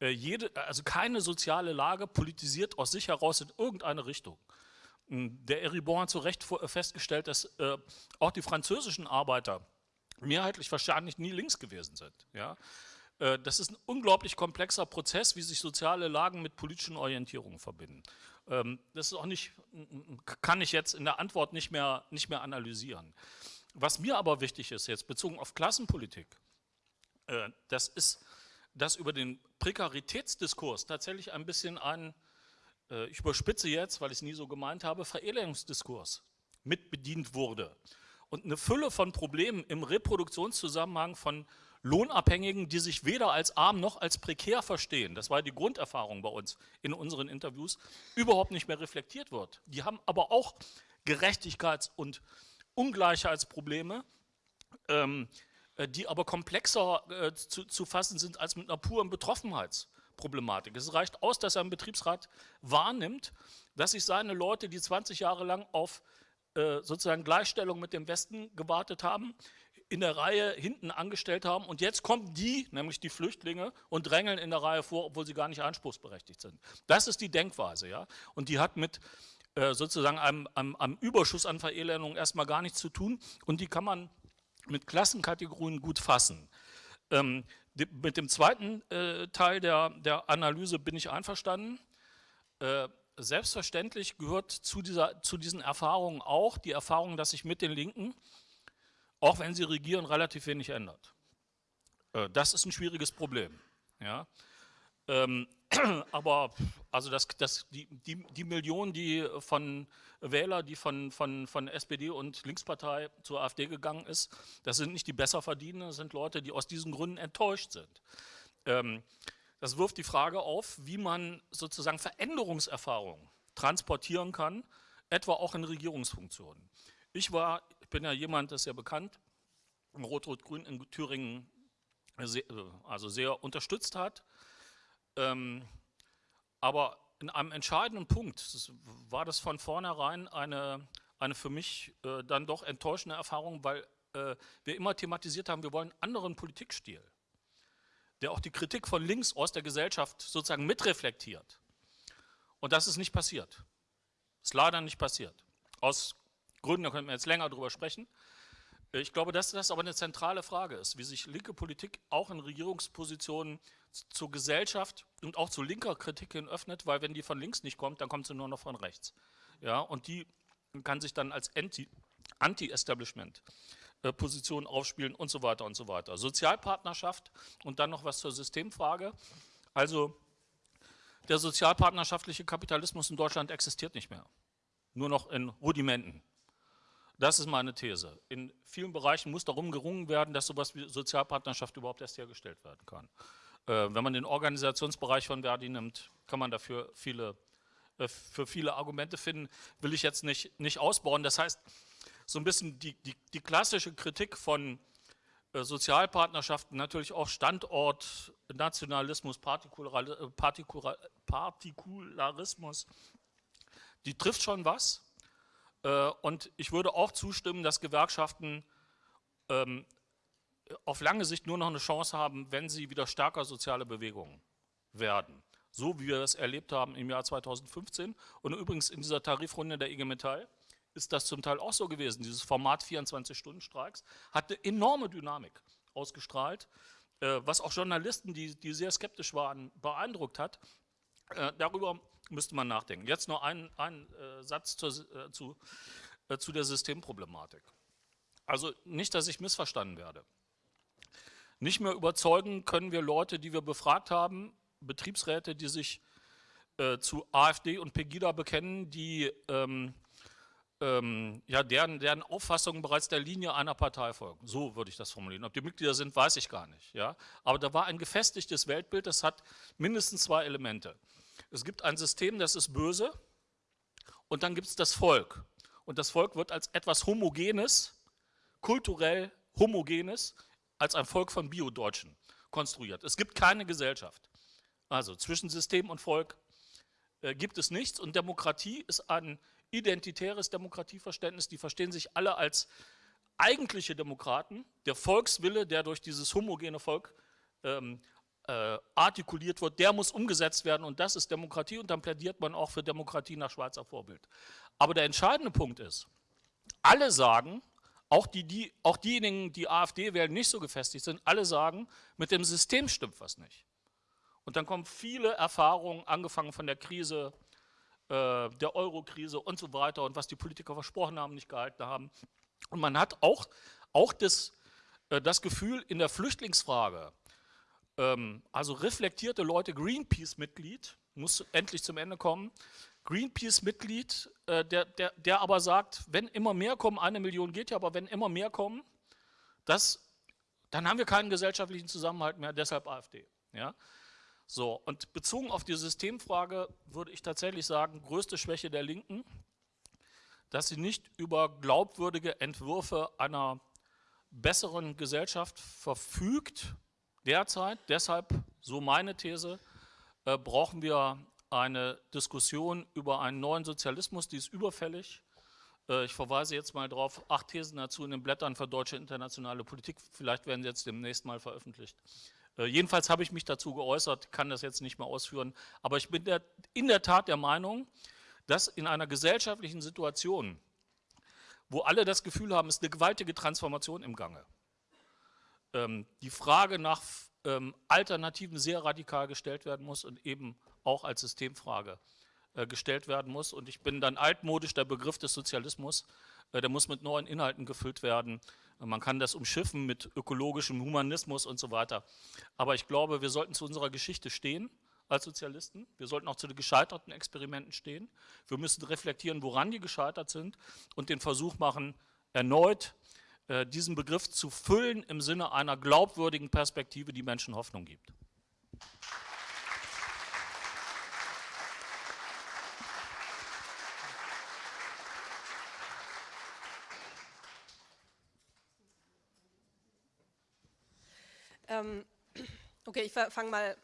Äh, jede, also keine soziale Lage politisiert aus sich heraus in irgendeine Richtung. Hm, der Eribon hat zu Recht äh, festgestellt, dass äh, auch die französischen Arbeiter mehrheitlich wahrscheinlich nie links gewesen sind. Ja? Äh, das ist ein unglaublich komplexer Prozess, wie sich soziale Lagen mit politischen Orientierungen verbinden. Ähm, das ist auch nicht, kann ich jetzt in der Antwort nicht mehr, nicht mehr analysieren. Was mir aber wichtig ist jetzt, bezogen auf Klassenpolitik, äh, das ist dass über den Prekaritätsdiskurs tatsächlich ein bisschen ein, äh, ich überspitze jetzt, weil ich es nie so gemeint habe, Verelendungsdiskurs mit bedient wurde. Und eine Fülle von Problemen im Reproduktionszusammenhang von Lohnabhängigen, die sich weder als arm noch als prekär verstehen, das war die Grunderfahrung bei uns in unseren Interviews, überhaupt nicht mehr reflektiert wird. Die haben aber auch Gerechtigkeits- und Ungleichheitsprobleme, ähm, äh, die aber komplexer äh, zu, zu, fassen sind als mit einer puren Betroffenheitsproblematik. Es reicht aus, dass ein Betriebsrat wahrnimmt, dass sich seine Leute, die 20 Jahre lang auf äh, sozusagen Gleichstellung mit dem Westen gewartet haben, in der Reihe hinten angestellt haben und jetzt kommen die, nämlich die Flüchtlinge, und drängeln in der Reihe vor, obwohl sie gar nicht anspruchsberechtigt sind. Das ist die Denkweise, ja. Und die hat mit sozusagen einem, einem, einem Überschuss an Verelendung erstmal gar nichts zu tun und die kann man mit Klassenkategorien gut fassen. Ähm, die, mit dem zweiten äh, Teil der, der Analyse bin ich einverstanden. Äh, selbstverständlich gehört zu, dieser, zu diesen Erfahrungen auch die Erfahrung, dass sich mit den Linken, auch wenn sie regieren, relativ wenig ändert. Äh, das ist ein schwieriges Problem. Ja? Ähm, aber also das, das, die, die, die Millionen, die von Wähler, die von, von, von SPD und Linkspartei zur AfD gegangen ist, das sind nicht die Besserverdienenden, das sind Leute, die aus diesen Gründen enttäuscht sind. Ähm, das wirft die Frage auf, wie man sozusagen Veränderungserfahrungen transportieren kann, etwa auch in Regierungsfunktionen. Ich war, ich bin ja jemand, das ist ja bekannt, Rot-Rot-Grün in Thüringen also sehr unterstützt hat. Ähm, aber in einem entscheidenden Punkt das war das von vornherein eine, eine für mich äh, dann doch enttäuschende Erfahrung, weil äh, wir immer thematisiert haben, wir wollen einen anderen Politikstil, der auch die Kritik von links aus der Gesellschaft sozusagen mitreflektiert. Und das ist nicht passiert. Ist leider nicht passiert. Aus Gründen, da könnten wir jetzt länger drüber sprechen. Ich glaube, dass das aber eine zentrale Frage ist, wie sich linke Politik auch in Regierungspositionen zur Gesellschaft und auch zu linker Kritik hin öffnet, weil wenn die von links nicht kommt, dann kommt sie nur noch von rechts. Ja, und die kann sich dann als Anti-Establishment äh, Position aufspielen und so weiter und so weiter. Sozialpartnerschaft und dann noch was zur Systemfrage. Also der sozialpartnerschaftliche Kapitalismus in Deutschland existiert nicht mehr. Nur noch in Rudimenten. Das ist meine These. In vielen Bereichen muss darum gerungen werden, dass sowas wie Sozialpartnerschaft überhaupt erst hergestellt werden kann. Äh, wenn man den Organisationsbereich von Verdi nimmt, kann man dafür viele, äh, für viele Argumente finden, will ich jetzt nicht, nicht ausbauen. Das heißt, so ein bisschen die, die, die klassische Kritik von äh, Sozialpartnerschaften, natürlich auch Standort, Nationalismus, Partikular, Partikular, Partikularismus, die trifft schon was. Und ich würde auch zustimmen, dass Gewerkschaften ähm, auf lange Sicht nur noch eine Chance haben, wenn sie wieder stärker soziale Bewegungen werden. So wie wir es erlebt haben im Jahr 2015 und übrigens in dieser Tarifrunde der IG Metall ist das zum Teil auch so gewesen. Dieses Format 24-Stunden-Streiks hat eine enorme Dynamik ausgestrahlt, äh, was auch Journalisten, die, die sehr skeptisch waren, beeindruckt hat. Äh, darüber müsste man nachdenken. Jetzt nur ein, ein äh, Satz zur, zu, zu der Systemproblematik. Also nicht, dass ich missverstanden werde. Nicht mehr überzeugen können wir Leute, die wir befragt haben, Betriebsräte, die sich äh, zu AfD und Pegida bekennen, die ähm, ähm, ja, deren, deren Auffassungen bereits der Linie einer Partei folgen. So würde ich das formulieren. Ob die Mitglieder sind, weiß ich gar nicht. Ja? Aber da war ein gefestigtes Weltbild, das hat mindestens zwei Elemente. Es gibt ein System, das ist böse und dann gibt es das Volk. Und das Volk wird als etwas Homogenes, kulturell Homogenes, als ein Volk von Bio-Deutschen konstruiert. Es gibt keine Gesellschaft. Also zwischen System und Volk äh, gibt es nichts und Demokratie ist ein identitäres Demokratieverständnis. Die verstehen sich alle als eigentliche Demokraten. Der Volkswille, der durch dieses homogene Volk ähm, äh, artikuliert wird, der muss umgesetzt werden und das ist Demokratie und dann plädiert man auch für Demokratie nach Schweizer Vorbild. Aber der entscheidende Punkt ist, alle sagen, auch, die, die, auch diejenigen, die AfD wählen, nicht so gefestigt sind, alle sagen, mit dem System stimmt was nicht. Und dann kommen viele Erfahrungen, angefangen von der Krise, äh, der Euro-Krise und so weiter und was die Politiker versprochen haben, nicht gehalten haben. Und man hat auch, auch das, äh, das Gefühl, in der Flüchtlingsfrage ähm, also reflektierte Leute, Greenpeace-Mitglied, muss endlich zum Ende kommen, Greenpeace-Mitglied, äh, der, der, der aber sagt, wenn immer mehr kommen, eine Million geht ja, aber wenn immer mehr kommen, das, dann haben wir keinen gesellschaftlichen Zusammenhalt mehr, deshalb AfD. Ja? So, und bezogen auf die Systemfrage würde ich tatsächlich sagen, größte Schwäche der Linken, dass sie nicht über glaubwürdige Entwürfe einer besseren Gesellschaft verfügt derzeit. Deshalb, so meine These, äh, brauchen wir eine Diskussion über einen neuen Sozialismus, die ist überfällig. Äh, ich verweise jetzt mal darauf, acht Thesen dazu in den Blättern für deutsche internationale Politik, vielleicht werden sie jetzt demnächst mal veröffentlicht. Äh, jedenfalls habe ich mich dazu geäußert, kann das jetzt nicht mehr ausführen, aber ich bin der, in der Tat der Meinung, dass in einer gesellschaftlichen Situation, wo alle das Gefühl haben, es ist eine gewaltige Transformation im Gange, ähm, die Frage nach ähm, Alternativen sehr radikal gestellt werden muss und eben auch als Systemfrage äh, gestellt werden muss. Und ich bin dann altmodisch, der Begriff des Sozialismus, äh, der muss mit neuen Inhalten gefüllt werden. Man kann das umschiffen mit ökologischem Humanismus und so weiter. Aber ich glaube, wir sollten zu unserer Geschichte stehen als Sozialisten. Wir sollten auch zu den gescheiterten Experimenten stehen. Wir müssen reflektieren, woran die gescheitert sind und den Versuch machen, erneut äh, diesen Begriff zu füllen im Sinne einer glaubwürdigen Perspektive, die Menschen Hoffnung gibt. Ähm, okay, ich fange mal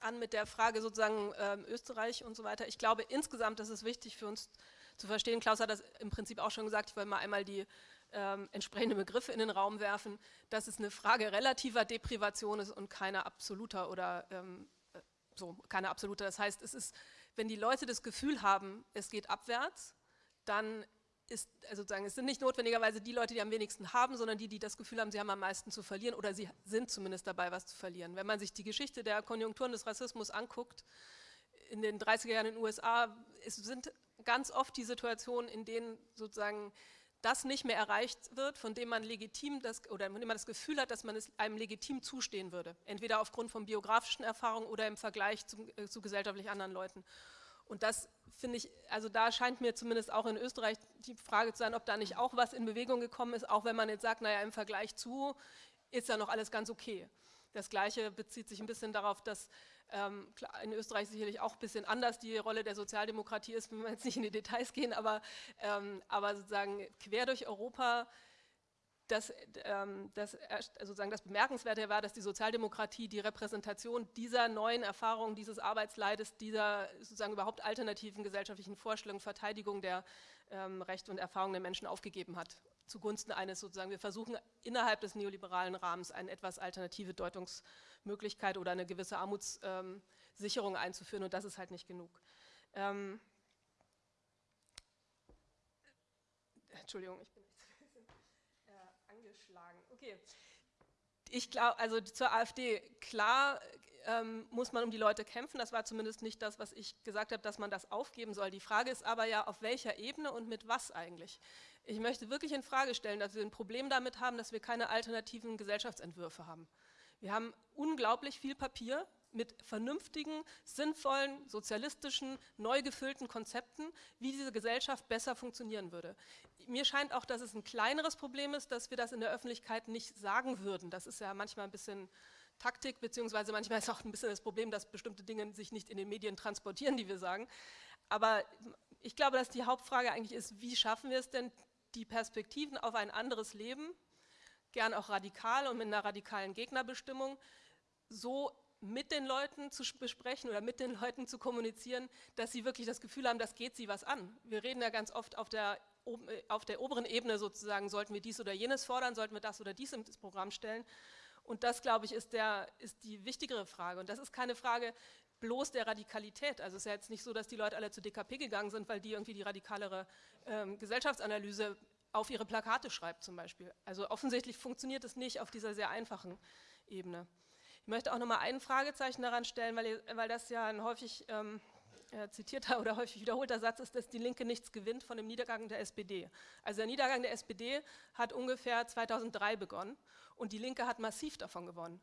an mit der Frage sozusagen ähm, Österreich und so weiter. Ich glaube, insgesamt ist es wichtig für uns zu verstehen, Klaus hat das im Prinzip auch schon gesagt, ich wollte mal einmal die ähm, entsprechenden Begriffe in den Raum werfen, dass es eine Frage relativer Deprivation ist und keine absoluter oder ähm, äh, so, keine absolute. Das heißt, es ist, wenn die Leute das Gefühl haben, es geht abwärts, dann ist, also sozusagen, es sind nicht notwendigerweise die Leute, die am wenigsten haben, sondern die, die das Gefühl haben, sie haben am meisten zu verlieren oder sie sind zumindest dabei, was zu verlieren. Wenn man sich die Geschichte der Konjunkturen des Rassismus anguckt, in den 30er Jahren in den USA, es sind ganz oft die Situationen, in denen sozusagen das nicht mehr erreicht wird, von dem man legitim das, oder von dem man das Gefühl hat, dass man es einem legitim zustehen würde. Entweder aufgrund von biografischen Erfahrungen oder im Vergleich zu, äh, zu gesellschaftlich anderen Leuten. Und das finde ich, also da scheint mir zumindest auch in Österreich die Frage zu sein, ob da nicht auch was in Bewegung gekommen ist, auch wenn man jetzt sagt, naja, im Vergleich zu ist ja noch alles ganz okay. Das Gleiche bezieht sich ein bisschen darauf, dass in Österreich sicherlich auch ein bisschen anders die Rolle der Sozialdemokratie ist, wenn wir jetzt nicht in die Details gehen, aber, ähm, aber sozusagen quer durch Europa das, ähm, das, sozusagen das Bemerkenswerte war, dass die Sozialdemokratie die Repräsentation dieser neuen Erfahrungen, dieses Arbeitsleides, dieser sozusagen überhaupt alternativen gesellschaftlichen Vorstellungen, Verteidigung der ähm, Rechte und Erfahrungen der Menschen aufgegeben hat, zugunsten eines sozusagen, wir versuchen innerhalb des neoliberalen Rahmens eine etwas alternative Deutungsmöglichkeit oder eine gewisse Armutssicherung einzuführen und das ist halt nicht genug. Ähm, Entschuldigung, ich bin angeschlagen. Okay. Ich glaube, also zur AfD, klar ähm, muss man um die Leute kämpfen. Das war zumindest nicht das, was ich gesagt habe, dass man das aufgeben soll. Die Frage ist aber ja, auf welcher Ebene und mit was eigentlich. Ich möchte wirklich in Frage stellen, dass wir ein Problem damit haben, dass wir keine alternativen Gesellschaftsentwürfe haben. Wir haben unglaublich viel Papier, mit vernünftigen, sinnvollen, sozialistischen, neu gefüllten Konzepten, wie diese Gesellschaft besser funktionieren würde. Mir scheint auch, dass es ein kleineres Problem ist, dass wir das in der Öffentlichkeit nicht sagen würden. Das ist ja manchmal ein bisschen Taktik, beziehungsweise manchmal ist auch ein bisschen das Problem, dass bestimmte Dinge sich nicht in den Medien transportieren, die wir sagen. Aber ich glaube, dass die Hauptfrage eigentlich ist, wie schaffen wir es denn, die Perspektiven auf ein anderes Leben, gern auch radikal und mit einer radikalen Gegnerbestimmung, so mit den Leuten zu besprechen oder mit den Leuten zu kommunizieren, dass sie wirklich das Gefühl haben, das geht sie was an. Wir reden ja ganz oft auf der, äh, auf der oberen Ebene sozusagen, sollten wir dies oder jenes fordern, sollten wir das oder dies ins Programm stellen. Und das, glaube ich, ist, der, ist die wichtigere Frage. Und das ist keine Frage bloß der Radikalität. Also es ist ja jetzt nicht so, dass die Leute alle zu DKP gegangen sind, weil die irgendwie die radikalere ähm, Gesellschaftsanalyse auf ihre Plakate schreibt zum Beispiel. Also offensichtlich funktioniert es nicht auf dieser sehr einfachen Ebene. Ich möchte auch noch mal ein Fragezeichen daran stellen, weil, weil das ja ein häufig ähm, äh, zitierter oder häufig wiederholter Satz ist, dass die Linke nichts gewinnt von dem Niedergang der SPD. Also der Niedergang der SPD hat ungefähr 2003 begonnen und die Linke hat massiv davon gewonnen.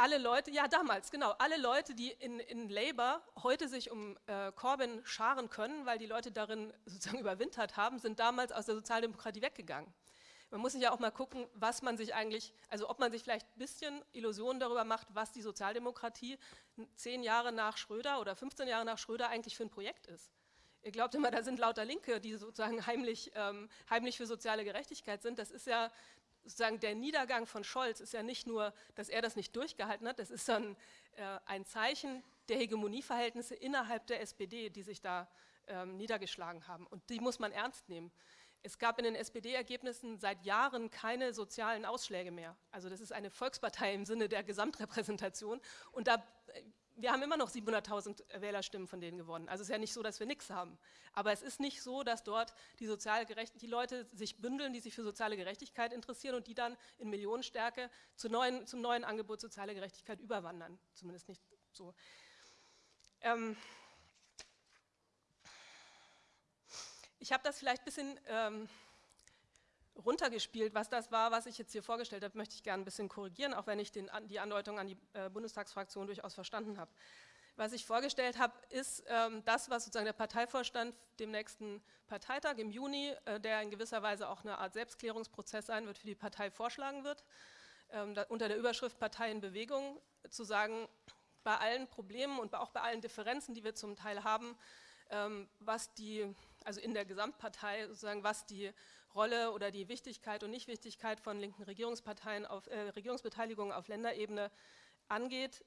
Alle Leute, ja damals, genau, alle Leute, die in, in Labour heute sich um äh, Corbyn scharen können, weil die Leute darin sozusagen überwintert haben, sind damals aus der Sozialdemokratie weggegangen. Man muss sich ja auch mal gucken, was man sich eigentlich, also ob man sich vielleicht ein bisschen Illusionen darüber macht, was die Sozialdemokratie zehn Jahre nach Schröder oder 15 Jahre nach Schröder eigentlich für ein Projekt ist. Ihr glaubt immer, da sind lauter Linke, die sozusagen heimlich, ähm, heimlich für soziale Gerechtigkeit sind. Das ist ja sozusagen der Niedergang von Scholz ist ja nicht nur, dass er das nicht durchgehalten hat, das ist dann äh, ein Zeichen der Hegemonieverhältnisse innerhalb der SPD, die sich da ähm, niedergeschlagen haben. Und die muss man ernst nehmen. Es gab in den SPD-Ergebnissen seit Jahren keine sozialen Ausschläge mehr. Also das ist eine Volkspartei im Sinne der Gesamtrepräsentation. Und da wir haben immer noch 700.000 Wählerstimmen von denen gewonnen. Also es ist ja nicht so, dass wir nichts haben. Aber es ist nicht so, dass dort die, sozial die Leute sich bündeln, die sich für soziale Gerechtigkeit interessieren und die dann in Millionenstärke zu neuen, zum neuen Angebot soziale Gerechtigkeit überwandern. Zumindest nicht so. Ähm ich habe das vielleicht ein bisschen... Ähm runtergespielt. Was das war, was ich jetzt hier vorgestellt habe, möchte ich gerne ein bisschen korrigieren, auch wenn ich den, die Andeutung an die äh, Bundestagsfraktion durchaus verstanden habe. Was ich vorgestellt habe, ist ähm, das, was sozusagen der Parteivorstand dem nächsten Parteitag im Juni, äh, der in gewisser Weise auch eine Art Selbstklärungsprozess sein wird, für die Partei vorschlagen wird, ähm, da, unter der Überschrift Partei in Bewegung, zu sagen, bei allen Problemen und auch bei allen Differenzen, die wir zum Teil haben, ähm, was die, also in der Gesamtpartei sozusagen, was die Rolle oder die Wichtigkeit und Nichtwichtigkeit von linken Regierungsparteien auf äh, Regierungsbeteiligung auf Länderebene angeht,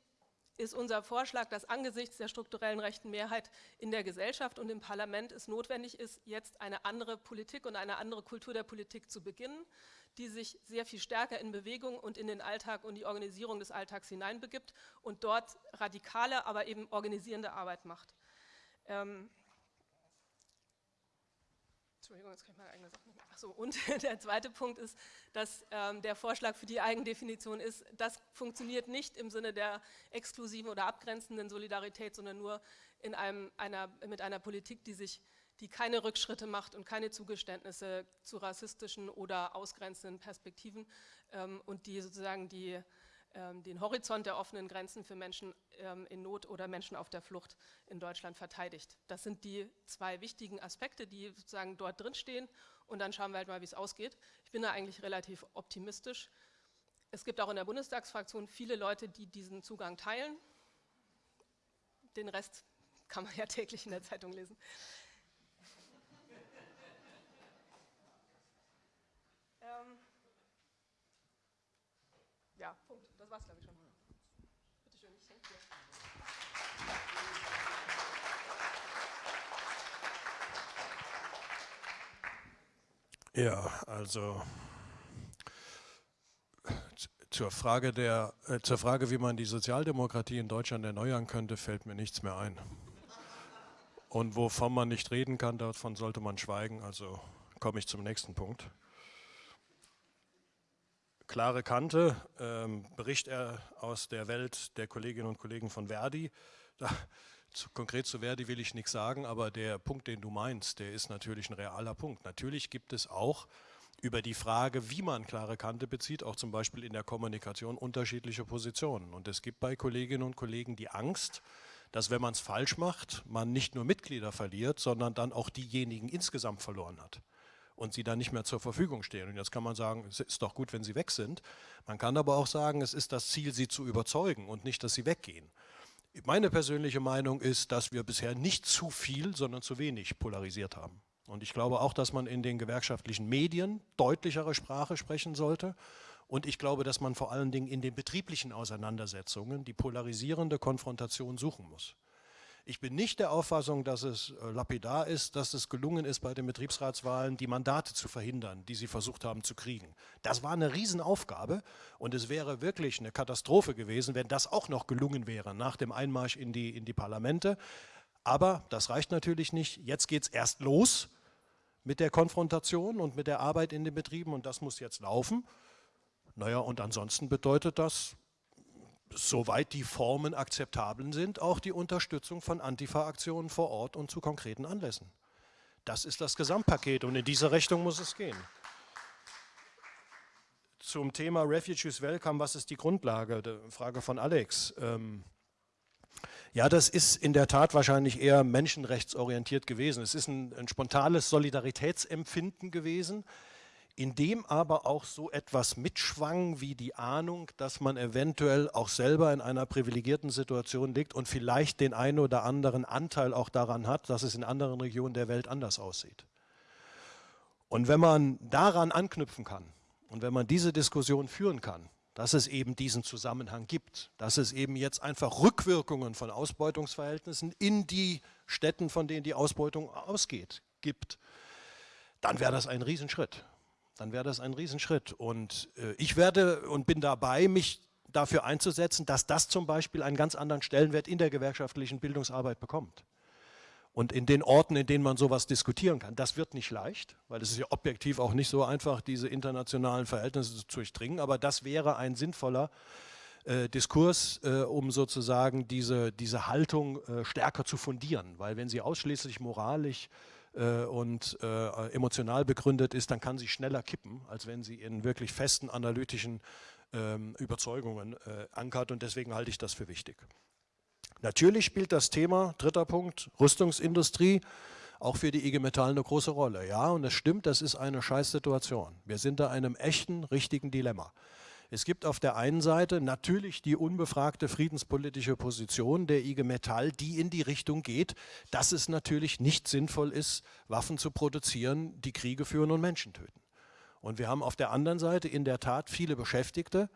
ist unser Vorschlag, dass angesichts der strukturellen rechten Mehrheit in der Gesellschaft und im Parlament es notwendig ist, jetzt eine andere Politik und eine andere Kultur der Politik zu beginnen, die sich sehr viel stärker in Bewegung und in den Alltag und die Organisierung des Alltags hineinbegibt und dort radikale, aber eben organisierende Arbeit macht. Ähm, Entschuldigung, jetzt kann ich meine eigene Sache nicht. Achso, und der zweite Punkt ist, dass ähm, der Vorschlag für die Eigendefinition ist, das funktioniert nicht im Sinne der exklusiven oder abgrenzenden Solidarität, sondern nur in einem, einer, mit einer Politik, die sich die keine Rückschritte macht und keine Zugeständnisse zu rassistischen oder ausgrenzenden Perspektiven ähm, und die sozusagen die den Horizont der offenen Grenzen für Menschen ähm, in Not oder Menschen auf der Flucht in Deutschland verteidigt. Das sind die zwei wichtigen Aspekte, die sozusagen dort drin stehen und dann schauen wir halt mal, wie es ausgeht. Ich bin da eigentlich relativ optimistisch. Es gibt auch in der Bundestagsfraktion viele Leute, die diesen Zugang teilen. Den Rest kann man ja täglich in der Zeitung lesen. ähm ja, Punkt. Das war's, glaube ich, schon. Bitte schön, ich denke dir. Ja, also zur Frage, der, äh, zur Frage, wie man die Sozialdemokratie in Deutschland erneuern könnte, fällt mir nichts mehr ein. Und wovon man nicht reden kann, davon sollte man schweigen. Also komme ich zum nächsten Punkt klare Kante, ähm, Bericht er aus der Welt der Kolleginnen und Kollegen von Verdi. Da, zu, konkret zu Verdi will ich nichts sagen, aber der Punkt, den du meinst, der ist natürlich ein realer Punkt. Natürlich gibt es auch über die Frage, wie man klare Kante bezieht, auch zum Beispiel in der Kommunikation unterschiedliche Positionen. Und es gibt bei Kolleginnen und Kollegen die Angst, dass wenn man es falsch macht, man nicht nur Mitglieder verliert, sondern dann auch diejenigen insgesamt verloren hat und sie dann nicht mehr zur Verfügung stehen. Und jetzt kann man sagen, es ist doch gut, wenn sie weg sind. Man kann aber auch sagen, es ist das Ziel, sie zu überzeugen und nicht, dass sie weggehen. Meine persönliche Meinung ist, dass wir bisher nicht zu viel, sondern zu wenig polarisiert haben. Und ich glaube auch, dass man in den gewerkschaftlichen Medien deutlichere Sprache sprechen sollte. Und ich glaube, dass man vor allen Dingen in den betrieblichen Auseinandersetzungen die polarisierende Konfrontation suchen muss. Ich bin nicht der Auffassung, dass es äh, lapidar ist, dass es gelungen ist, bei den Betriebsratswahlen die Mandate zu verhindern, die sie versucht haben zu kriegen. Das war eine Riesenaufgabe und es wäre wirklich eine Katastrophe gewesen, wenn das auch noch gelungen wäre nach dem Einmarsch in die, in die Parlamente. Aber das reicht natürlich nicht. Jetzt geht es erst los mit der Konfrontation und mit der Arbeit in den Betrieben und das muss jetzt laufen. Naja, und ansonsten bedeutet das soweit die Formen akzeptabel sind, auch die Unterstützung von Antifa-Aktionen vor Ort und zu konkreten Anlässen. Das ist das Gesamtpaket und in diese Richtung muss es gehen. zum Thema Refugees Welcome, was ist die Grundlage? Frage von Alex. Ähm, ja, das ist in der Tat wahrscheinlich eher menschenrechtsorientiert gewesen. Es ist ein, ein spontanes Solidaritätsempfinden gewesen, in dem aber auch so etwas mitschwang wie die Ahnung, dass man eventuell auch selber in einer privilegierten Situation liegt und vielleicht den einen oder anderen Anteil auch daran hat, dass es in anderen Regionen der Welt anders aussieht. Und wenn man daran anknüpfen kann und wenn man diese Diskussion führen kann, dass es eben diesen Zusammenhang gibt, dass es eben jetzt einfach Rückwirkungen von Ausbeutungsverhältnissen in die Städten, von denen die Ausbeutung ausgeht, gibt, dann wäre das ein Riesenschritt. Dann wäre das ein Riesenschritt. Und äh, ich werde und bin dabei, mich dafür einzusetzen, dass das zum Beispiel einen ganz anderen Stellenwert in der gewerkschaftlichen Bildungsarbeit bekommt und in den Orten, in denen man sowas diskutieren kann. Das wird nicht leicht, weil es ist ja objektiv auch nicht so einfach, diese internationalen Verhältnisse zu durchdringen, aber das wäre ein sinnvoller äh, Diskurs, äh, um sozusagen diese, diese Haltung äh, stärker zu fundieren, weil wenn sie ausschließlich moralisch äh, und äh, emotional begründet ist, dann kann sie schneller kippen, als wenn sie in wirklich festen analytischen ähm, Überzeugungen äh, ankert und deswegen halte ich das für wichtig. Natürlich spielt das Thema, dritter Punkt, Rüstungsindustrie, auch für die IG Metall eine große Rolle. Ja, und es stimmt, das ist eine Scheißsituation. Wir sind da einem echten, richtigen Dilemma. Es gibt auf der einen Seite natürlich die unbefragte friedenspolitische Position der IG Metall, die in die Richtung geht, dass es natürlich nicht sinnvoll ist, Waffen zu produzieren, die Kriege führen und Menschen töten. Und wir haben auf der anderen Seite in der Tat viele Beschäftigte,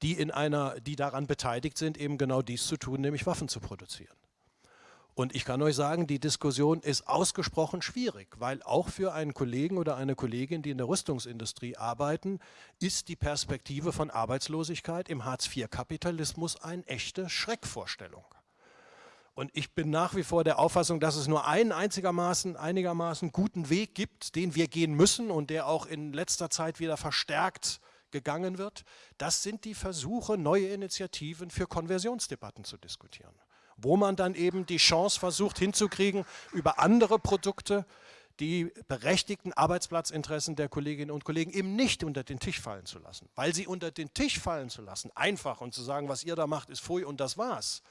die, in einer, die daran beteiligt sind, eben genau dies zu tun, nämlich Waffen zu produzieren. Und ich kann euch sagen, die Diskussion ist ausgesprochen schwierig, weil auch für einen Kollegen oder eine Kollegin, die in der Rüstungsindustrie arbeiten, ist die Perspektive von Arbeitslosigkeit im Hartz-IV-Kapitalismus eine echte Schreckvorstellung. Und ich bin nach wie vor der Auffassung, dass es nur einen einzigermaßen, einigermaßen guten Weg gibt, den wir gehen müssen und der auch in letzter Zeit wieder verstärkt gegangen wird, das sind die Versuche, neue Initiativen für Konversionsdebatten zu diskutieren, wo man dann eben die Chance versucht hinzukriegen, über andere Produkte die berechtigten Arbeitsplatzinteressen der Kolleginnen und Kollegen eben nicht unter den Tisch fallen zu lassen. Weil sie unter den Tisch fallen zu lassen, einfach und zu sagen, was ihr da macht, ist Pfui und das war's,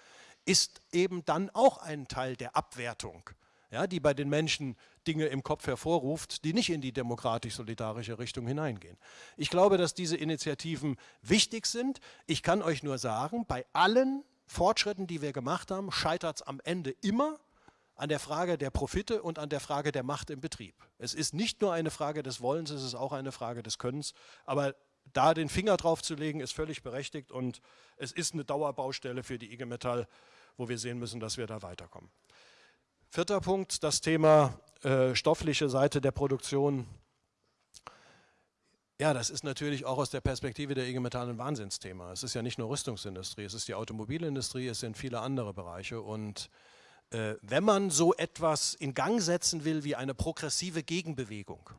ist eben dann auch ein Teil der Abwertung ja, die bei den Menschen Dinge im Kopf hervorruft, die nicht in die demokratisch-solidarische Richtung hineingehen. Ich glaube, dass diese Initiativen wichtig sind. Ich kann euch nur sagen, bei allen Fortschritten, die wir gemacht haben, scheitert es am Ende immer an der Frage der Profite und an der Frage der Macht im Betrieb. Es ist nicht nur eine Frage des Wollens, es ist auch eine Frage des Könnens, aber da den Finger drauf zu legen, ist völlig berechtigt und es ist eine Dauerbaustelle für die IG Metall, wo wir sehen müssen, dass wir da weiterkommen. Vierter Punkt, das Thema äh, stoffliche Seite der Produktion. Ja, das ist natürlich auch aus der Perspektive der IG Metall ein Wahnsinnsthema. Es ist ja nicht nur Rüstungsindustrie, es ist die Automobilindustrie, es sind viele andere Bereiche. Und äh, wenn man so etwas in Gang setzen will wie eine progressive Gegenbewegung,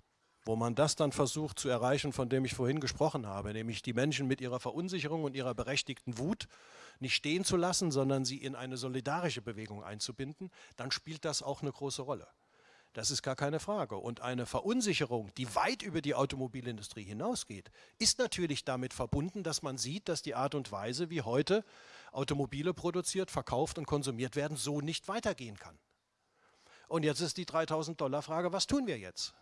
wo man das dann versucht zu erreichen, von dem ich vorhin gesprochen habe, nämlich die Menschen mit ihrer Verunsicherung und ihrer berechtigten Wut nicht stehen zu lassen, sondern sie in eine solidarische Bewegung einzubinden, dann spielt das auch eine große Rolle. Das ist gar keine Frage. Und eine Verunsicherung, die weit über die Automobilindustrie hinausgeht, ist natürlich damit verbunden, dass man sieht, dass die Art und Weise, wie heute Automobile produziert, verkauft und konsumiert werden, so nicht weitergehen kann. Und jetzt ist die 3000 Dollar Frage, was tun wir jetzt?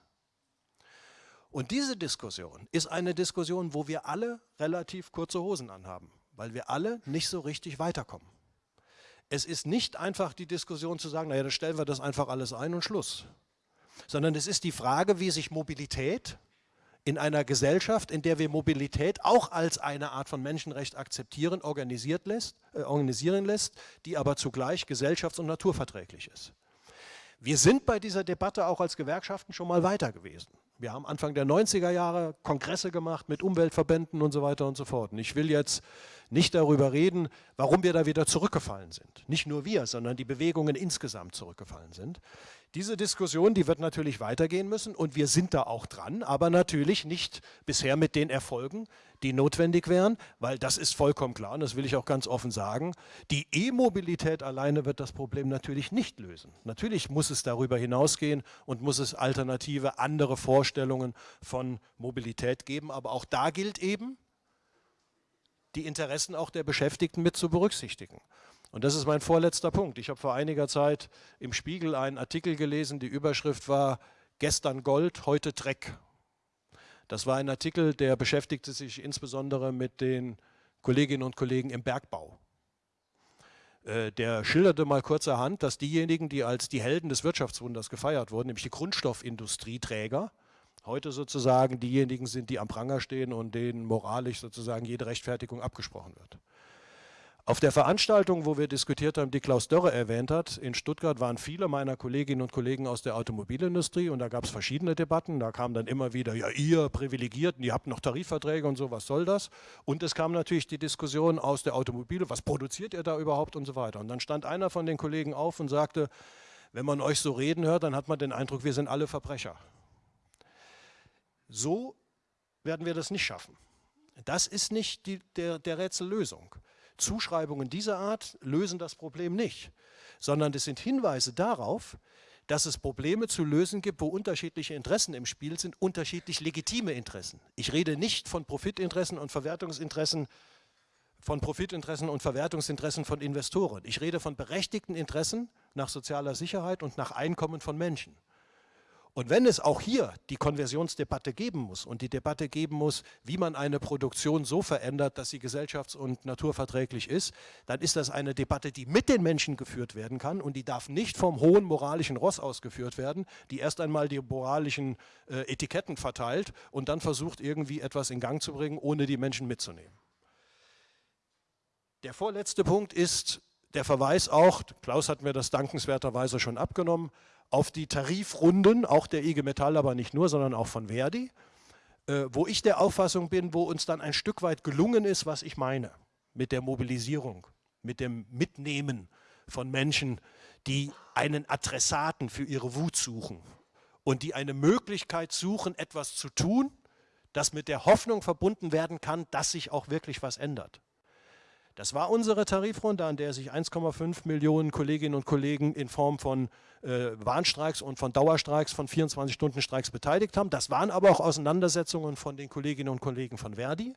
Und diese Diskussion ist eine Diskussion, wo wir alle relativ kurze Hosen anhaben weil wir alle nicht so richtig weiterkommen. Es ist nicht einfach die Diskussion zu sagen, naja, dann stellen wir das einfach alles ein und Schluss. Sondern es ist die Frage, wie sich Mobilität in einer Gesellschaft, in der wir Mobilität auch als eine Art von Menschenrecht akzeptieren, organisiert lässt, äh, organisieren lässt, die aber zugleich gesellschafts- und naturverträglich ist. Wir sind bei dieser Debatte auch als Gewerkschaften schon mal weiter gewesen. Wir haben Anfang der 90er Jahre Kongresse gemacht mit Umweltverbänden und so weiter und so fort. Und ich will jetzt nicht darüber reden, warum wir da wieder zurückgefallen sind. Nicht nur wir, sondern die Bewegungen insgesamt zurückgefallen sind. Diese Diskussion, die wird natürlich weitergehen müssen und wir sind da auch dran, aber natürlich nicht bisher mit den Erfolgen, die notwendig wären, weil das ist vollkommen klar und das will ich auch ganz offen sagen. Die E-Mobilität alleine wird das Problem natürlich nicht lösen. Natürlich muss es darüber hinausgehen und muss es alternative, andere Vorstellungen von Mobilität geben, aber auch da gilt eben, die Interessen auch der Beschäftigten mit zu berücksichtigen. Und das ist mein vorletzter Punkt. Ich habe vor einiger Zeit im Spiegel einen Artikel gelesen, die Überschrift war Gestern Gold, heute Dreck. Das war ein Artikel, der beschäftigte sich insbesondere mit den Kolleginnen und Kollegen im Bergbau. Äh, der schilderte mal kurzerhand, dass diejenigen, die als die Helden des Wirtschaftswunders gefeiert wurden, nämlich die Grundstoffindustrieträger, heute sozusagen diejenigen sind, die am Pranger stehen und denen moralisch sozusagen jede Rechtfertigung abgesprochen wird. Auf der Veranstaltung, wo wir diskutiert haben, die Klaus Dörre erwähnt hat, in Stuttgart waren viele meiner Kolleginnen und Kollegen aus der Automobilindustrie und da gab es verschiedene Debatten. Da kam dann immer wieder, ja ihr Privilegierten, ihr habt noch Tarifverträge und so, was soll das? Und es kam natürlich die Diskussion aus der Automobile, was produziert ihr da überhaupt und so weiter. Und dann stand einer von den Kollegen auf und sagte, wenn man euch so reden hört, dann hat man den Eindruck, wir sind alle Verbrecher. So werden wir das nicht schaffen. Das ist nicht die, der, der Rätsellösung. Zuschreibungen dieser Art lösen das Problem nicht, sondern es sind Hinweise darauf, dass es Probleme zu lösen gibt, wo unterschiedliche Interessen im Spiel sind, unterschiedlich legitime Interessen. Ich rede nicht von Profitinteressen und Verwertungsinteressen, von Profitinteressen und Verwertungsinteressen von Investoren. Ich rede von berechtigten Interessen nach sozialer Sicherheit und nach Einkommen von Menschen. Und wenn es auch hier die Konversionsdebatte geben muss und die Debatte geben muss, wie man eine Produktion so verändert, dass sie gesellschafts- und naturverträglich ist, dann ist das eine Debatte, die mit den Menschen geführt werden kann und die darf nicht vom hohen moralischen Ross ausgeführt werden, die erst einmal die moralischen äh, Etiketten verteilt und dann versucht irgendwie etwas in Gang zu bringen, ohne die Menschen mitzunehmen. Der vorletzte Punkt ist der Verweis auch, Klaus hat mir das dankenswerterweise schon abgenommen, auf die Tarifrunden, auch der IG Metall, aber nicht nur, sondern auch von Verdi, äh, wo ich der Auffassung bin, wo uns dann ein Stück weit gelungen ist, was ich meine, mit der Mobilisierung, mit dem Mitnehmen von Menschen, die einen Adressaten für ihre Wut suchen und die eine Möglichkeit suchen, etwas zu tun, das mit der Hoffnung verbunden werden kann, dass sich auch wirklich was ändert. Das war unsere Tarifrunde, an der sich 1,5 Millionen Kolleginnen und Kollegen in Form von äh, Warnstreiks und von Dauerstreiks, von 24-Stunden-Streiks beteiligt haben. Das waren aber auch Auseinandersetzungen von den Kolleginnen und Kollegen von Verdi.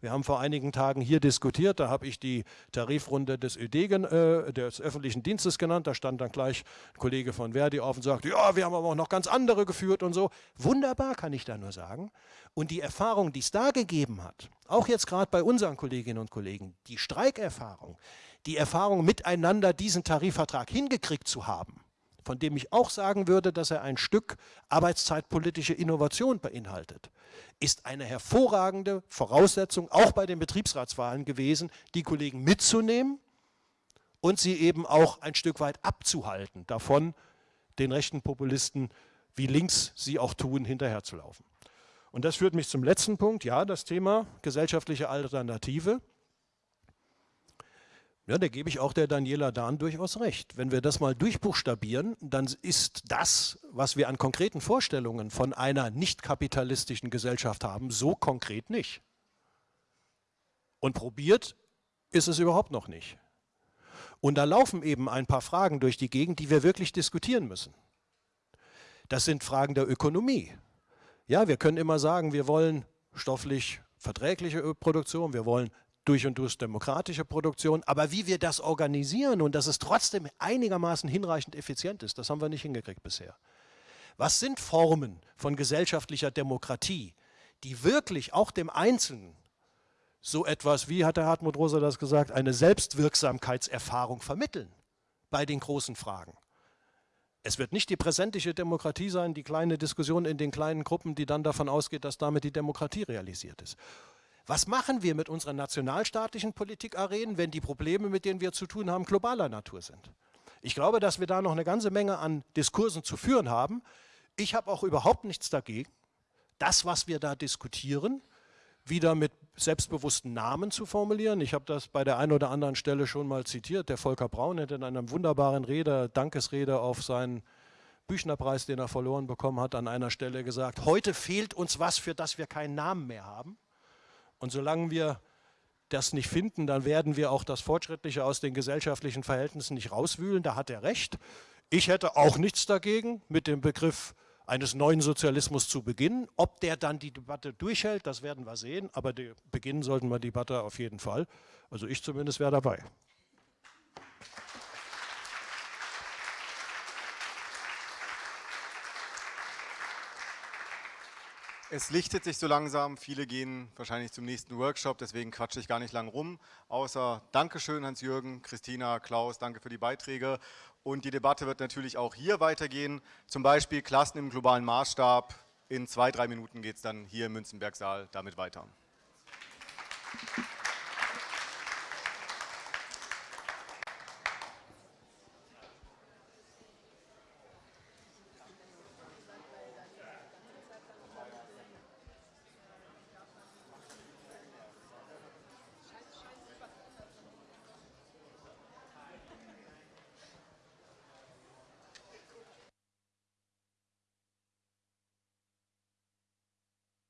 Wir haben vor einigen Tagen hier diskutiert, da habe ich die Tarifrunde des ÖD, äh, des öffentlichen Dienstes genannt, da stand dann gleich ein Kollege von Verdi auf und sagte, ja, wir haben aber auch noch ganz andere geführt und so. Wunderbar, kann ich da nur sagen. Und die Erfahrung, die es da gegeben hat, auch jetzt gerade bei unseren Kolleginnen und Kollegen, die Streikerfahrung, die Erfahrung miteinander diesen Tarifvertrag hingekriegt zu haben, von dem ich auch sagen würde, dass er ein Stück arbeitszeitpolitische Innovation beinhaltet, ist eine hervorragende Voraussetzung, auch bei den Betriebsratswahlen gewesen, die Kollegen mitzunehmen und sie eben auch ein Stück weit abzuhalten, davon den rechten Populisten, wie links sie auch tun, hinterherzulaufen. Und das führt mich zum letzten Punkt, ja, das Thema gesellschaftliche Alternative. Ja, da gebe ich auch der Daniela Dahn durchaus recht. Wenn wir das mal durchbuchstabieren, dann ist das, was wir an konkreten Vorstellungen von einer nicht kapitalistischen Gesellschaft haben, so konkret nicht. Und probiert ist es überhaupt noch nicht. Und da laufen eben ein paar Fragen durch die Gegend, die wir wirklich diskutieren müssen. Das sind Fragen der Ökonomie. Ja, wir können immer sagen, wir wollen stofflich verträgliche Produktion, wir wollen durch und durch demokratische Produktion. Aber wie wir das organisieren und dass es trotzdem einigermaßen hinreichend effizient ist, das haben wir nicht hingekriegt bisher. Was sind Formen von gesellschaftlicher Demokratie, die wirklich auch dem Einzelnen so etwas, wie hat der Hartmut Rosa das gesagt, eine Selbstwirksamkeitserfahrung vermitteln bei den großen Fragen? Es wird nicht die präsentische Demokratie sein, die kleine Diskussion in den kleinen Gruppen, die dann davon ausgeht, dass damit die Demokratie realisiert ist. Was machen wir mit unseren nationalstaatlichen Politikarenen, wenn die Probleme, mit denen wir zu tun haben, globaler Natur sind? Ich glaube, dass wir da noch eine ganze Menge an Diskursen zu führen haben. Ich habe auch überhaupt nichts dagegen, das, was wir da diskutieren, wieder mit selbstbewussten Namen zu formulieren. Ich habe das bei der einen oder anderen Stelle schon mal zitiert. Der Volker Braun hat in einer wunderbaren Rede, Dankesrede auf seinen Büchnerpreis, den er verloren bekommen hat, an einer Stelle gesagt, heute fehlt uns was, für das wir keinen Namen mehr haben. Und solange wir das nicht finden, dann werden wir auch das Fortschrittliche aus den gesellschaftlichen Verhältnissen nicht rauswühlen. Da hat er recht. Ich hätte auch nichts dagegen, mit dem Begriff eines neuen Sozialismus zu beginnen. Ob der dann die Debatte durchhält, das werden wir sehen, aber beginnen sollten wir die Debatte auf jeden Fall. Also ich zumindest wäre dabei. Es lichtet sich so langsam, viele gehen wahrscheinlich zum nächsten Workshop, deswegen quatsche ich gar nicht lang rum. Außer Dankeschön Hans-Jürgen, Christina, Klaus, danke für die Beiträge. Und die Debatte wird natürlich auch hier weitergehen, zum Beispiel Klassen im globalen Maßstab. In zwei, drei Minuten geht es dann hier im Münzenbergsaal damit weiter.